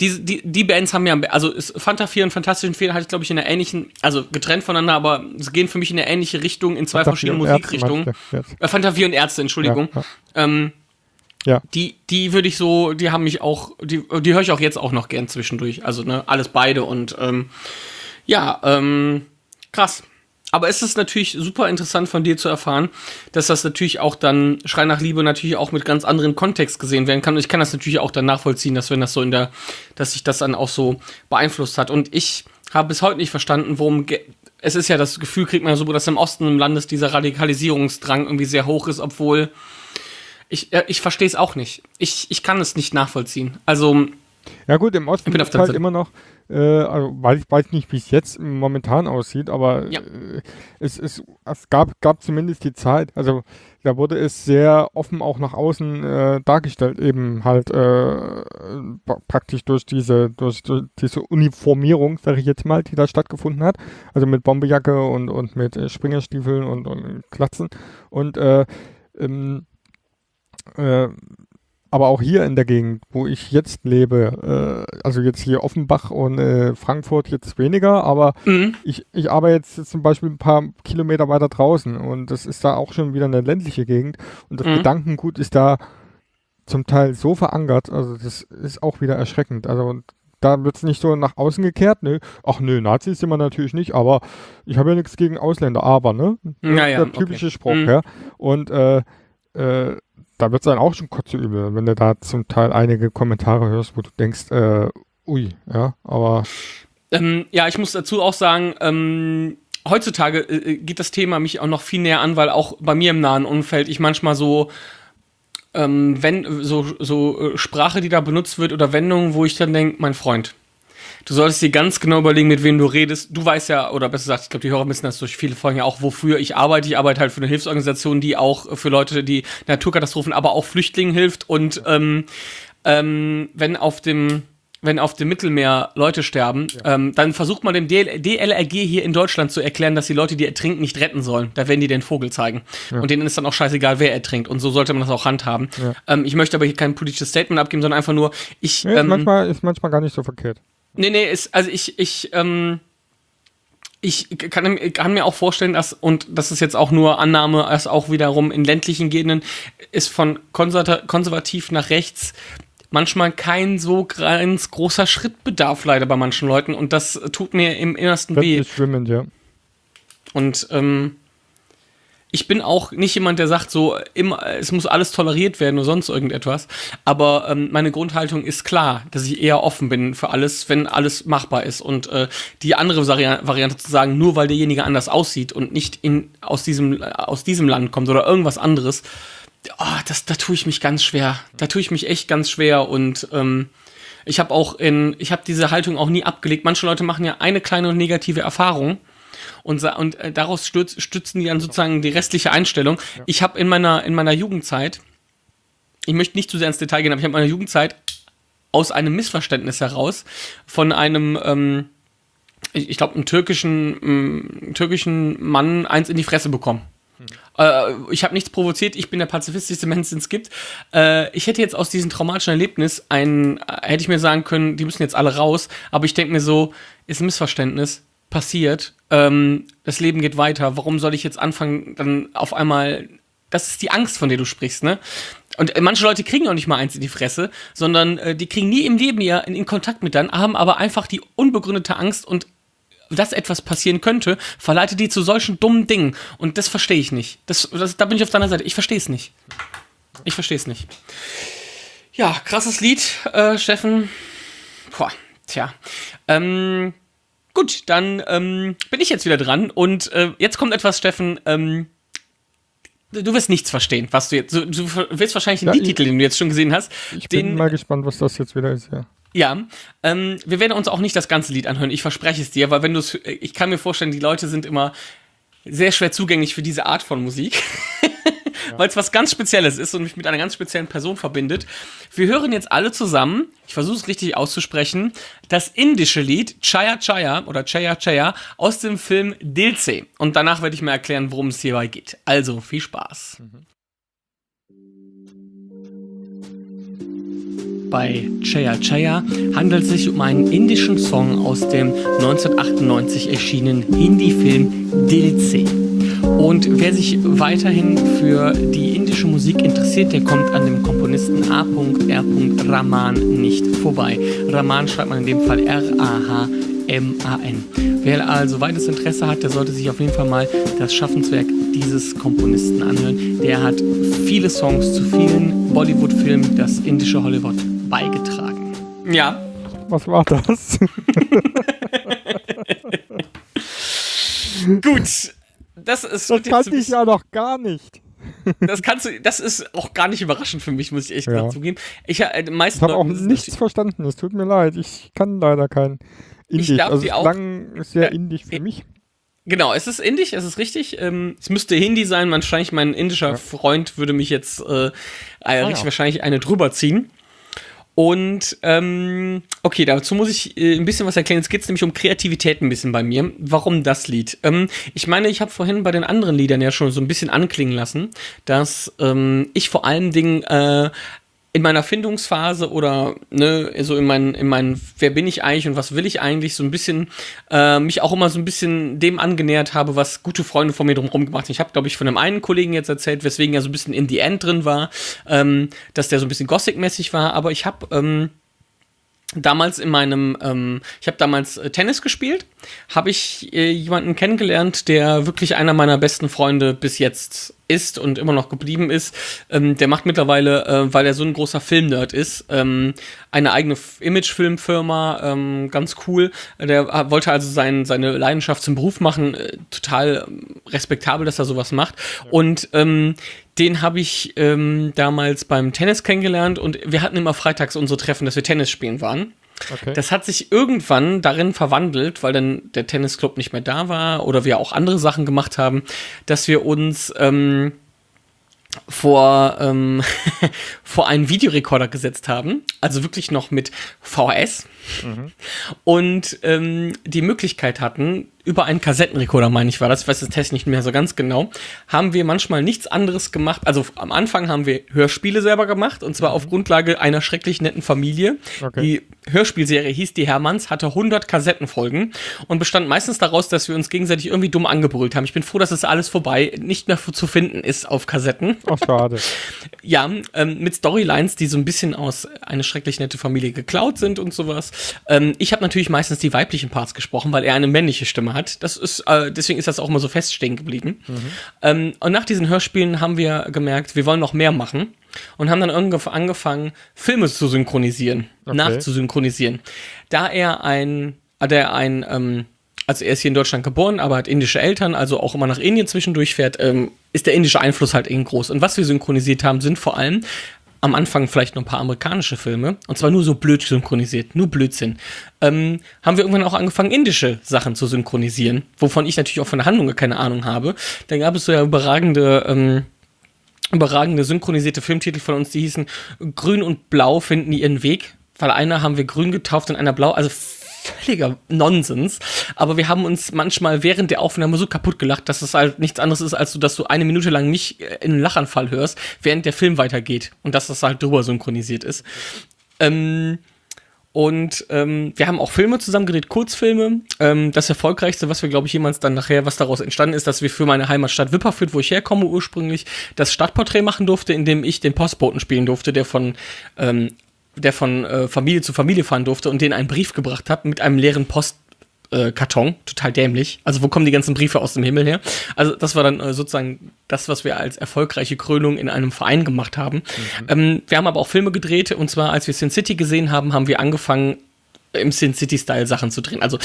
die, die, die Bands haben ja, also ist Fanta 4 und Fantastischen Vier halt, glaube ich, in der ähnlichen, also getrennt voneinander, aber sie gehen für mich in eine ähnliche Richtung, in zwei Fanta verschiedenen 4 und Ärzte Musikrichtungen. Äh, Fanta 4 und Ärzte, Entschuldigung. Ja, Ähm, Ja. Die, die würde ich so, die haben mich auch, die, die höre ich auch jetzt auch noch gern zwischendurch. Also, ne, alles beide und ähm, ja, ähm, krass. Aber es ist natürlich super interessant von dir zu erfahren, dass das natürlich auch dann Schrei nach Liebe natürlich auch mit ganz anderen Kontext gesehen werden kann. Und ich kann das natürlich auch dann nachvollziehen, dass wenn das so in der, dass sich das dann auch so beeinflusst hat. Und ich habe bis heute nicht verstanden, worum es ist ja das Gefühl, kriegt man so, dass im Osten im Landes dieser Radikalisierungsdrang irgendwie sehr hoch ist, obwohl ich, äh, ich verstehe es auch nicht. Ich, ich kann es nicht nachvollziehen. Also, Ja gut, im Osten ist halt immer noch, äh, also weiß ich weiß nicht, wie es jetzt momentan aussieht, aber Ja. äh, es, es, es gab, gab zumindest die Zeit, also da wurde es sehr offen auch nach außen äh, dargestellt, eben halt äh, pra- praktisch durch diese, durch, durch diese Uniformierung, sage ich jetzt mal, die da stattgefunden hat, also mit Bombejacke und, und mit äh, Springerstiefeln und, und Klatzen. Und äh, ähm, äh, aber auch hier in der Gegend, wo ich jetzt lebe, äh, also jetzt hier Offenbach und äh, Frankfurt jetzt weniger, aber mhm. ich, ich arbeite jetzt zum Beispiel ein paar Kilometer weiter draußen und das ist da auch schon wieder eine ländliche Gegend und das Mhm. Gedankengut ist da zum Teil so verankert, also das ist auch wieder erschreckend. Also da wird es nicht so nach außen gekehrt, nö, ach nö, Nazis sind wir natürlich nicht, aber ich habe ja nichts gegen Ausländer, aber, ne? Ja, ja, der typische okay. Spruch, Mhm. ja. Und äh, äh, da wird es dann auch schon kotzeübel, wenn du da zum Teil einige Kommentare hörst, wo du denkst, äh, ui, ja, aber Ähm, ja, ich muss dazu auch sagen, ähm, heutzutage äh, geht das Thema mich auch noch viel näher an, weil auch bei mir im nahen Umfeld ich manchmal so, ähm, wenn so, so äh, Sprache, die da benutzt wird oder Wendungen, wo ich dann denke, mein Freund, du solltest dir ganz genau überlegen, mit wem du redest. Du weißt ja, oder besser gesagt, ich glaube, die Hörer wissen das durch viele Folgen ja auch, wofür ich arbeite. Ich arbeite halt für eine Hilfsorganisation, die auch für Leute, die Naturkatastrophen, aber auch Flüchtlingen hilft. Und ähm, ähm, wenn auf dem wenn auf dem Mittelmeer Leute sterben, ähm, dann versucht man dem DL DLRG hier in Deutschland zu erklären, dass die Leute, die ertrinken, nicht retten sollen. Da werden die den Vogel zeigen. Und denen ist dann auch scheißegal, wer ertrinkt. Und so sollte man das auch handhaben. Ähm, ich möchte aber hier kein politisches Statement abgeben, sondern einfach nur, ich. nee, ist, ähm, manchmal, ist manchmal gar nicht so verkehrt. Nee, nee, ist, also ich, ich, ähm, ich kann, kann mir auch vorstellen, dass, und das ist jetzt auch nur Annahme, dass auch wiederum in ländlichen Gegenden ist von konserva- konservativ nach rechts manchmal kein so ganz großer Schrittbedarf leider bei manchen Leuten und das tut mir im Innersten weh. Ländlich schwimmend, ja. Und ähm, ich bin auch nicht jemand, der sagt, so immer, es muss alles toleriert werden oder sonst irgendetwas. Aber ähm, meine Grundhaltung ist klar, dass ich eher offen bin für alles, wenn alles machbar ist. Und äh, die andere Vari Variante zu sagen, nur weil derjenige anders aussieht und nicht in, aus, diesem, aus diesem Land kommt oder irgendwas anderes, oh, das, da tue ich mich ganz schwer. Da tue ich mich echt ganz schwer und ähm, ich habe auch in, ich habe diese Haltung auch nie abgelegt. Manche Leute machen ja eine kleine negative Erfahrung und, und äh, daraus stütz, stützen die dann sozusagen die restliche Einstellung. Ich habe in meiner, in meiner Jugendzeit, ich möchte nicht zu sehr ins Detail gehen, aber ich habe in meiner Jugendzeit aus einem Missverständnis heraus von einem, ähm, ich, ich glaube, einem türkischen, ähm, türkischen Mann eins in die Fresse bekommen. Äh, ich habe nichts provoziert, ich bin der pazifistischste Mensch, den es gibt. Äh, ich hätte jetzt aus diesem traumatischen Erlebnis ein, äh, hätte ich mir sagen können, die müssen jetzt alle raus, aber ich denke mir so, ist ein Missverständnis, passiert, ähm, das Leben geht weiter, warum soll ich jetzt anfangen, dann auf einmal, das ist die Angst, von der du sprichst, ne? Und äh, manche Leute kriegen auch nicht mal eins in die Fresse, sondern äh, die kriegen nie im Leben ja in, in Kontakt mit dann, haben aber einfach die unbegründete Angst und dass etwas passieren könnte, verleitet die zu solchen dummen Dingen. Und das verstehe ich nicht. Das, das, da bin ich auf deiner Seite. Ich verstehe es nicht. Ich verstehe es nicht. Ja, krasses Lied, äh, Steffen. Boah, tja. Ähm, gut, dann ähm, bin ich jetzt wieder dran. Und äh, jetzt kommt etwas, Steffen. Ähm, du wirst nichts verstehen, was du jetzt. Du, du wirst wahrscheinlich den Ja, Liedtitel, den du jetzt schon gesehen hast. Ich den, bin mal gespannt, was das jetzt wieder ist, ja. Ja, ähm, wir werden uns auch nicht das ganze Lied anhören, ich verspreche es dir, weil wenn du es, ich kann mir vorstellen, die Leute sind immer sehr schwer zugänglich für diese Art von Musik, weil es was ganz Spezielles ist und mich mit einer ganz speziellen Person verbindet. Wir hören jetzt alle zusammen, ich versuche es richtig auszusprechen, das indische Lied Chaya Chaya oder Chaya Chaya aus dem Film Dilse. Und danach werde ich mir erklären, worum es hierbei geht. Also viel Spaß. Mhm. Bei Chaya Chaya handelt es sich um einen indischen Song aus dem 1998 erschienenen Hindi-Film Dilse. Und wer sich weiterhin für die indische Musik interessiert, der kommt an dem Komponisten A.R. Raman nicht vorbei. Raman schreibt man in dem Fall R-A-H-M-A-N. Wer also weites Interesse hat, der sollte sich auf jeden Fall mal das Schaffenswerk dieses Komponisten anhören. Der hat viele Songs zu vielen Bollywood-Filmen, das indische Hollywood beigetragen. Ja. Was war das? Gut. Das ist. Das kannte ich ja noch gar nicht. Das kannst du, das ist auch gar nicht überraschend für mich, muss ich echt ja. zugeben. Ich, äh, ich habe auch nichts verstanden, es tut mir leid. Ich kann leider kein Indisch. Ich also auch, klang sehr ja, indisch für mich. Genau, es ist indisch, es ist richtig. Ähm, es müsste Hindi sein. Wahrscheinlich mein indischer ja. Freund würde mich jetzt äh, äh, ah, richtig wahrscheinlich eine drüber ziehen. Und ähm, okay, dazu muss ich äh, ein bisschen was erklären. Jetzt geht nämlich um Kreativität ein bisschen bei mir. Warum das Lied? Ähm, ich meine, ich habe vorhin bei den anderen Liedern ja schon so ein bisschen anklingen lassen, dass ähm, ich vor allen Dingen äh, in meiner Findungsphase oder ne, so in meinen, in meinen, wer bin ich eigentlich und was will ich eigentlich, so ein bisschen äh, mich auch immer so ein bisschen dem angenähert habe, was gute Freunde von mir drumherum gemacht haben. Ich habe, glaube ich, von einem einen Kollegen jetzt erzählt, weswegen er so ein bisschen in the end drin war, ähm, dass der so ein bisschen Gothic-mäßig war, aber ich habe ähm, damals in meinem, ähm, ich habe damals äh, Tennis gespielt, habe ich äh, jemanden kennengelernt, der wirklich einer meiner besten Freunde bis jetzt ist und immer noch geblieben ist. Ähm, der macht mittlerweile, äh, weil er so ein großer Filmnerd ist, ähm, eine eigene Imagefilmfirma, ähm, ganz cool. Der wollte also sein, seine Leidenschaft zum Beruf machen, äh, total ähm, respektabel, dass er sowas macht. Und ähm, den habe ich ähm, damals beim Tennis kennengelernt und wir hatten immer freitags unsere Treffen, dass wir Tennis spielen waren. Okay. Das hat sich irgendwann darin verwandelt, weil dann der Tennisclub nicht mehr da war oder wir auch andere Sachen gemacht haben, dass wir uns ähm, vor, ähm, vor einen Videorekorder gesetzt haben, also wirklich noch mit VHS mhm. und ähm, die Möglichkeit hatten, über einen Kassettenrekorder, meine ich, war das, ich weiß das Test nicht mehr so ganz genau, haben wir manchmal nichts anderes gemacht. Also am Anfang haben wir Hörspiele selber gemacht und zwar auf Grundlage einer schrecklich netten Familie. Okay. Die Hörspielserie hieß Die Hermanns, hatte 100 Kassettenfolgen und bestand meistens daraus, dass wir uns gegenseitig irgendwie dumm angebrüllt haben. Ich bin froh, dass es alles vorbei, nicht mehr zu finden ist auf Kassetten. Ach, schade. ja, ähm, mit Storylines, die so ein bisschen aus eine schrecklich nette Familie geklaut sind und sowas. Ähm, ich habe natürlich meistens die weiblichen Parts gesprochen, weil er eine männliche Stimme hat. Das ist, äh, deswegen ist das auch immer so feststehen geblieben. Mhm. Ähm, und nach diesen Hörspielen haben wir gemerkt, wir wollen noch mehr machen und haben dann irgendwann angefangen, Filme zu synchronisieren, okay. nachzusynchronisieren. Da er ein, da er ein, ähm, also er ist hier in Deutschland geboren, aber hat indische Eltern, also auch immer nach Indien zwischendurch fährt, ähm, ist der indische Einfluss halt eben groß. Und was wir synchronisiert haben, sind vor allem am Anfang vielleicht noch ein paar amerikanische Filme, und zwar nur so blöd synchronisiert, nur Blödsinn, ähm, haben wir irgendwann auch angefangen, indische Sachen zu synchronisieren, wovon ich natürlich auch von der Handlung keine Ahnung habe. Da gab es so ja überragende, ähm, überragende synchronisierte Filmtitel von uns, die hießen Grün und Blau finden ihren Weg, weil einer haben wir grün getauft und einer blau, also völliger Nonsens. Aber wir haben uns manchmal während der Aufnahme so kaputt gelacht, dass es halt nichts anderes ist, als so, dass du eine Minute lang mich äh, in einen Lachanfall hörst, während der Film weitergeht. Und dass das halt drüber synchronisiert ist. Ähm, und ähm, wir haben auch Filme zusammen gedreht, Kurzfilme. Ähm, das erfolgreichste, was wir, glaube ich, jemals dann nachher, was daraus entstanden ist, dass wir für meine Heimatstadt Wipperfürth, wo ich herkomme ursprünglich, das Stadtporträt machen durfte, in dem ich den Postboten spielen durfte, der von ähm, der von äh, Familie zu Familie fahren durfte und denen einen Brief gebracht hat mit einem leeren Postkarton. Äh, Total dämlich. Also wo kommen die ganzen Briefe aus dem Himmel her? Also das war dann äh, sozusagen das, was wir als erfolgreiche Krönung in einem Verein gemacht haben. Mhm. Ähm, wir haben aber auch Filme gedreht und zwar, als wir Sin City gesehen haben, haben wir angefangen, im Sin City-Style Sachen zu drehen. Also äh,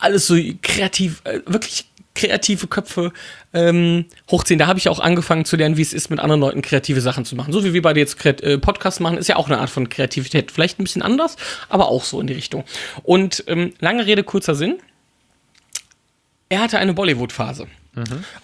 alles so kreativ, äh, wirklich kreative Köpfe ähm, hochziehen. Da habe ich auch angefangen zu lernen, wie es ist, mit anderen Leuten kreative Sachen zu machen. So wie wir beide jetzt äh, Podcast machen, ist ja auch eine Art von Kreativität. Vielleicht ein bisschen anders, aber auch so in die Richtung. Und ähm, lange Rede, kurzer Sinn. Er hatte eine Bollywood-Phase.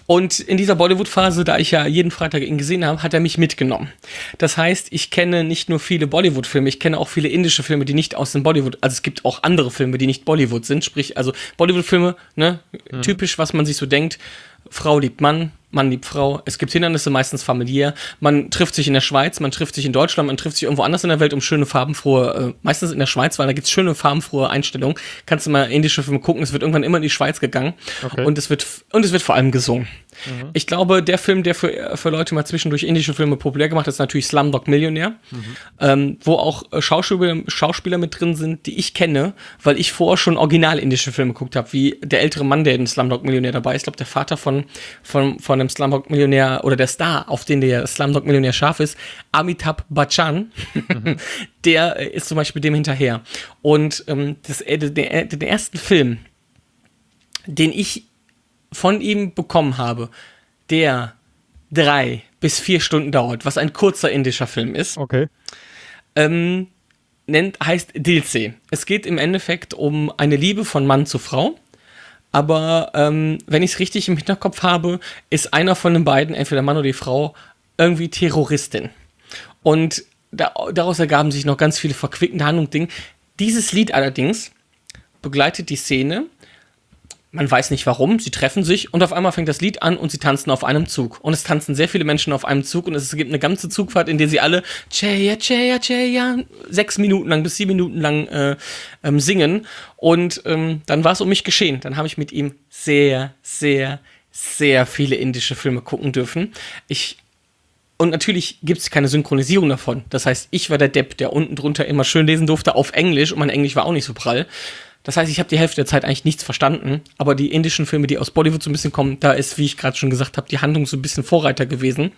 Und in dieser Bollywood-Phase, da ich ja jeden Freitag ihn gesehen habe, hat er mich mitgenommen. Das heißt, ich kenne nicht nur viele Bollywood-Filme, ich kenne auch viele indische Filme, die nicht aus dem Bollywood, also es gibt auch andere Filme, die nicht Bollywood sind, sprich, also Bollywood-Filme, ne, typisch, was man sich so denkt, Frau liebt Mann, Mann liebt Frau. Es gibt Hindernisse, meistens familiär. Man trifft sich in der Schweiz, man trifft sich in Deutschland, man trifft sich irgendwo anders in der Welt um schöne farbenfrohe, äh, meistens in der Schweiz, weil da gibt's schöne farbenfrohe Einstellungen. Kannst du mal indische Filme gucken, es wird irgendwann immer in die Schweiz gegangen Okay. und es wird und es wird vor allem gesungen. Ich glaube, der Film, der für, für Leute mal zwischendurch indische Filme populär gemacht hat, ist natürlich Slumdog Millionär, ähm, wo auch äh, Schauspieler, Schauspieler mit drin sind, die ich kenne, weil ich vorher schon original indische Filme geguckt habe, wie der ältere Mann, der in Slumdog Millionär dabei ist. Ich glaube, der Vater von, von, von dem Slumdog Millionär oder der Star, auf den der Slumdog Millionär scharf ist, Amitabh Bachchan, der äh, ist zum Beispiel dem hinterher. Und ähm, das, äh, der, den ersten Film, den ich von ihm bekommen habe, der drei bis vier Stunden dauert, was ein kurzer indischer Film ist, Okay. ähm, nennt, heißt Dilse. Es geht im Endeffekt um eine Liebe von Mann zu Frau. Aber ähm, wenn ich es richtig im Hinterkopf habe, ist einer von den beiden, entweder Mann oder die Frau, irgendwie Terroristin. Und da, daraus ergaben sich noch ganz viele verquickende Handlungen. Dieses Lied allerdings begleitet die Szene. Man weiß nicht warum, sie treffen sich und auf einmal fängt das Lied an und sie tanzen auf einem Zug. Und es tanzen sehr viele Menschen auf einem Zug und es gibt eine ganze Zugfahrt, in der sie alle Cheya, Cheya, Cheya sechs Minuten lang bis sieben Minuten lang äh, ähm, singen. Und ähm, dann war es um mich geschehen. Dann habe ich mit ihm sehr, sehr, sehr viele indische Filme gucken dürfen. Ich und natürlich gibt es keine Synchronisierung davon. Das heißt, ich war der Depp, der unten drunter immer schön lesen durfte auf Englisch und mein Englisch war auch nicht so prall. Das heißt, ich habe die Hälfte der Zeit eigentlich nichts verstanden, aber die indischen Filme, die aus Bollywood so ein bisschen kommen, da ist, wie ich gerade schon gesagt habe, die Handlung so ein bisschen Vorreiter gewesen.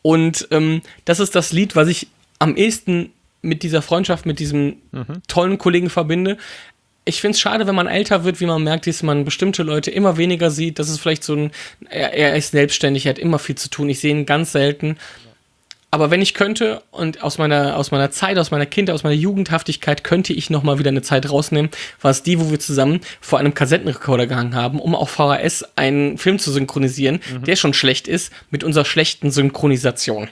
Und ähm, das ist das Lied, was ich am ehesten mit dieser Freundschaft, mit diesem tollen Kollegen verbinde. Ich finde es schade, wenn man älter wird, wie man merkt, dass man bestimmte Leute immer weniger sieht. Das ist vielleicht so ein, er, er ist selbstständig, er hat immer viel zu tun. Ich sehe ihn ganz selten. Aber wenn ich könnte und aus meiner, aus meiner Zeit, aus meiner Kindheit, aus meiner Jugendhaftigkeit könnte ich noch mal wieder eine Zeit rausnehmen, war es die, wo wir zusammen vor einem Kassettenrekorder gehangen haben, um auf VHS einen Film zu synchronisieren, der schon schlecht ist, mit unserer schlechten Synchronisation.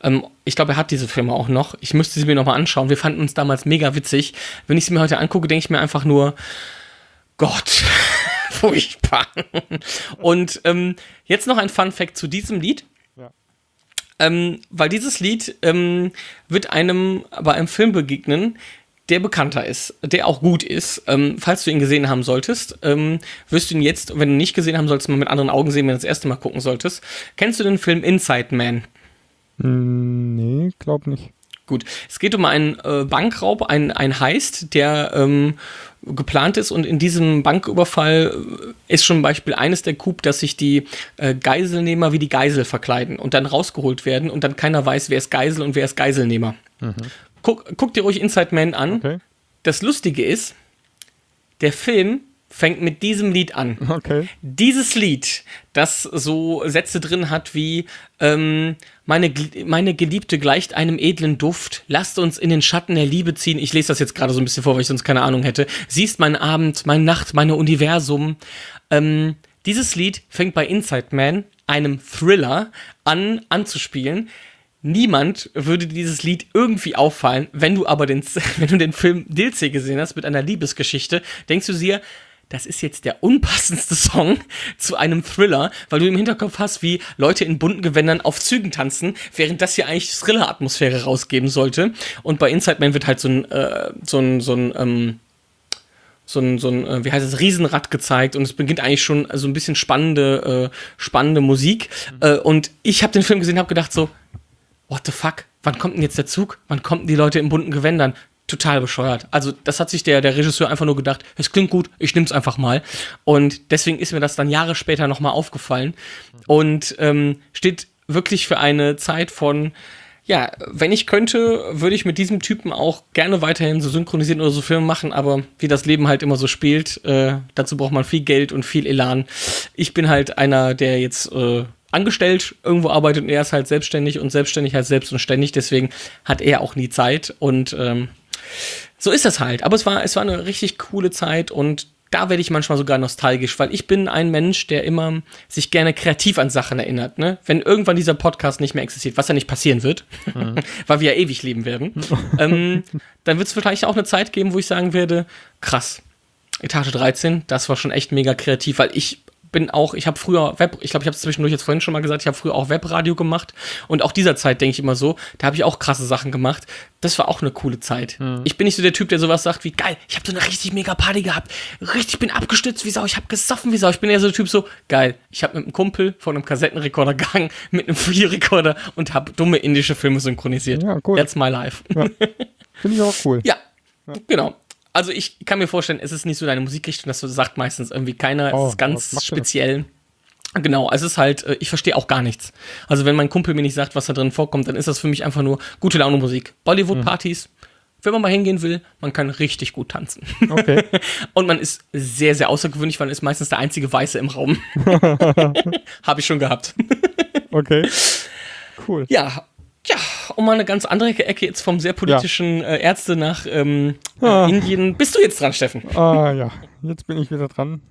Ähm, ich glaube, er hat diese Filme auch noch. Ich müsste sie mir noch mal anschauen. Wir fanden uns damals mega witzig. Wenn ich sie mir heute angucke, denke ich mir einfach nur, Gott, furchtbar. Und ähm, jetzt noch ein Fun Fact zu diesem Lied. Ähm, weil dieses Lied ähm, wird einem bei einem Film begegnen, der bekannter ist, der auch gut ist. Ähm, falls du ihn gesehen haben solltest, ähm, wirst du ihn jetzt, wenn du ihn nicht gesehen haben solltest, mal mit anderen Augen sehen, wenn du das erste Mal gucken solltest. Kennst du den Film Inside Man? Hm, nee, glaub nicht. Gut, es geht um einen äh, Bankraub, ein, ein Heist, der ähm, geplant ist und in diesem Banküberfall äh, ist schon Beispiel eines der Coup, dass sich die äh, Geiselnehmer wie die Geisel verkleiden und dann rausgeholt werden und dann keiner weiß, wer ist Geisel und wer ist Geiselnehmer. Guck, guck dir ruhig Inside Man an. Okay. Das Lustige ist, der Film fängt mit diesem Lied an. Okay. Dieses Lied, das so Sätze drin hat wie ähm, meine, meine Geliebte gleicht einem edlen Duft, lasst uns in den Schatten der Liebe ziehen. Ich lese das jetzt gerade so ein bisschen vor, weil ich sonst keine Ahnung hätte. Sie ist mein Abend, meine Nacht, meine Universum. Ähm, dieses Lied fängt bei Inside Man, einem Thriller, an anzuspielen. Niemand würde dieses Lied irgendwie auffallen, wenn du aber den, wenn du den Film Dilce gesehen hast mit einer Liebesgeschichte, denkst du dir, das ist jetzt der unpassendste Song zu einem Thriller, weil du im Hinterkopf hast, wie Leute in bunten Gewändern auf Zügen tanzen, während das hier eigentlich Thriller-Atmosphäre rausgeben sollte. Und bei Inside Man wird halt so ein, äh, so ein, so ein, ähm, so ein, so ein, äh, wie heißt es, Riesenrad gezeigt und es beginnt eigentlich schon so ein bisschen spannende, äh, spannende Musik. Äh, und ich habe den Film gesehen, habe gedacht so, what the fuck? Wann kommt denn jetzt der Zug? Wann kommen die Leute in bunten Gewändern? Total bescheuert. Also, das hat sich der, der Regisseur einfach nur gedacht, es klingt gut, ich nehm's einfach mal. Und deswegen ist mir das dann Jahre später nochmal aufgefallen. Und ähm, steht wirklich für eine Zeit von Ja, wenn ich könnte, würde ich mit diesem Typen auch gerne weiterhin so synchronisieren oder so Filme machen, aber wie das Leben halt immer so spielt, äh, dazu braucht man viel Geld und viel Elan. Ich bin halt einer, der jetzt äh, angestellt irgendwo arbeitet und er ist halt selbstständig und selbstständig halt selbst und ständig, deswegen hat er auch nie Zeit und ähm, so ist das halt. Aber es war, es war eine richtig coole Zeit und da werde ich manchmal sogar nostalgisch, weil ich bin ein Mensch, der immer sich gerne kreativ an Sachen erinnert. Ne? Wenn irgendwann dieser Podcast nicht mehr existiert, was ja nicht passieren wird, mhm. weil wir ja ewig leben werden, ähm, dann wird es vielleicht auch eine Zeit geben, wo ich sagen werde, krass, Etage 13, das war schon echt mega kreativ, weil ich bin auch, ich habe früher Web, ich glaube, ich habe es zwischendurch jetzt vorhin schon mal gesagt, ich habe früher auch Webradio gemacht und auch dieser Zeit denke ich immer so, da habe ich auch krasse Sachen gemacht. Das war auch eine coole Zeit. Mhm. Ich bin nicht so der Typ, der sowas sagt wie geil, ich habe so eine richtig mega Party gehabt, richtig bin abgestützt wie Sau, ich habe gesoffen wie Sau. Ich bin eher so der Typ so geil. Ich habe mit einem Kumpel von einem Kassettenrekorder gegangen, mit einem Videorekorder und habe dumme indische Filme synchronisiert. Ja, cool. That's my life. Ja. Finde ich auch cool. Ja, ja. genau also ich kann mir vorstellen, es ist nicht so deine Musikrichtung, das sagt meistens irgendwie keiner. Oh, es ist ganz speziell. Genau, es ist halt, äh, ich verstehe auch gar nichts. Also wenn mein Kumpel mir nicht sagt, was da drin vorkommt, dann ist das für mich einfach nur gute Laune Musik. Bollywood-Partys, mhm. wenn man mal hingehen will, man kann richtig gut tanzen. Okay. Und man ist sehr, sehr außergewöhnlich, weil man ist meistens der einzige Weiße im Raum. Habe ich schon gehabt. okay. Cool. Ja, ja, um mal eine ganz andere Ecke jetzt vom sehr politischen ja. äh, Ärzte nach ähm, ah. Indien. Bist du jetzt dran, Steffen? Ah ja, jetzt bin ich wieder dran.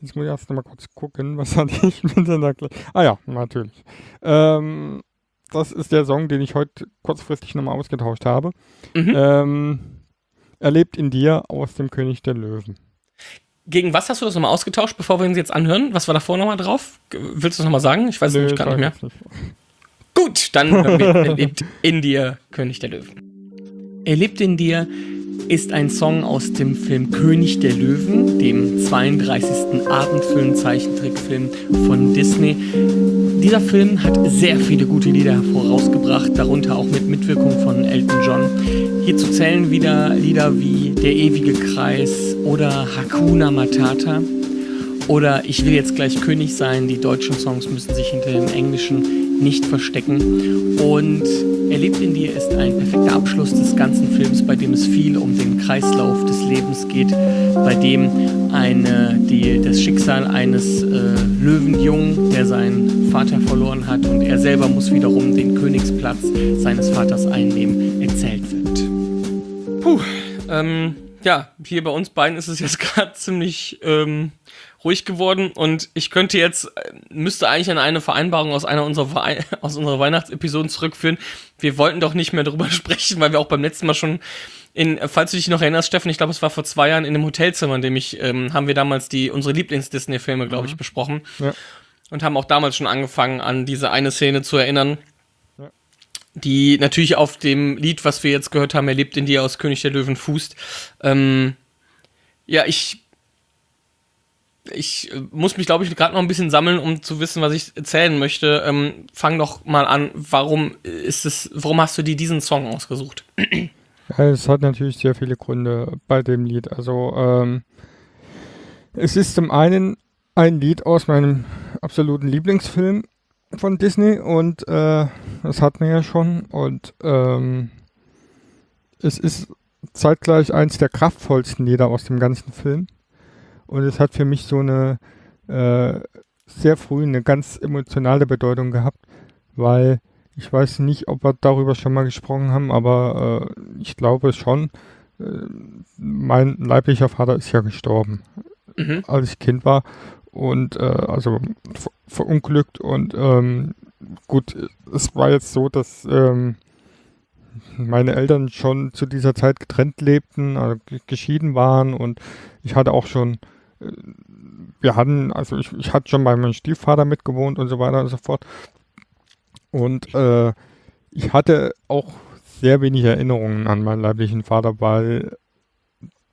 Jetzt muss ich erst mal kurz gucken, was hatte ich mit der Ah ja, natürlich. Ähm, das ist der Song, den ich heute kurzfristig nochmal ausgetauscht habe. Mhm. Ähm, er lebt in dir aus dem König der Löwen. Gegen was hast du das nochmal ausgetauscht, bevor wir uns jetzt anhören? Was war davor nochmal drauf? Willst du es nochmal sagen? Ich weiß es gar nicht mehr. Nicht. Gut, dann er lebt in dir, König der Löwen. Er lebt in dir ist ein Song aus dem Film König der Löwen, dem 32. Abendfilm-Zeichentrickfilm von Disney. Dieser Film hat sehr viele gute Lieder vorausgebracht, darunter auch mit Mitwirkung von Elton John. Hierzu zählen wieder Lieder wie Der ewige Kreis oder Hakuna Matata oder Ich will jetzt gleich König sein. Die deutschen Songs müssen sich hinter den englischen nicht verstecken. Und Erlebt in dir ist ein perfekter Abschluss des ganzen Films, bei dem es viel um den Kreislauf des Lebens geht, bei dem eine, die, das Schicksal eines äh, Löwenjungen, der seinen Vater verloren hat und er selber muss wiederum den Königsplatz seines Vaters einnehmen, erzählt wird. Puh, ähm, ja, hier bei uns beiden ist es jetzt gerade ziemlich ähm, ruhig geworden und ich könnte jetzt, äh, müsste eigentlich an eine Vereinbarung aus einer unserer, Wei aus unserer Weihnachtsepisoden zurückführen. Wir wollten doch nicht mehr darüber sprechen, weil wir auch beim letzten Mal schon in, falls du dich noch erinnerst, Steffen, ich glaube, es war vor zwei Jahren in einem Hotelzimmer, in dem ich, ähm, haben wir damals die, unsere Lieblings-Disney-Filme, glaube ich, mhm. besprochen. Ja. Und haben auch damals schon angefangen, an diese eine Szene zu erinnern, die natürlich auf dem Lied, was wir jetzt gehört haben, er lebt in dir aus König der Löwen fußt. Ähm, ja, ich ich äh, muss mich, glaube ich, gerade noch ein bisschen sammeln, um zu wissen, was ich erzählen möchte. Ähm, fang doch mal an, warum ist es, warum hast du dir diesen Song ausgesucht? Es hat natürlich sehr viele Gründe bei dem Lied. Also ähm, es ist zum einen ein Lied aus meinem absoluten Lieblingsfilm von Disney und äh, das hat man ja schon und ähm, es ist zeitgleich eins der kraftvollsten Lieder aus dem ganzen Film. Und es hat für mich so eine äh, sehr früh eine ganz emotionale Bedeutung gehabt, weil ich weiß nicht, ob wir darüber schon mal gesprochen haben, aber äh, ich glaube schon. Äh, mein leiblicher Vater ist ja gestorben, mhm. als ich Kind war und äh, also ver verunglückt und ähm, gut, es war jetzt so, dass ähm, meine Eltern schon zu dieser Zeit getrennt lebten, also geschieden waren und ich hatte auch schon wir hatten, also ich, ich hatte schon bei meinem Stiefvater mitgewohnt und so weiter und so fort. Und äh, ich hatte auch sehr wenig Erinnerungen an meinen leiblichen Vater, weil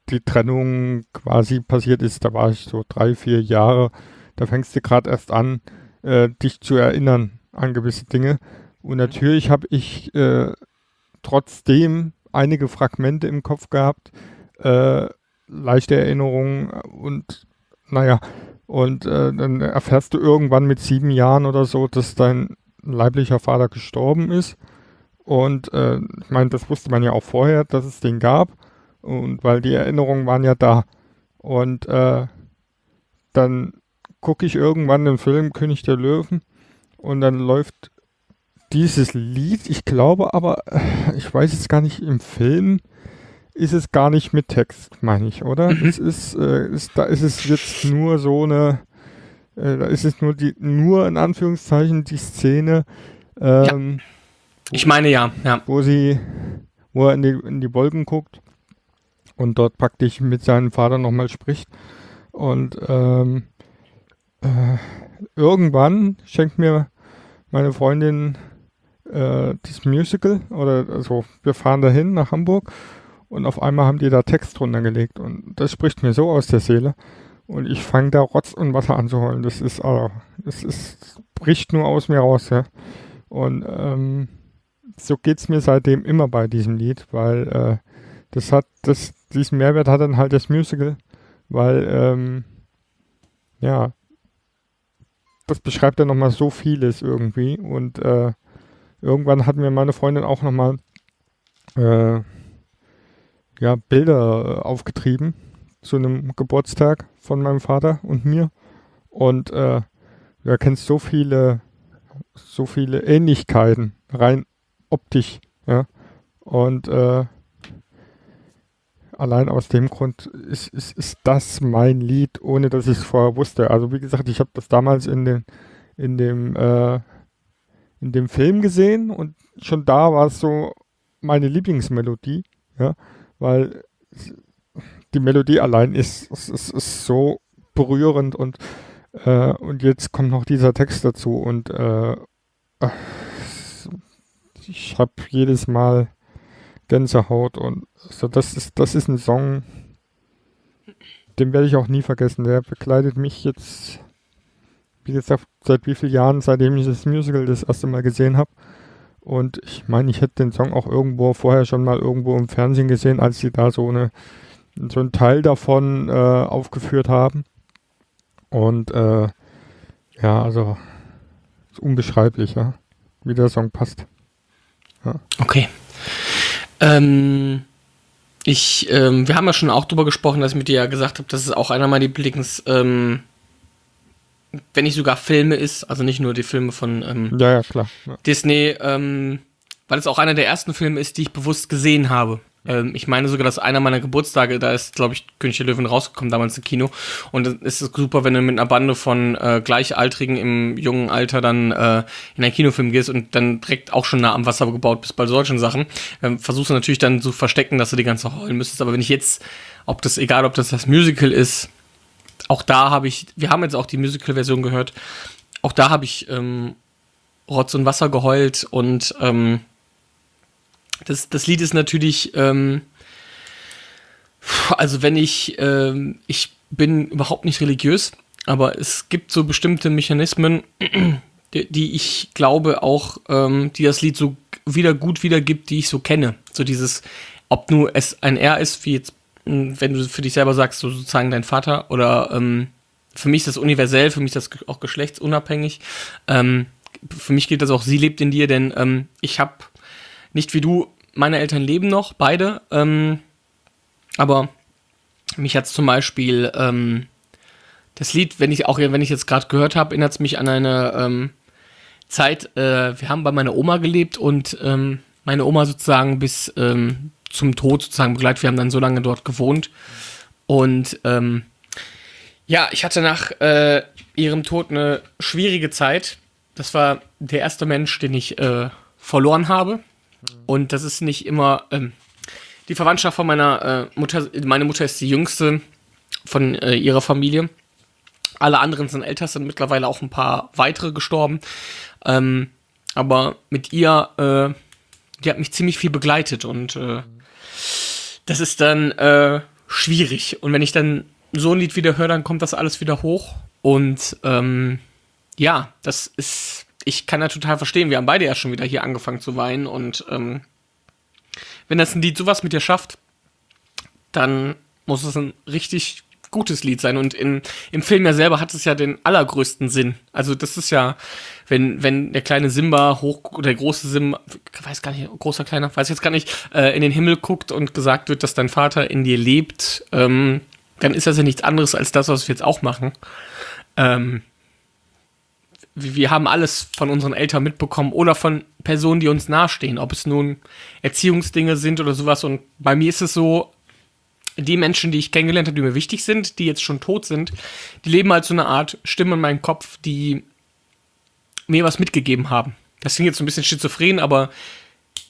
die Trennung quasi passiert ist. Da war ich so drei, vier Jahre. Da fängst du gerade erst an, äh, dich zu erinnern an gewisse Dinge. Und natürlich habe ich äh, trotzdem einige Fragmente im Kopf gehabt, äh, leichte Erinnerungen und naja, und äh, dann erfährst du irgendwann mit sieben Jahren oder so, dass dein leiblicher Vater gestorben ist. Und äh, ich meine, das wusste man ja auch vorher, dass es den gab. Und weil die Erinnerungen waren ja da. Und äh, dann gucke ich irgendwann den Film König der Löwen und dann läuft dieses Lied, ich glaube aber, äh, ich weiß es gar nicht, im Film ist es gar nicht mit Text, meine ich, oder? Mhm. Es ist, äh, ist, da ist es jetzt nur so eine, äh, da ist es nur die, nur in Anführungszeichen die Szene, ähm, Ich meine ja, ja. wo sie, wo er in die, in die Wolken guckt und dort praktisch mit seinem Vater nochmal spricht. Und ähm, äh, irgendwann schenkt mir meine Freundin äh, das Musical oder also wir fahren dahin nach Hamburg und auf einmal haben die da Text drunter gelegt und das spricht mir so aus der Seele und ich fange da Rotz und Wasser an zu heulen. Das ist, also, das ist, bricht nur aus mir raus, ja. Und ähm, so geht's mir seitdem immer bei diesem Lied, weil äh, das hat, das, diesen Mehrwert hat dann halt das Musical, weil, ähm, ja, das beschreibt dann nochmal so vieles irgendwie und äh, irgendwann hat mir meine Freundin auch nochmal äh, ja, Bilder äh, aufgetrieben zu einem Geburtstag von meinem Vater und mir und äh, du erkennst so viele so viele Ähnlichkeiten rein optisch, ja. Und äh, allein aus dem Grund ist, ist, ist das mein Lied, ohne dass ich es vorher wusste. Also wie gesagt, ich habe das damals in den in dem äh, in dem Film gesehen und schon da war es so meine Lieblingsmelodie, ja, weil die Melodie allein ist, ist, ist, so berührend und äh, und jetzt kommt noch dieser Text dazu und äh, ich habe jedes Mal Gänsehaut und so das ist das ist ein Song, den werde ich auch nie vergessen. Der begleitet mich jetzt, wie gesagt, seit wie vielen Jahren, seitdem ich das Musical das erste Mal gesehen habe. Und ich meine, ich hätte den Song auch irgendwo vorher schon mal irgendwo im Fernsehen gesehen, als sie da so eine so einen Teil davon äh, aufgeführt haben. Und äh, ja, also ist unbeschreiblich, ja, wie der Song passt. Okay. Ähm, ich, ähm, wir haben ja schon auch drüber gesprochen, dass ich mit dir ja gesagt habe, dass es auch einer meiner Lieblings, ähm, wenn nicht sogar Filme ist, also nicht nur die Filme von ähm, Ja, ja, klar. Ja. Disney, ähm, weil es auch einer der ersten Filme ist, die ich bewusst gesehen habe. Ähm, ich meine sogar, dass einer meiner Geburtstage, da ist, glaube ich, König der Löwen rausgekommen, damals im Kino. Und dann ist es super, wenn du mit einer Bande von äh, Gleichaltrigen im jungen Alter dann äh, in einen Kinofilm gehst und dann direkt auch schon nah am Wasser gebaut bist bei solchen Sachen. Ähm, versuchst du natürlich dann zu verstecken, dass du die ganze heulen müsstest. Aber wenn ich jetzt, ob das, egal ob das das Musical ist, auch da habe ich, wir haben jetzt auch die Musical-Version gehört, auch da habe ich ähm, Rotz und Wasser geheult und ähm, das, das Lied ist natürlich, ähm, also wenn ich, ähm, ich bin überhaupt nicht religiös, aber es gibt so bestimmte Mechanismen, die, die ich glaube auch, ähm, die das Lied so wieder gut wiedergibt, die ich so kenne. So dieses, ob nur es ein R ist, wie jetzt, wenn du für dich selber sagst, so sozusagen dein Vater, oder ähm, für mich ist das universell, für mich ist das auch geschlechtsunabhängig. Ähm, für mich gilt das auch, sie lebt in dir, denn ähm, ich habe nicht wie du, meine Eltern leben noch, beide, ähm, aber mich hat zum Beispiel ähm, das Lied, wenn ich auch wenn ich jetzt gerade gehört habe, erinnert es mich an eine ähm, Zeit, äh, wir haben bei meiner Oma gelebt und meine Oma sozusagen bis ähm, zum Tod sozusagen begleitet. Wir haben dann so lange dort gewohnt. Und ähm, ja, ich hatte nach äh, ihrem Tod eine schwierige Zeit. Das war der erste Mensch, den ich äh, verloren habe. Und das ist nicht immer ähm, die Verwandtschaft von meiner äh, Mutter. Meine Mutter ist die jüngste von äh, ihrer Familie. Alle anderen sind älter, sind mittlerweile auch ein paar weitere gestorben. Ähm, aber mit ihr, äh, die hat mich ziemlich viel begleitet und äh, das ist dann äh, schwierig. Und wenn ich dann so ein Lied wieder höre, dann kommt das alles wieder hoch. Und ähm, ja, das ist, ich kann ja total verstehen. Wir haben beide ja schon wieder hier angefangen zu weinen. Und ähm, wenn das ein Lied sowas mit dir schafft, dann muss es ein richtig gutes Lied sein. Und in, im Film ja selber hat es ja den allergrößten Sinn. Also das ist ja wenn, wenn der kleine Simba hoch, oder der große Simba, weiß gar nicht, großer, kleiner, weiß jetzt gar nicht, äh, in den Himmel guckt und gesagt wird, dass dein Vater in dir lebt, ähm, dann ist das ja nichts anderes als das, was wir jetzt auch machen. Ähm, wir haben alles von unseren Eltern mitbekommen oder von Personen, die uns nahestehen, ob es nun Erziehungsdinge sind oder sowas. Und bei mir ist es so, die Menschen, die ich kennengelernt habe, die mir wichtig sind, die jetzt schon tot sind, die leben als so eine Art Stimme in meinem Kopf, die mir was mitgegeben haben. Das klingt jetzt so ein bisschen schizophren, aber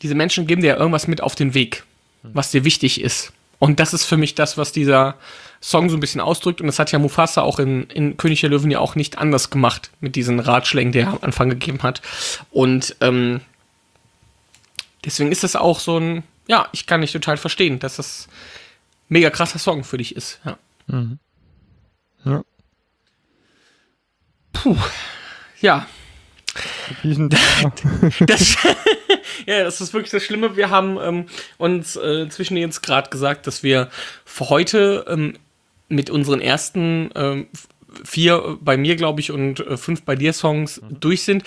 diese Menschen geben dir ja irgendwas mit auf den Weg, was dir wichtig ist. Und das ist für mich das, was dieser Song so ein bisschen ausdrückt. Und das hat ja Mufasa auch in, in König der Löwen ja auch nicht anders gemacht mit diesen Ratschlägen, die er am Anfang gegeben hat. Und ähm, deswegen ist das auch so ein, ja, ich kann nicht total verstehen, dass das mega krasser Song für dich ist. Ja. Mhm. Ja. Puh. Ja. das, ja, das ist wirklich das Schlimme. Wir haben ähm, uns äh, zwischen jetzt gerade gesagt, dass wir für heute ähm, mit unseren ersten ähm, vier bei mir, glaube ich, und äh, fünf bei dir Songs mhm. durch sind.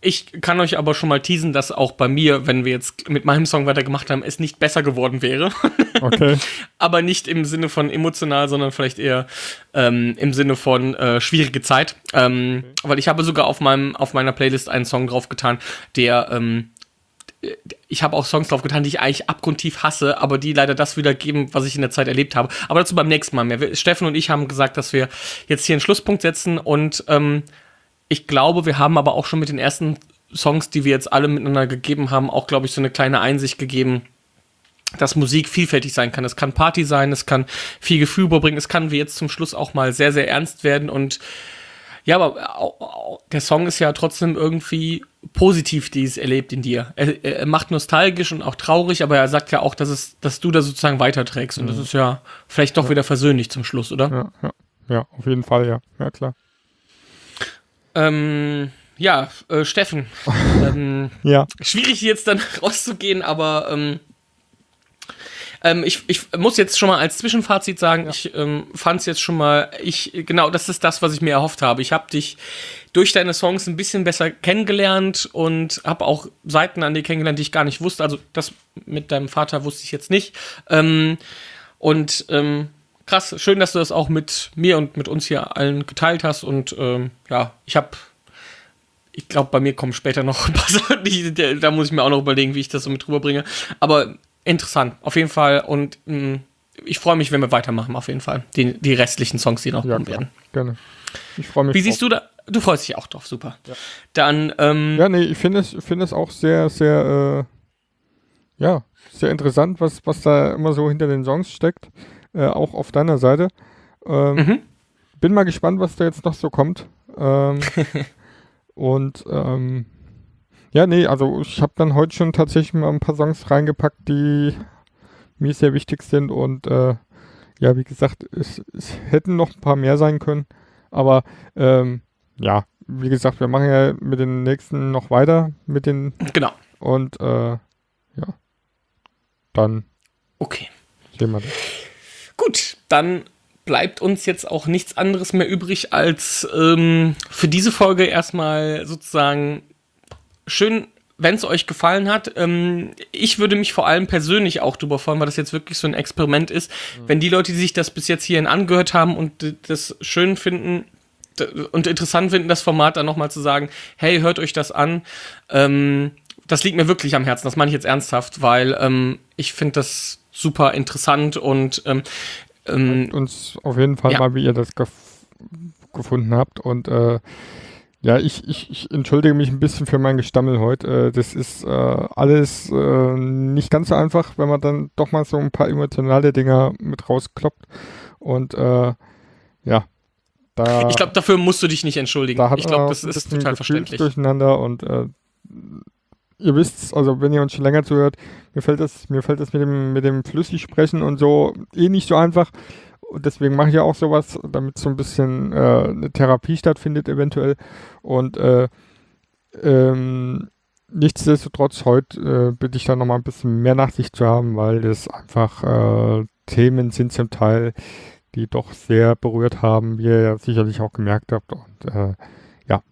Ich kann euch aber schon mal teasen, dass auch bei mir, wenn wir jetzt mit meinem Song weitergemacht haben, es nicht besser geworden wäre. Okay. aber nicht im Sinne von emotional, sondern vielleicht eher ähm, im Sinne von äh, schwierige Zeit. Ähm, okay. Weil ich habe sogar auf meinem auf meiner Playlist einen Song draufgetan, der ähm, ich habe auch Songs drauf getan, die ich eigentlich abgrundtief hasse, aber die leider das wiedergeben, was ich in der Zeit erlebt habe. Aber dazu beim nächsten Mal mehr. Steffen und ich haben gesagt, dass wir jetzt hier einen Schlusspunkt setzen und ähm, ich glaube, wir haben aber auch schon mit den ersten Songs, die wir jetzt alle miteinander gegeben haben, auch, glaube ich, so eine kleine Einsicht gegeben, dass Musik vielfältig sein kann. Es kann Party sein, es kann viel Gefühl überbringen, es kann wie jetzt zum Schluss auch mal sehr, sehr ernst werden und ja, aber der Song ist ja trotzdem irgendwie positiv, die es erlebt in dir. Er, er, macht nostalgisch und auch traurig, aber er sagt ja auch, dass, es, dass du da sozusagen weiterträgst. Und mhm. das ist ja vielleicht doch ja. wieder versöhnlich zum Schluss, oder? Ja, ja. ja, auf jeden Fall, ja. Ja, klar. Ähm, ja, äh, Steffen. ähm, ja. Schwierig jetzt dann rauszugehen, aber ähm, ähm, ich, ich muss jetzt schon mal als Zwischenfazit sagen, ja. ich ähm, fand es jetzt schon mal, ich, genau, das ist das, was ich mir erhofft habe. Ich habe dich durch deine Songs ein bisschen besser kennengelernt und habe auch Seiten an dir kennengelernt, die ich gar nicht wusste. Also das mit deinem Vater wusste ich jetzt nicht. Ähm, und ähm, krass, schön, dass du das auch mit mir und mit uns hier allen geteilt hast. Und ähm, ja, ich habe ich glaube, bei mir kommen später noch ein paar Sachen, die, da muss ich mir auch noch überlegen, wie ich das so mit rüberbringe. Aber interessant, auf jeden Fall. Und mh, mm, ich freue mich, wenn wir weitermachen, auf jeden Fall. Die, die restlichen Songs, die noch ja, kommen klar. werden. Gerne. Ich freue mich. Wie siehst du da? Du freust dich auch drauf, super. Ja. Dann, ähm, Ja, nee, ich finde es, find es auch sehr, sehr, äh, ja, sehr interessant, was, was da immer so hinter den Songs steckt. Äh, auch auf deiner Seite. Ähm, mhm. Bin mal gespannt, was da jetzt noch so kommt. Ähm, und ähm, ja, nee, also ich habe dann heute schon tatsächlich mal ein paar Songs reingepackt, die mir sehr wichtig sind und äh, ja, wie gesagt, es, es, hätten noch ein paar mehr sein können, aber ähm, ja, wie gesagt, wir machen ja mit den nächsten noch weiter mit den genau und äh, ja, dann okay sehen wir das. Gut, dann bleibt uns jetzt auch nichts anderes mehr übrig, als ähm, für diese Folge erstmal sozusagen schön, wenn es euch gefallen hat. Ähm, ich würde mich vor allem persönlich auch drüber freuen, weil das jetzt wirklich so ein Experiment ist. Mhm. Wenn die Leute, die sich das bis jetzt hierhin angehört haben und das schön finden, und interessant finden, das Format dann nochmal zu sagen, hey, hört euch das an. Ähm, das liegt mir wirklich am Herzen, das meine ich jetzt ernsthaft, weil ähm, ich finde das super interessant und ähm, ähm, uns auf jeden Fall ja. mal, wie ihr das gef gefunden habt und äh, ja, ich, ich, ich entschuldige mich ein bisschen für mein Gestammel heute. Äh, das ist äh, alles äh, nicht ganz so einfach, wenn man dann doch mal so ein paar emotionale Dinger mit rauskloppt. Und äh, ja, da. Ich glaube, dafür musst du dich nicht entschuldigen. Da ich glaube, das ist total verständlich. Durcheinander und äh, ihr wisst, also wenn ihr uns schon länger zuhört, mir fällt das, mir fällt das mit dem, mit dem Flüssigsprechen und so eh nicht so einfach. Und deswegen mache ich ja auch sowas, damit so ein bisschen äh, eine Therapie stattfindet, eventuell. Und äh, ähm, nichtsdestotrotz, heute äh, bitte ich da nochmal ein bisschen mehr Nachsicht zu haben, weil das einfach äh, Themen sind zum Teil, die doch sehr berührt haben, wie ihr ja sicherlich auch gemerkt habt. Und äh, ja.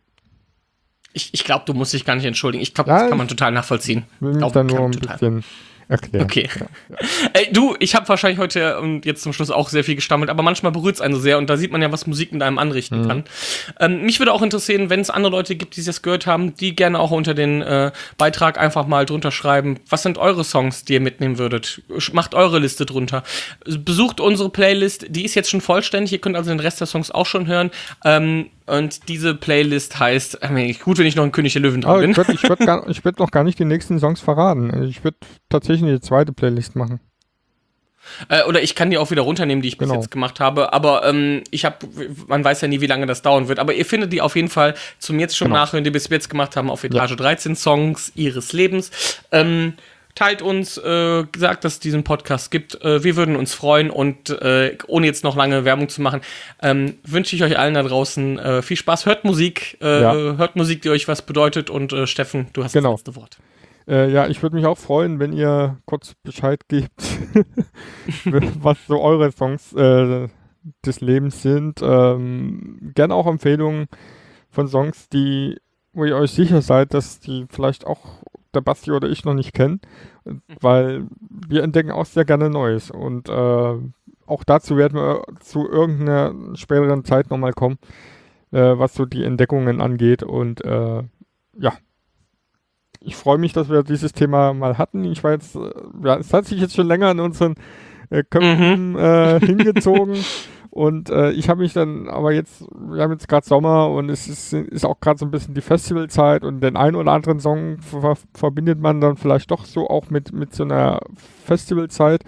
Ich, ich glaube, du musst dich gar nicht entschuldigen. Ich glaube, Ja, das kann man ich total nachvollziehen. will mich da nur ein total. bisschen erklären. Okay. Ey, du, ich habe wahrscheinlich heute und jetzt zum Schluss auch sehr viel gestammelt, aber manchmal berührt es einen so sehr und da sieht man ja, was Musik mit einem anrichten Mhm. kann. Ähm, mich würde auch interessieren, wenn es andere Leute gibt, die das gehört haben, die gerne auch unter den äh, Beitrag einfach mal drunter schreiben. Was sind eure Songs, die ihr mitnehmen würdet? Macht eure Liste drunter. Besucht unsere Playlist, die ist jetzt schon vollständig. Ihr könnt also den Rest der Songs auch schon hören. Ähm, und diese Playlist heißt, äh, gut, wenn ich noch ein König der Löwen dran Aber bin. ich würde würd würd noch gar nicht die nächsten Songs verraten. Ich würde tatsächlich eine zweite Playlist machen. Äh, oder ich kann die auch wieder runternehmen, die ich bis Genau. jetzt gemacht habe. Aber ähm, ich habe, man weiß ja nie, wie lange das dauern wird. Aber ihr findet die auf jeden Fall zum jetzt schon Genau. nachhören, die wir bis jetzt gemacht haben, auf Etage 13 Songs ihres Lebens. Ähm, teilt uns, äh, sagt, dass es diesen Podcast gibt. Äh, wir würden uns freuen und äh, ohne jetzt noch lange Werbung zu machen, ähm, wünsche ich euch allen da draußen äh, viel Spaß. Hört Musik, äh, Ja. hört Musik, die euch was bedeutet. Und äh, Steffen, du hast Genau. das letzte Wort. Äh, ja, ich würde mich auch freuen, wenn ihr kurz Bescheid gebt, was so eure Songs äh, des Lebens sind. Ähm, gerne auch Empfehlungen von Songs, die, wo ihr euch sicher seid, dass die vielleicht auch der Basti oder ich noch nicht kennen, weil wir entdecken auch sehr gerne Neues. Und äh, auch dazu werden wir zu irgendeiner späteren Zeit nochmal kommen, äh, was so die Entdeckungen angeht. Und äh, ja, ich freue mich, dass wir dieses Thema mal hatten. Ich war jetzt, äh, ja, es hat sich jetzt schon länger in unseren äh, Köpfen äh, hingezogen. Und äh, ich habe mich dann, aber jetzt, wir haben jetzt gerade Sommer und es ist, ist auch gerade so ein bisschen die Festivalzeit und den einen oder anderen Song ver verbindet man dann vielleicht doch so auch mit, mit so einer Festivalzeit.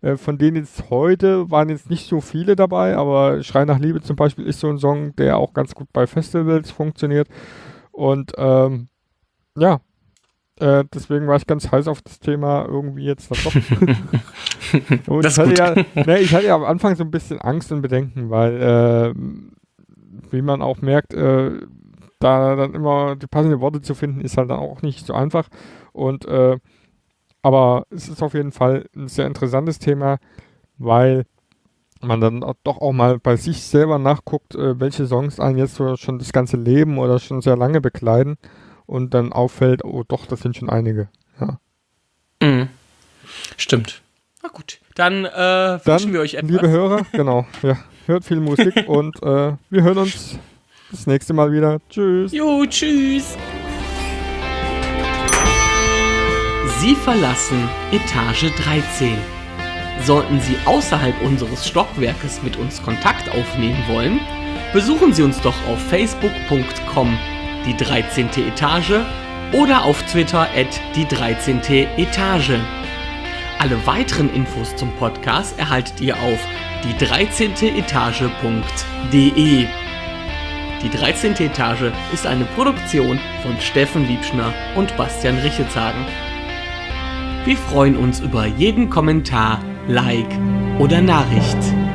Äh, von denen jetzt heute waren jetzt nicht so viele dabei, aber Schrei nach Liebe zum Beispiel ist so ein Song, der auch ganz gut bei Festivals funktioniert. Und ähm, ja, äh, deswegen war ich ganz heiß auf das Thema irgendwie jetzt dann doch. und Das ich, hatte ja, ne, ich hatte ja am Anfang so ein bisschen Angst und Bedenken, weil, äh, wie man auch merkt, äh, da dann immer die passenden Worte zu finden, ist halt dann auch nicht so einfach. Und äh, aber es ist auf jeden Fall ein sehr interessantes Thema, weil man dann auch- doch auch mal bei sich selber nachguckt, äh, welche Songs einen jetzt so schon das ganze Leben oder schon sehr lange begleiten und dann auffällt, oh doch, das sind schon einige. Ja. Mhm. Stimmt. Na gut. Dann äh, Dann, wünschen wir euch etwas. liebe Hörer, genau, ja, hört viel Musik und äh, wir hören uns das nächste Mal wieder. Tschüss. Jo, tschüss. Sie verlassen Etage 13. Sollten Sie außerhalb unseres Stockwerkes mit uns Kontakt aufnehmen wollen, besuchen Sie uns doch auf facebook.com die 13. Etage oder auf Twitter at die 13. Etage. Alle weiteren Infos zum Podcast erhaltet ihr auf die 13. Etage.de. Die 13. Etage ist eine Produktion von Steffen Liebschner und Bastian Richelzagen. Wir freuen uns über jeden Kommentar, Like oder Nachricht.